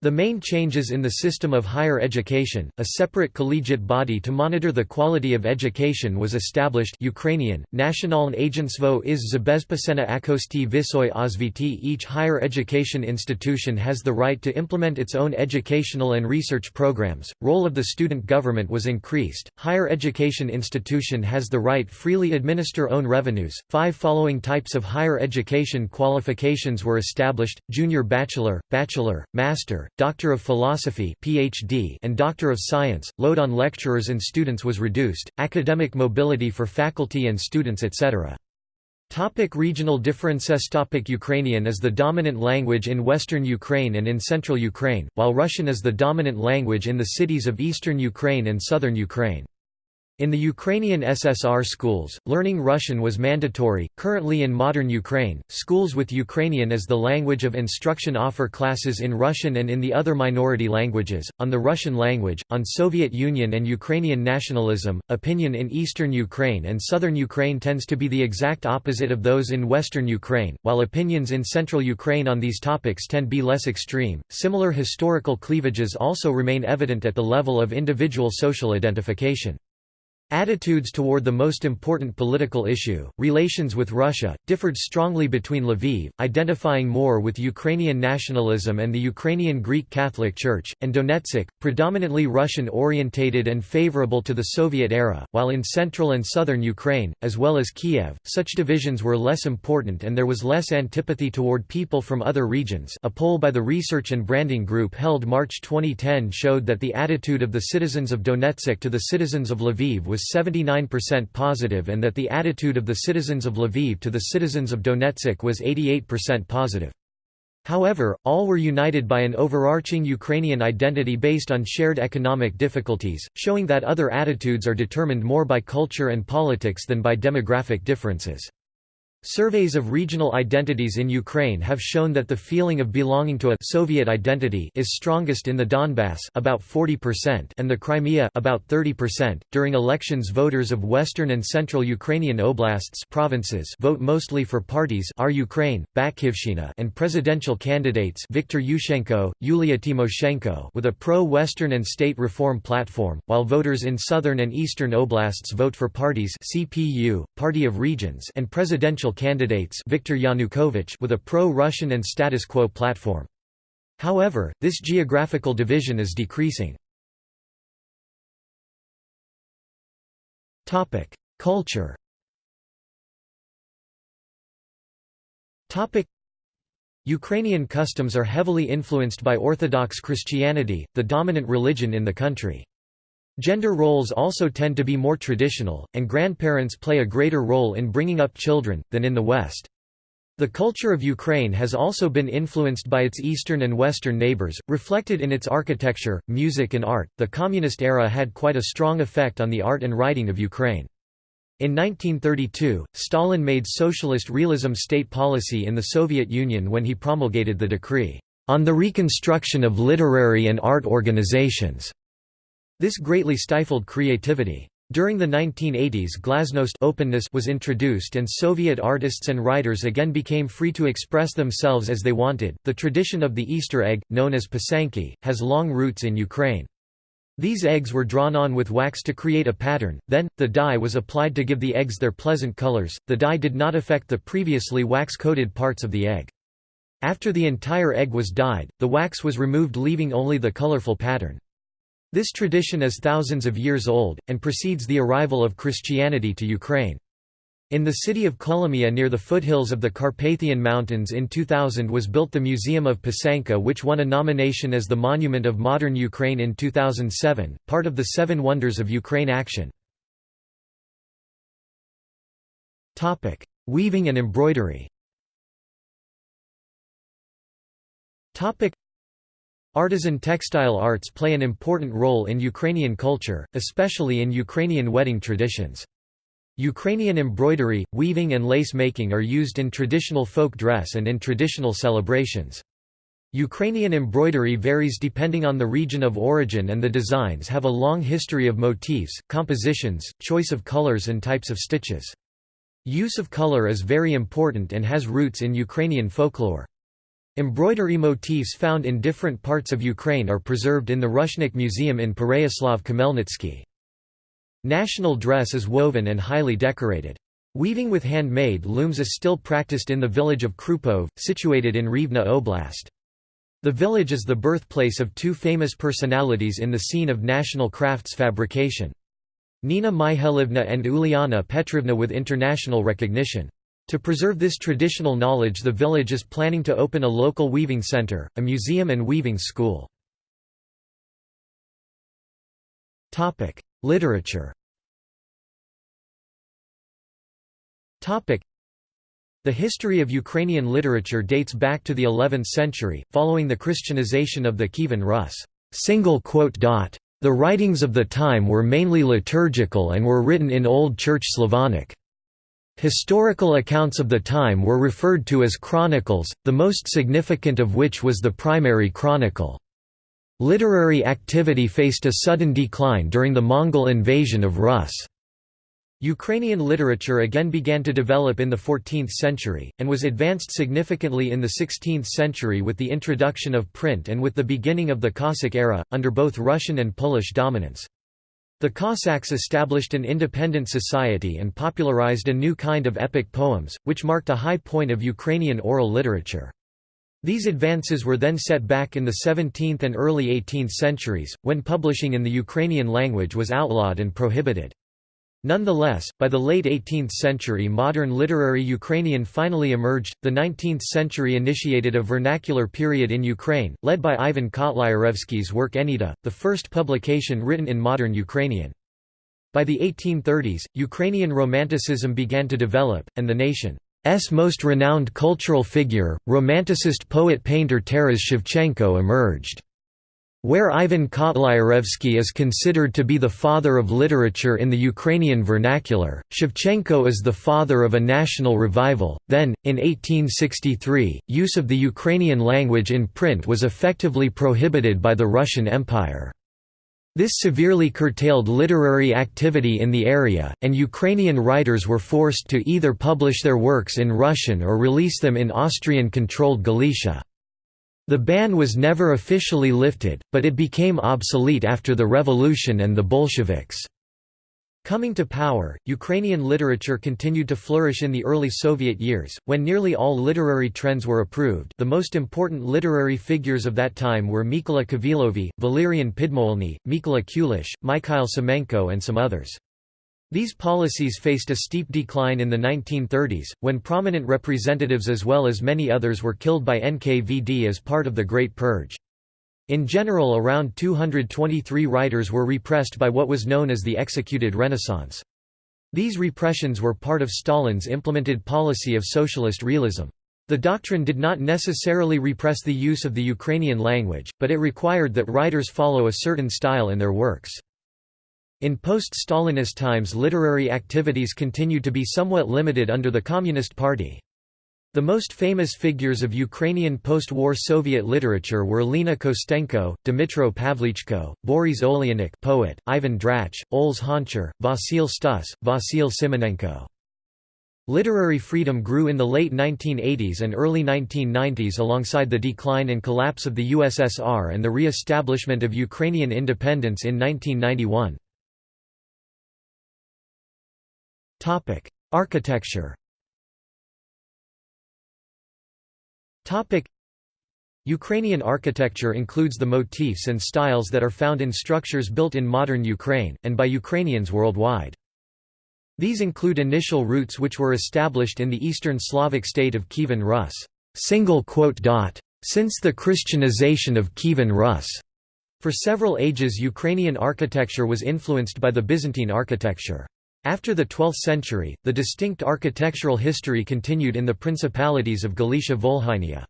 The main changes in the system of higher education, a separate collegiate body to monitor the quality of education was established Ukrainian, Nationalne Agentstvo iz Zabezpieczenia Jakosti Vysoy Osviti Each higher education institution has the right to implement its own educational and research programs, role of the student government was increased, higher education institution has the right freely administer own revenues, five following types of higher education qualifications were established, junior bachelor, bachelor, master, Doctor of Philosophy PhD and Doctor of Science. Load on lecturers and students was reduced, academic mobility for faculty and students etc. Topic regional differences Topic Ukrainian is the dominant language in western Ukraine and in central Ukraine, while Russian is the dominant language in the cities of eastern Ukraine and southern Ukraine. In the Ukrainian SSR schools, learning Russian was mandatory. Currently in modern Ukraine, schools with Ukrainian as the language of instruction offer classes in Russian and in the other minority languages, on the Russian language, on Soviet Union and Ukrainian nationalism. Opinion in eastern Ukraine and southern Ukraine tends to be the exact opposite of those in western Ukraine, while opinions in central Ukraine on these topics tend be less extreme. Similar historical cleavages also remain evident at the level of individual social identification. Attitudes toward the most important political issue, relations with Russia, differed strongly between Lviv, identifying more with Ukrainian nationalism and the Ukrainian Greek Catholic Church, and Donetsk, predominantly Russian-orientated and favorable to the Soviet era, while in central and southern Ukraine, as well as Kiev, such divisions were less important and there was less antipathy toward people from other regions. A poll by the Research and Branding Group held March 2010 showed that the attitude of the citizens of Donetsk to the citizens of Lviv was 79% positive and that the attitude of the citizens of Lviv to the citizens of Donetsk was 88% positive. However, all were united by an overarching Ukrainian identity based on shared economic difficulties, showing that other attitudes are determined more by culture and politics than by demographic differences. Surveys of regional identities in Ukraine have shown that the feeling of belonging to a Soviet identity is strongest in the Donbass about 40% and the Crimea about 30%. During elections voters of western and central Ukrainian oblasts provinces vote mostly for parties Our Ukraine, and presidential candidates Viktor Yushchenko, Yulia Tymoshenko with a pro-western and state reform platform, while voters in southern and eastern oblasts vote for parties CPU, Party of Regions and presidential candidates Viktor Yanukovych with a pro-Russian and status quo platform. However, this geographical division is decreasing. Culture Ukrainian customs are heavily influenced by Orthodox Christianity, the dominant religion in the country. Gender roles also tend to be more traditional, and grandparents play a greater role in bringing up children, than in the West. The culture of Ukraine has also been influenced by its eastern and western neighbors, reflected in its architecture, music, and art. The communist era had quite a strong effect on the art and writing of Ukraine. In 1932, Stalin made socialist realism state policy in the Soviet Union when he promulgated the decree on the reconstruction of literary and art organizations. This greatly stifled creativity. During the 1980s glasnost openness was introduced and Soviet artists and writers again became free to express themselves as they wanted. The tradition of the Easter egg, known as pisanki, has long roots in Ukraine. These eggs were drawn on with wax to create a pattern, then, the dye was applied to give the eggs their pleasant colors. The dye did not affect the previously wax coated parts of the egg. After the entire egg was dyed, the wax was removed leaving only the colorful pattern. This tradition is thousands of years old, and precedes the arrival of Christianity to Ukraine. In the city of Kolomia near the foothills of the Carpathian Mountains in 2000 was built the Museum of Pisanka which won a nomination as the Monument of Modern Ukraine in 2007, part of the Seven Wonders of Ukraine action. Weaving and embroidery Artisan textile arts play an important role in Ukrainian culture, especially in Ukrainian wedding traditions. Ukrainian embroidery, weaving and lace making are used in traditional folk dress and in traditional celebrations. Ukrainian embroidery varies depending on the region of origin and the designs have a long history of motifs, compositions, choice of colors and types of stitches. Use of color is very important and has roots in Ukrainian folklore. Embroidery motifs found in different parts of Ukraine are preserved in the Rushnik Museum in Pereyaslav-Khmelnytsky. National dress is woven and highly decorated. Weaving with handmade looms is still practiced in the village of Krupov, situated in Rivne Oblast. The village is the birthplace of two famous personalities in the scene of national crafts fabrication. Nina Mihailivna and Uliana Petrovna with international recognition. To preserve this traditional knowledge the village is planning to open a local weaving center, a museum and weaving school. Literature the history of Ukrainian literature dates back to the 11th century, following the Christianization of the Kievan Rus. The writings of the time were mainly liturgical and were written in Old Church Slavonic. Historical accounts of the time were referred to as chronicles, the most significant of which was the primary chronicle. Literary activity faced a sudden decline during the Mongol invasion of Rus. Ukrainian literature again began to develop in the 14th century, and was advanced significantly in the 16th century with the introduction of print and with the beginning of the Cossack era, under both Russian and Polish dominance. The Cossacks established an independent society and popularized a new kind of epic poems, which marked a high point of Ukrainian oral literature. These advances were then set back in the 17th and early 18th centuries, when publishing in the Ukrainian language was outlawed and prohibited. Nonetheless, by the late 18th century modern literary Ukrainian finally emerged. The 19th century initiated a vernacular period in Ukraine, led by Ivan Kotlyarevsky's work Eneida, the first publication written in modern Ukrainian. By the 1830s, Ukrainian Romanticism began to develop, and the nation's most renowned cultural figure, Romanticist poet-painter Taras Shevchenko emerged. Where Ivan Kotlyarevsky is considered to be the father of literature in the Ukrainian vernacular, Shevchenko is the father of a national revival. Then, in 1863, use of the Ukrainian language in print was effectively prohibited by the Russian Empire. This severely curtailed literary activity in the area, and Ukrainian writers were forced to either publish their works in Russian or release them in Austrian-controlled Galicia. The ban was never officially lifted, but it became obsolete after the revolution and the Bolsheviks. Coming to power, Ukrainian literature continued to flourish in the early Soviet years, when nearly all literary trends were approved the most important literary figures of that time were Mykola Khvylovy, Valerian Pidmohylny, Mykola Kulish, Mikhail Semenko and some others. These policies faced a steep decline in the 1930s, when prominent representatives as well as many others were killed by NKVD as part of the Great Purge. In general around 223 writers were repressed by what was known as the executed Renaissance. These repressions were part of Stalin's implemented policy of socialist realism. The doctrine did not necessarily repress the use of the Ukrainian language, but it required that writers follow a certain style in their works. In post-Stalinist times literary activities continued to be somewhat limited under the Communist Party. The most famous figures of Ukrainian post-war Soviet literature were Lina Kostenko, Dmytro Pavlichko, Boris Oleynik poet, Ivan Drach, Oles Honchar, Vasil Stus, Vasil Simonenko. Literary freedom grew in the late 1980s and early 1990s alongside the decline and collapse of the USSR and the re-establishment of Ukrainian independence in 1991. Architecture. Topic: Ukrainian architecture includes the motifs and styles that are found in structures built in modern Ukraine, and by Ukrainians worldwide. These include initial roots which were established in the Eastern Slavic state of Kievan Rus. Since the Christianization of Kievan Rus. For several ages Ukrainian architecture was influenced by the Byzantine architecture. After the 12th century, the distinct architectural history continued in the principalities of Galicia-Volhynia.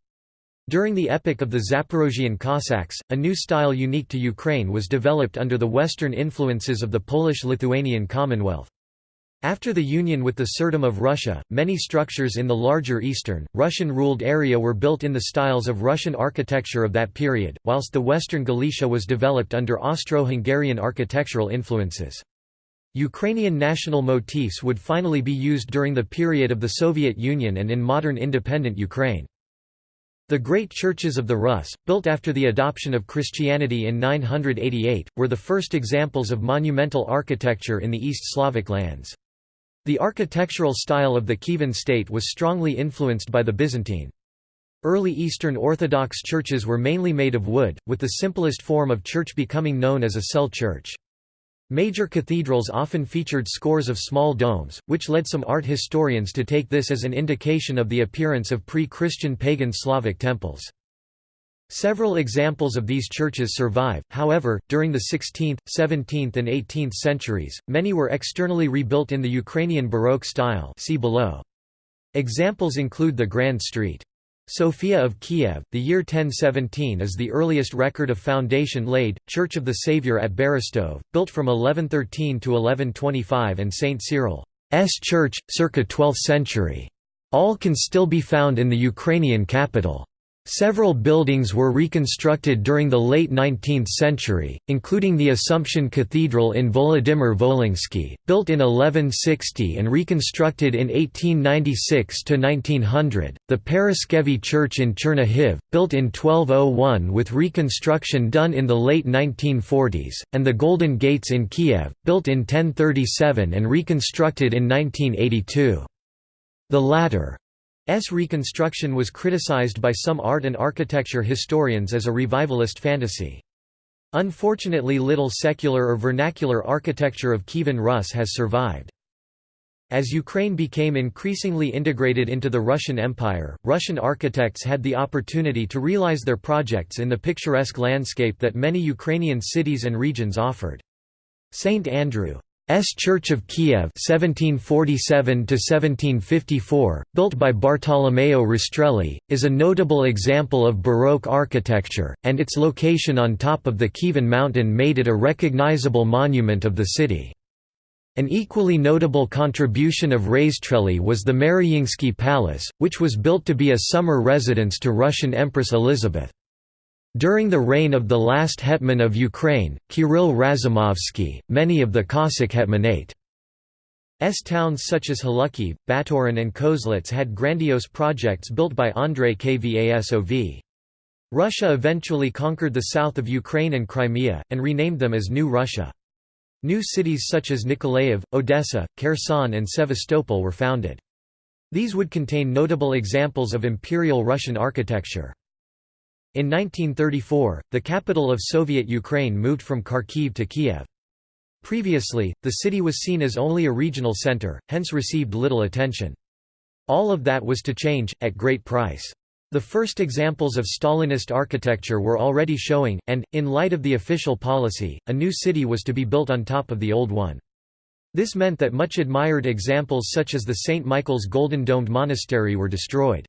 During the epoch of the Zaporozhian Cossacks, a new style unique to Ukraine was developed under the western influences of the Polish-Lithuanian Commonwealth. After the union with the Tsardom of Russia, many structures in the larger eastern, Russian-ruled area were built in the styles of Russian architecture of that period, whilst the western Galicia was developed under Austro-Hungarian architectural influences. Ukrainian national motifs would finally be used during the period of the Soviet Union and in modern independent Ukraine. The great churches of the Rus, built after the adoption of Christianity in 988, were the first examples of monumental architecture in the East Slavic lands. The architectural style of the Kievan state was strongly influenced by the Byzantine. Early Eastern Orthodox churches were mainly made of wood, with the simplest form of church becoming known as a cell church. Major cathedrals often featured scores of small domes, which led some art historians to take this as an indication of the appearance of pre-Christian pagan Slavic temples. Several examples of these churches survive, however, during the 16th, 17th and 18th centuries, many were externally rebuilt in the Ukrainian Baroque style see below. Examples include the Grand Street. Sophia of Kiev, the year 1017 is the earliest record of foundation laid, Church of the Saviour at Berestov, built from 1113 to 1125 and St. Cyril's church, circa 12th century. All can still be found in the Ukrainian capital. Several buildings were reconstructed during the late 19th century, including the Assumption Cathedral in Volodymyr Volynski, built in 1160 and reconstructed in 1896–1900, the Paraskevi Church in Chernihiv, built in 1201 with reconstruction done in the late 1940s, and the Golden Gates in Kiev, built in 1037 and reconstructed in 1982. The latter S reconstruction was criticized by some art and architecture historians as a revivalist fantasy. Unfortunately little secular or vernacular architecture of Kievan Rus has survived. As Ukraine became increasingly integrated into the Russian Empire, Russian architects had the opportunity to realize their projects in the picturesque landscape that many Ukrainian cities and regions offered. St. Andrew S. Church of Kiev 1747–1754, built by Bartolomeo Rastrelli, is a notable example of Baroque architecture, and its location on top of the Kievan mountain made it a recognizable monument of the city. An equally notable contribution of Rastrelli was the Maryinsky Palace, which was built to be a summer residence to Russian Empress Elizabeth. During the reign of the last hetman of Ukraine, Kirill Razumovsky, many of the Cossack hetmanate's towns such as Hlukhiv, Baturyn and Kozelets had grandiose projects built by Andrei Kvasov. Russia eventually conquered the south of Ukraine and Crimea, and renamed them as New Russia. New cities such as Nikolaev, Odessa, Kherson and Sevastopol were founded. These would contain notable examples of Imperial Russian architecture. In 1934, the capital of Soviet Ukraine moved from Kharkiv to Kiev. Previously, the city was seen as only a regional center, hence received little attention. All of that was to change, at great price. The first examples of Stalinist architecture were already showing, and, in light of the official policy, a new city was to be built on top of the old one. This meant that much admired examples such as the St. Michael's Golden Domed Monastery were destroyed.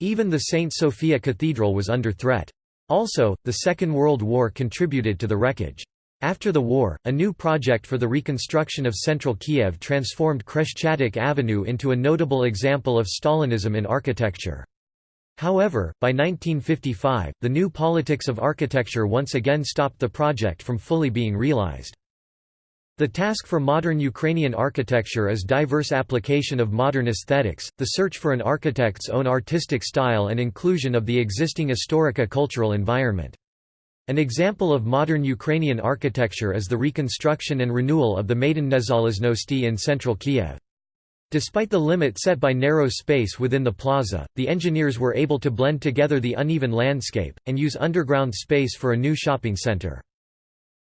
Even the St. Sophia Cathedral was under threat. Also, the Second World War contributed to the wreckage. After the war, a new project for the reconstruction of central Kiev transformed Khreshchatyk Avenue into a notable example of Stalinism in architecture. However, by 1955, the new politics of architecture once again stopped the project from fully being realized. The task for modern Ukrainian architecture is diverse application of modern aesthetics, the search for an architect's own artistic style and inclusion of the existing historica-cultural environment. An example of modern Ukrainian architecture is the reconstruction and renewal of the Maidan Nezalezhnosti in central Kiev. Despite the limit set by narrow space within the plaza, the engineers were able to blend together the uneven landscape, and use underground space for a new shopping center.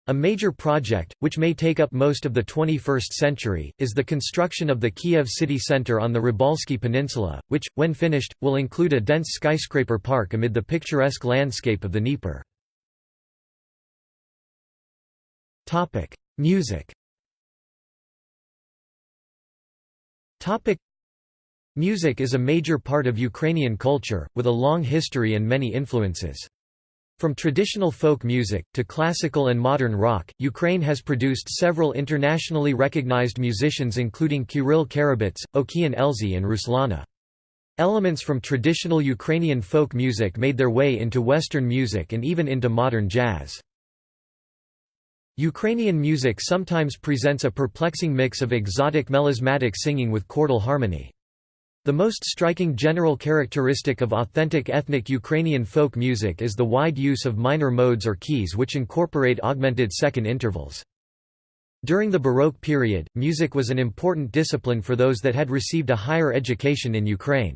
A major project, which may take up most of the 21st century, is the construction of the Kiev city center on the Rybalsky Peninsula, which, when finished, will include a dense skyscraper park amid the picturesque landscape of the Dnieper. Music Music is a major part of Ukrainian culture, with a long history and many influences. From traditional folk music, to classical and modern rock, Ukraine has produced several internationally recognized musicians including Kirill Karabets, Okean Elzy and Ruslana. Elements from traditional Ukrainian folk music made their way into Western music and even into modern jazz. Ukrainian music sometimes presents a perplexing mix of exotic melismatic singing with chordal harmony. The most striking general characteristic of authentic ethnic Ukrainian folk music is the wide use of minor modes or keys which incorporate augmented second intervals. During the Baroque period, music was an important discipline for those that had received a higher education in Ukraine.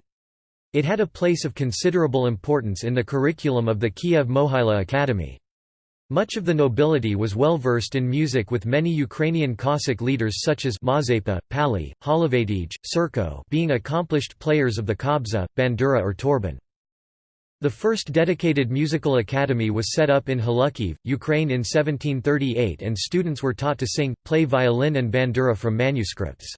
It had a place of considerable importance in the curriculum of the Kiev Mohyla Academy. Much of the nobility was well versed in music with many Ukrainian Cossack leaders such as Mazepa, Pali, Holovatij, Serko being accomplished players of the kobza, bandura or torban. The first dedicated musical academy was set up in Hlukhiv, Ukraine in 1738 and students were taught to sing, play violin and bandura from manuscripts.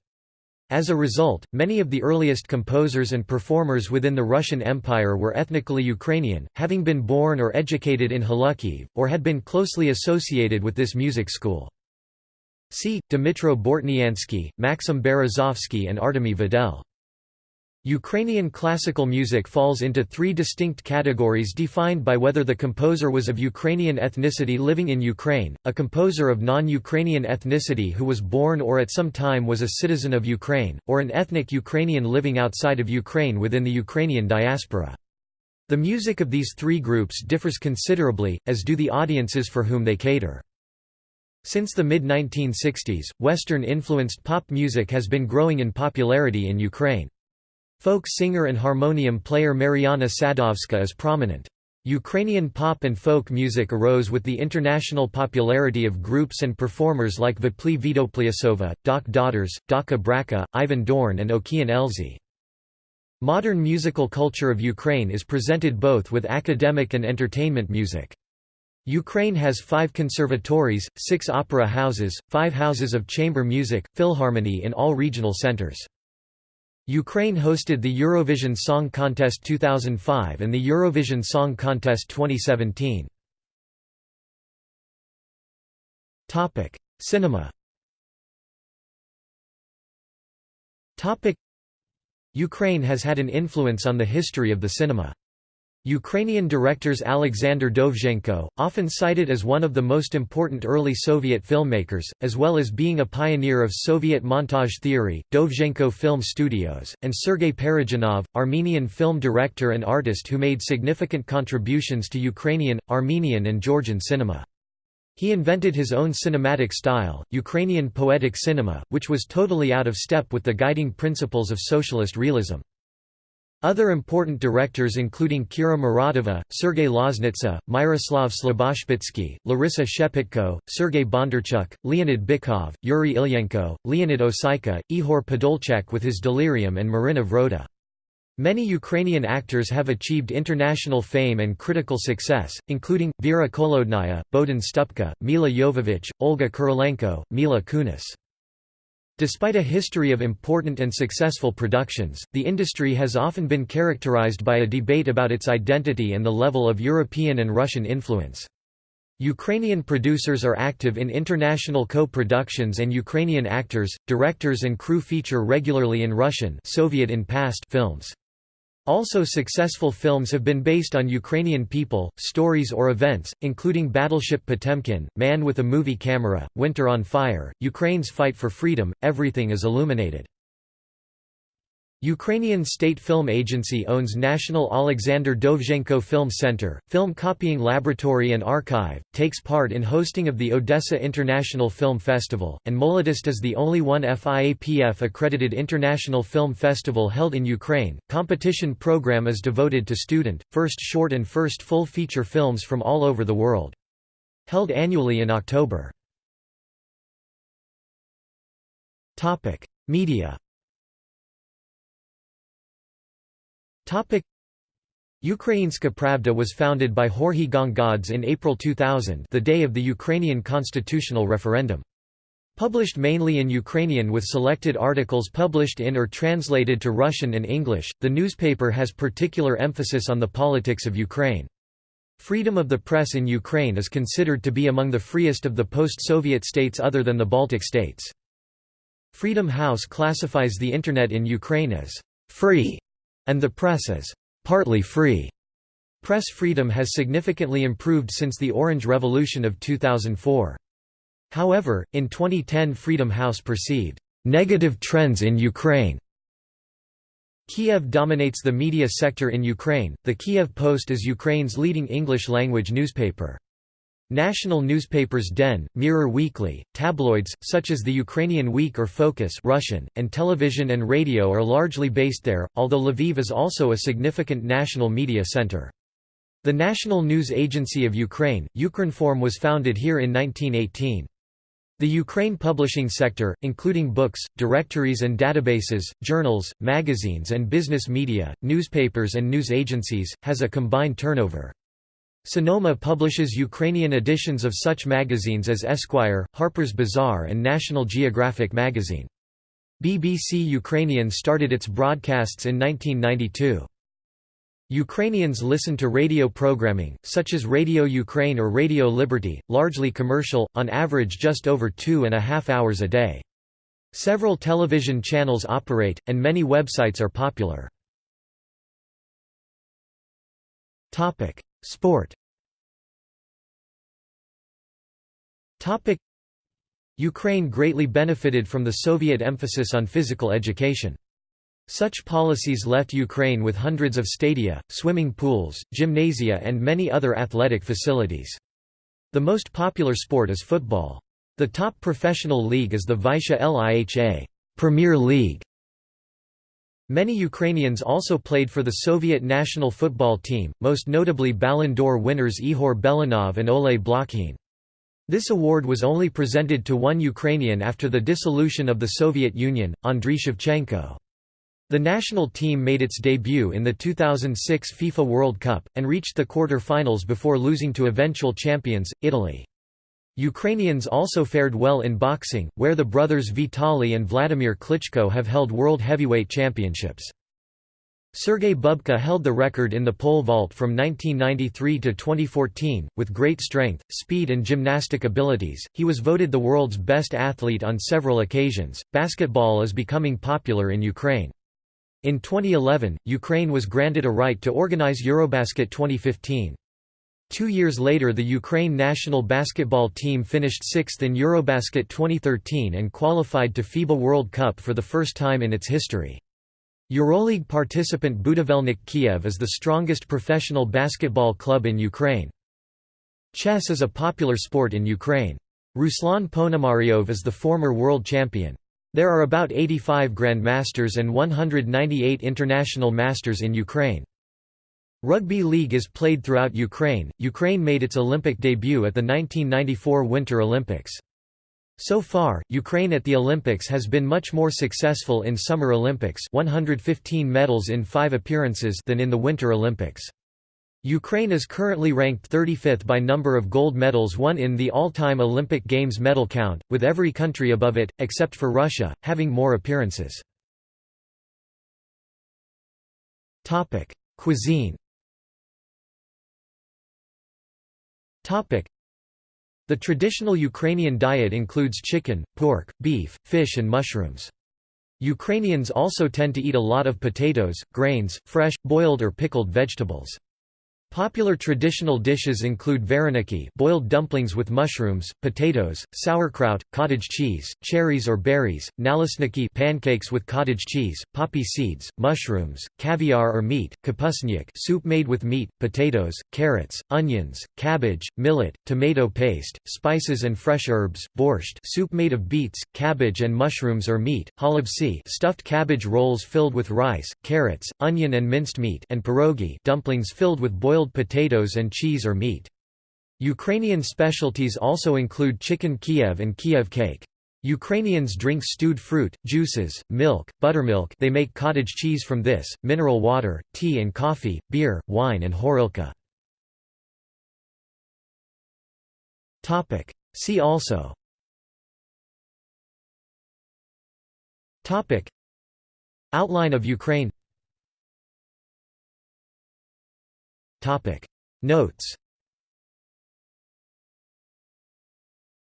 As a result, many of the earliest composers and performers within the Russian Empire were ethnically Ukrainian, having been born or educated in Hlukhiv, or had been closely associated with this music school. See, Dmitro Bortniansky, Maxim Berezovsky and Artemy Vedel. Ukrainian classical music falls into three distinct categories defined by whether the composer was of Ukrainian ethnicity living in Ukraine, a composer of non-Ukrainian ethnicity who was born or at some time was a citizen of Ukraine, or an ethnic Ukrainian living outside of Ukraine within the Ukrainian diaspora. The music of these three groups differs considerably, as do the audiences for whom they cater. Since the mid-1960s, Western-influenced pop music has been growing in popularity in Ukraine. Folk singer and harmonium player Mariana Sadovska is prominent. Ukrainian pop and folk music arose with the international popularity of groups and performers like Vopli Vidopliassova, Dakh Daughters, DakhaBrakha, Ivan Dorn and Okean Elzy. Modern musical culture of Ukraine is presented both with academic and entertainment music. Ukraine has five conservatories, six opera houses, five houses of chamber music, philharmony in all regional centers. Ukraine hosted the Eurovision Song Contest 2005 and the Eurovision Song Contest 2017. Topic: Cinema. Topic: Ukraine has had an influence on the history of the cinema. Ukrainian directors Alexander Dovzhenko, often cited as one of the most important early Soviet filmmakers, as well as being a pioneer of Soviet montage theory, Dovzhenko Film Studios, and Sergei Parajanov, Armenian film director and artist who made significant contributions to Ukrainian, Armenian and Georgian cinema. He invented his own cinematic style, Ukrainian poetic cinema, which was totally out of step with the guiding principles of socialist realism. Other important directors including Kira Muratova, Sergei Loznitsa, Myroslav Slaboshpytskyi, Larissa Shepitko, Sergei Bondarchuk, Leonid Bykov, Yuri Ilyenko, Leonid Osika, Ihor Podolchak with his Delirium and Marina Vroda. Many Ukrainian actors have achieved international fame and critical success, including, Vera Kholodnaya, Bohdan Stupka, Milla Jovovich, Olga Kurilenko, Mila Kunis. Despite a history of important and successful productions, the industry has often been characterized by a debate about its identity and the level of European and Russian influence. Ukrainian producers are active in international co-productions and Ukrainian actors, directors and crew feature regularly in Russian Soviet in past films. Also successful films have been based on Ukrainian people, stories or events, including Battleship Potemkin, Man with a Movie Camera, Winter on Fire, Ukraine's Fight for Freedom, Everything is Illuminated. Ukrainian State Film Agency owns National Alexander Dovzhenko Film Center, film copying laboratory and archive, takes part in hosting of the Odessa International Film Festival, and Molodist is the only one FIAPF accredited international film festival held in Ukraine. Competition program is devoted to student, first short and first full feature films from all over the world. Held annually in October. Media Ukrainska Pravda was founded by Georgy Gongadze in April 2000 the day of the Ukrainian constitutional referendum. Published mainly in Ukrainian with selected articles published in or translated to Russian and English, the newspaper has particular emphasis on the politics of Ukraine. Freedom of the press in Ukraine is considered to be among the freest of the post-Soviet states other than the Baltic states. Freedom House classifies the Internet in Ukraine as «free» and the press is partly free. Press freedom has significantly improved since the Orange Revolution of 2004. However, in 2010 Freedom House perceived negative trends in Ukraine. Kiev dominates the media sector in Ukraine. The Kiev Post is Ukraine's leading English-language newspaper. National newspapers Den, Mirror Weekly, tabloids, such as the Ukrainian Week or Focus Russian, and television and radio are largely based there, although Lviv is also a significant national media center. The National News Agency of Ukraine, Ukrinform was founded here in 1918. The Ukraine publishing sector, including books, directories and databases, journals, magazines and business media, newspapers and news agencies, has a combined turnover. Sanoma publishes Ukrainian editions of such magazines as Esquire, Harper's Bazaar and National Geographic magazine. BBC Ukrainian started its broadcasts in 1992. Ukrainians listen to radio programming, such as Radio Ukraine or Radio Liberty, largely commercial, on average just over two and a half hours a day. Several television channels operate, and many websites are popular. Sport Ukraine greatly benefited from the Soviet emphasis on physical education. Such policies left Ukraine with hundreds of stadia, swimming pools, gymnasia and many other athletic facilities. The most popular sport is football. The top professional league is the Vyshcha Liha Premier League. Many Ukrainians also played for the Soviet national football team, most notably Ballon d'Or winners Ihor Belanov and Oleh Blokhin. This award was only presented to one Ukrainian after the dissolution of the Soviet Union, Andriy Shevchenko. The national team made its debut in the 2006 FIFA World Cup, and reached the quarter-finals before losing to eventual champions, Italy. Ukrainians also fared well in boxing, where the brothers Vitaly and Vladimir Klitschko have held world heavyweight championships. Sergei Bubka held the record in the pole vault from 1993 to 2014. With great strength, speed, and gymnastic abilities, he was voted the world's best athlete on several occasions. Basketball is becoming popular in Ukraine. In 2011, Ukraine was granted a right to organize Eurobasket 2015. Two years later the Ukraine national basketball team finished sixth in Eurobasket 2013 and qualified to FIBA World Cup for the first time in its history. Euroleague participant Budivelnyk Kiev is the strongest professional basketball club in Ukraine. Chess is a popular sport in Ukraine. Ruslan Ponomaryov is the former world champion. There are about 85 grandmasters and 198 international masters in Ukraine. Rugby league is played throughout Ukraine. Ukraine made its Olympic debut at the 1994 Winter Olympics. So far, Ukraine at the Olympics has been much more successful in Summer Olympics 115 medals in five appearances than in the Winter Olympics. Ukraine is currently ranked 35th by number of gold medals won in the all-time Olympic Games medal count, with every country above it, except for Russia, having more appearances. Cuisine the traditional Ukrainian diet includes chicken, pork, beef, fish and mushrooms. Ukrainians also tend to eat a lot of potatoes, grains, fresh, boiled or pickled vegetables. Popular traditional dishes include vareniki boiled dumplings with mushrooms, potatoes, sauerkraut, cottage cheese, cherries or berries, nalesniki pancakes with cottage cheese, poppy seeds, mushrooms, caviar or meat, kapusniak soup made with meat, potatoes, carrots, onions, cabbage, millet, tomato paste, spices and fresh herbs, borscht soup made of beets, cabbage and mushrooms or meat, holubtsi stuffed cabbage rolls filled with rice, carrots, onion and minced meat and pierogi dumplings filled with boiled boiled potatoes and cheese or meat. Ukrainian specialties also include chicken Kiev and Kiev cake. Ukrainians drink stewed fruit, juices, milk, buttermilk they make cottage cheese from this, mineral water, tea and coffee, beer, wine and horilka. See also Outline of Ukraine Topic. Notes.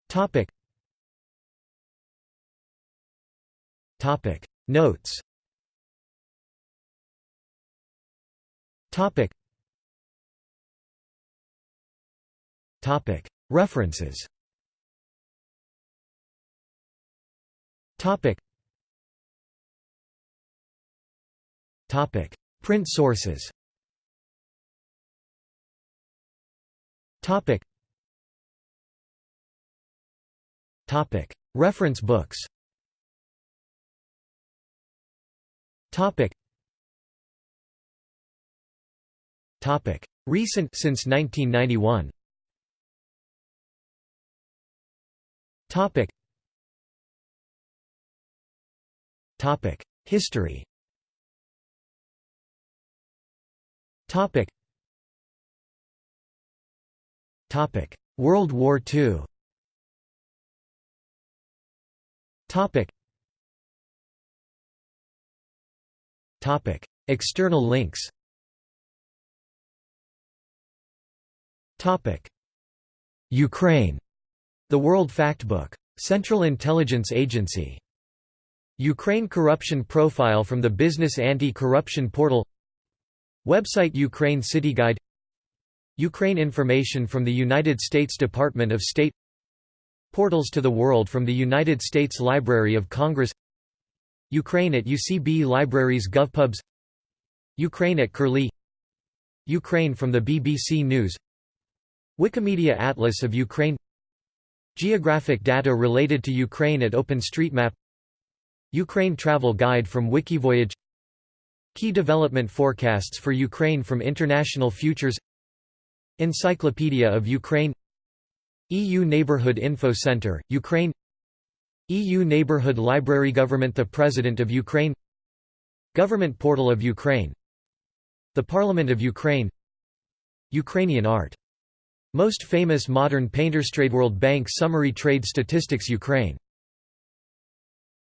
Topic. Topic. Notes. Topic. Topic. References. Topic. Topic: Print sources. Topic. Topic: Reference books. Topic. Topic: Recent since 1991. Topic. Topic: History. Topic. Topic: World War II. External links. Topic: Ukraine. The World Factbook. Central Intelligence Agency. Ukraine Corruption Profile from the Business Anti-Corruption Portal Website Ukraine City Guide Ukraine information from the United States Department of State Portals to the World from the United States Library of Congress Ukraine at UCB Libraries GovPubs Ukraine at Curlie Ukraine from the BBC News Wikimedia Atlas of Ukraine Geographic data related to Ukraine at OpenStreetMap Ukraine Travel Guide from Wikivoyage Key development forecasts for Ukraine from International Futures Encyclopedia of Ukraine EU Neighbourhood Info Centre, Ukraine EU Neighbourhood Library Government The President of Ukraine Government Portal of Ukraine The Parliament of Ukraine Ukrainian art. Most famous modern painters. Trade World Bank Summary Trade Statistics Ukraine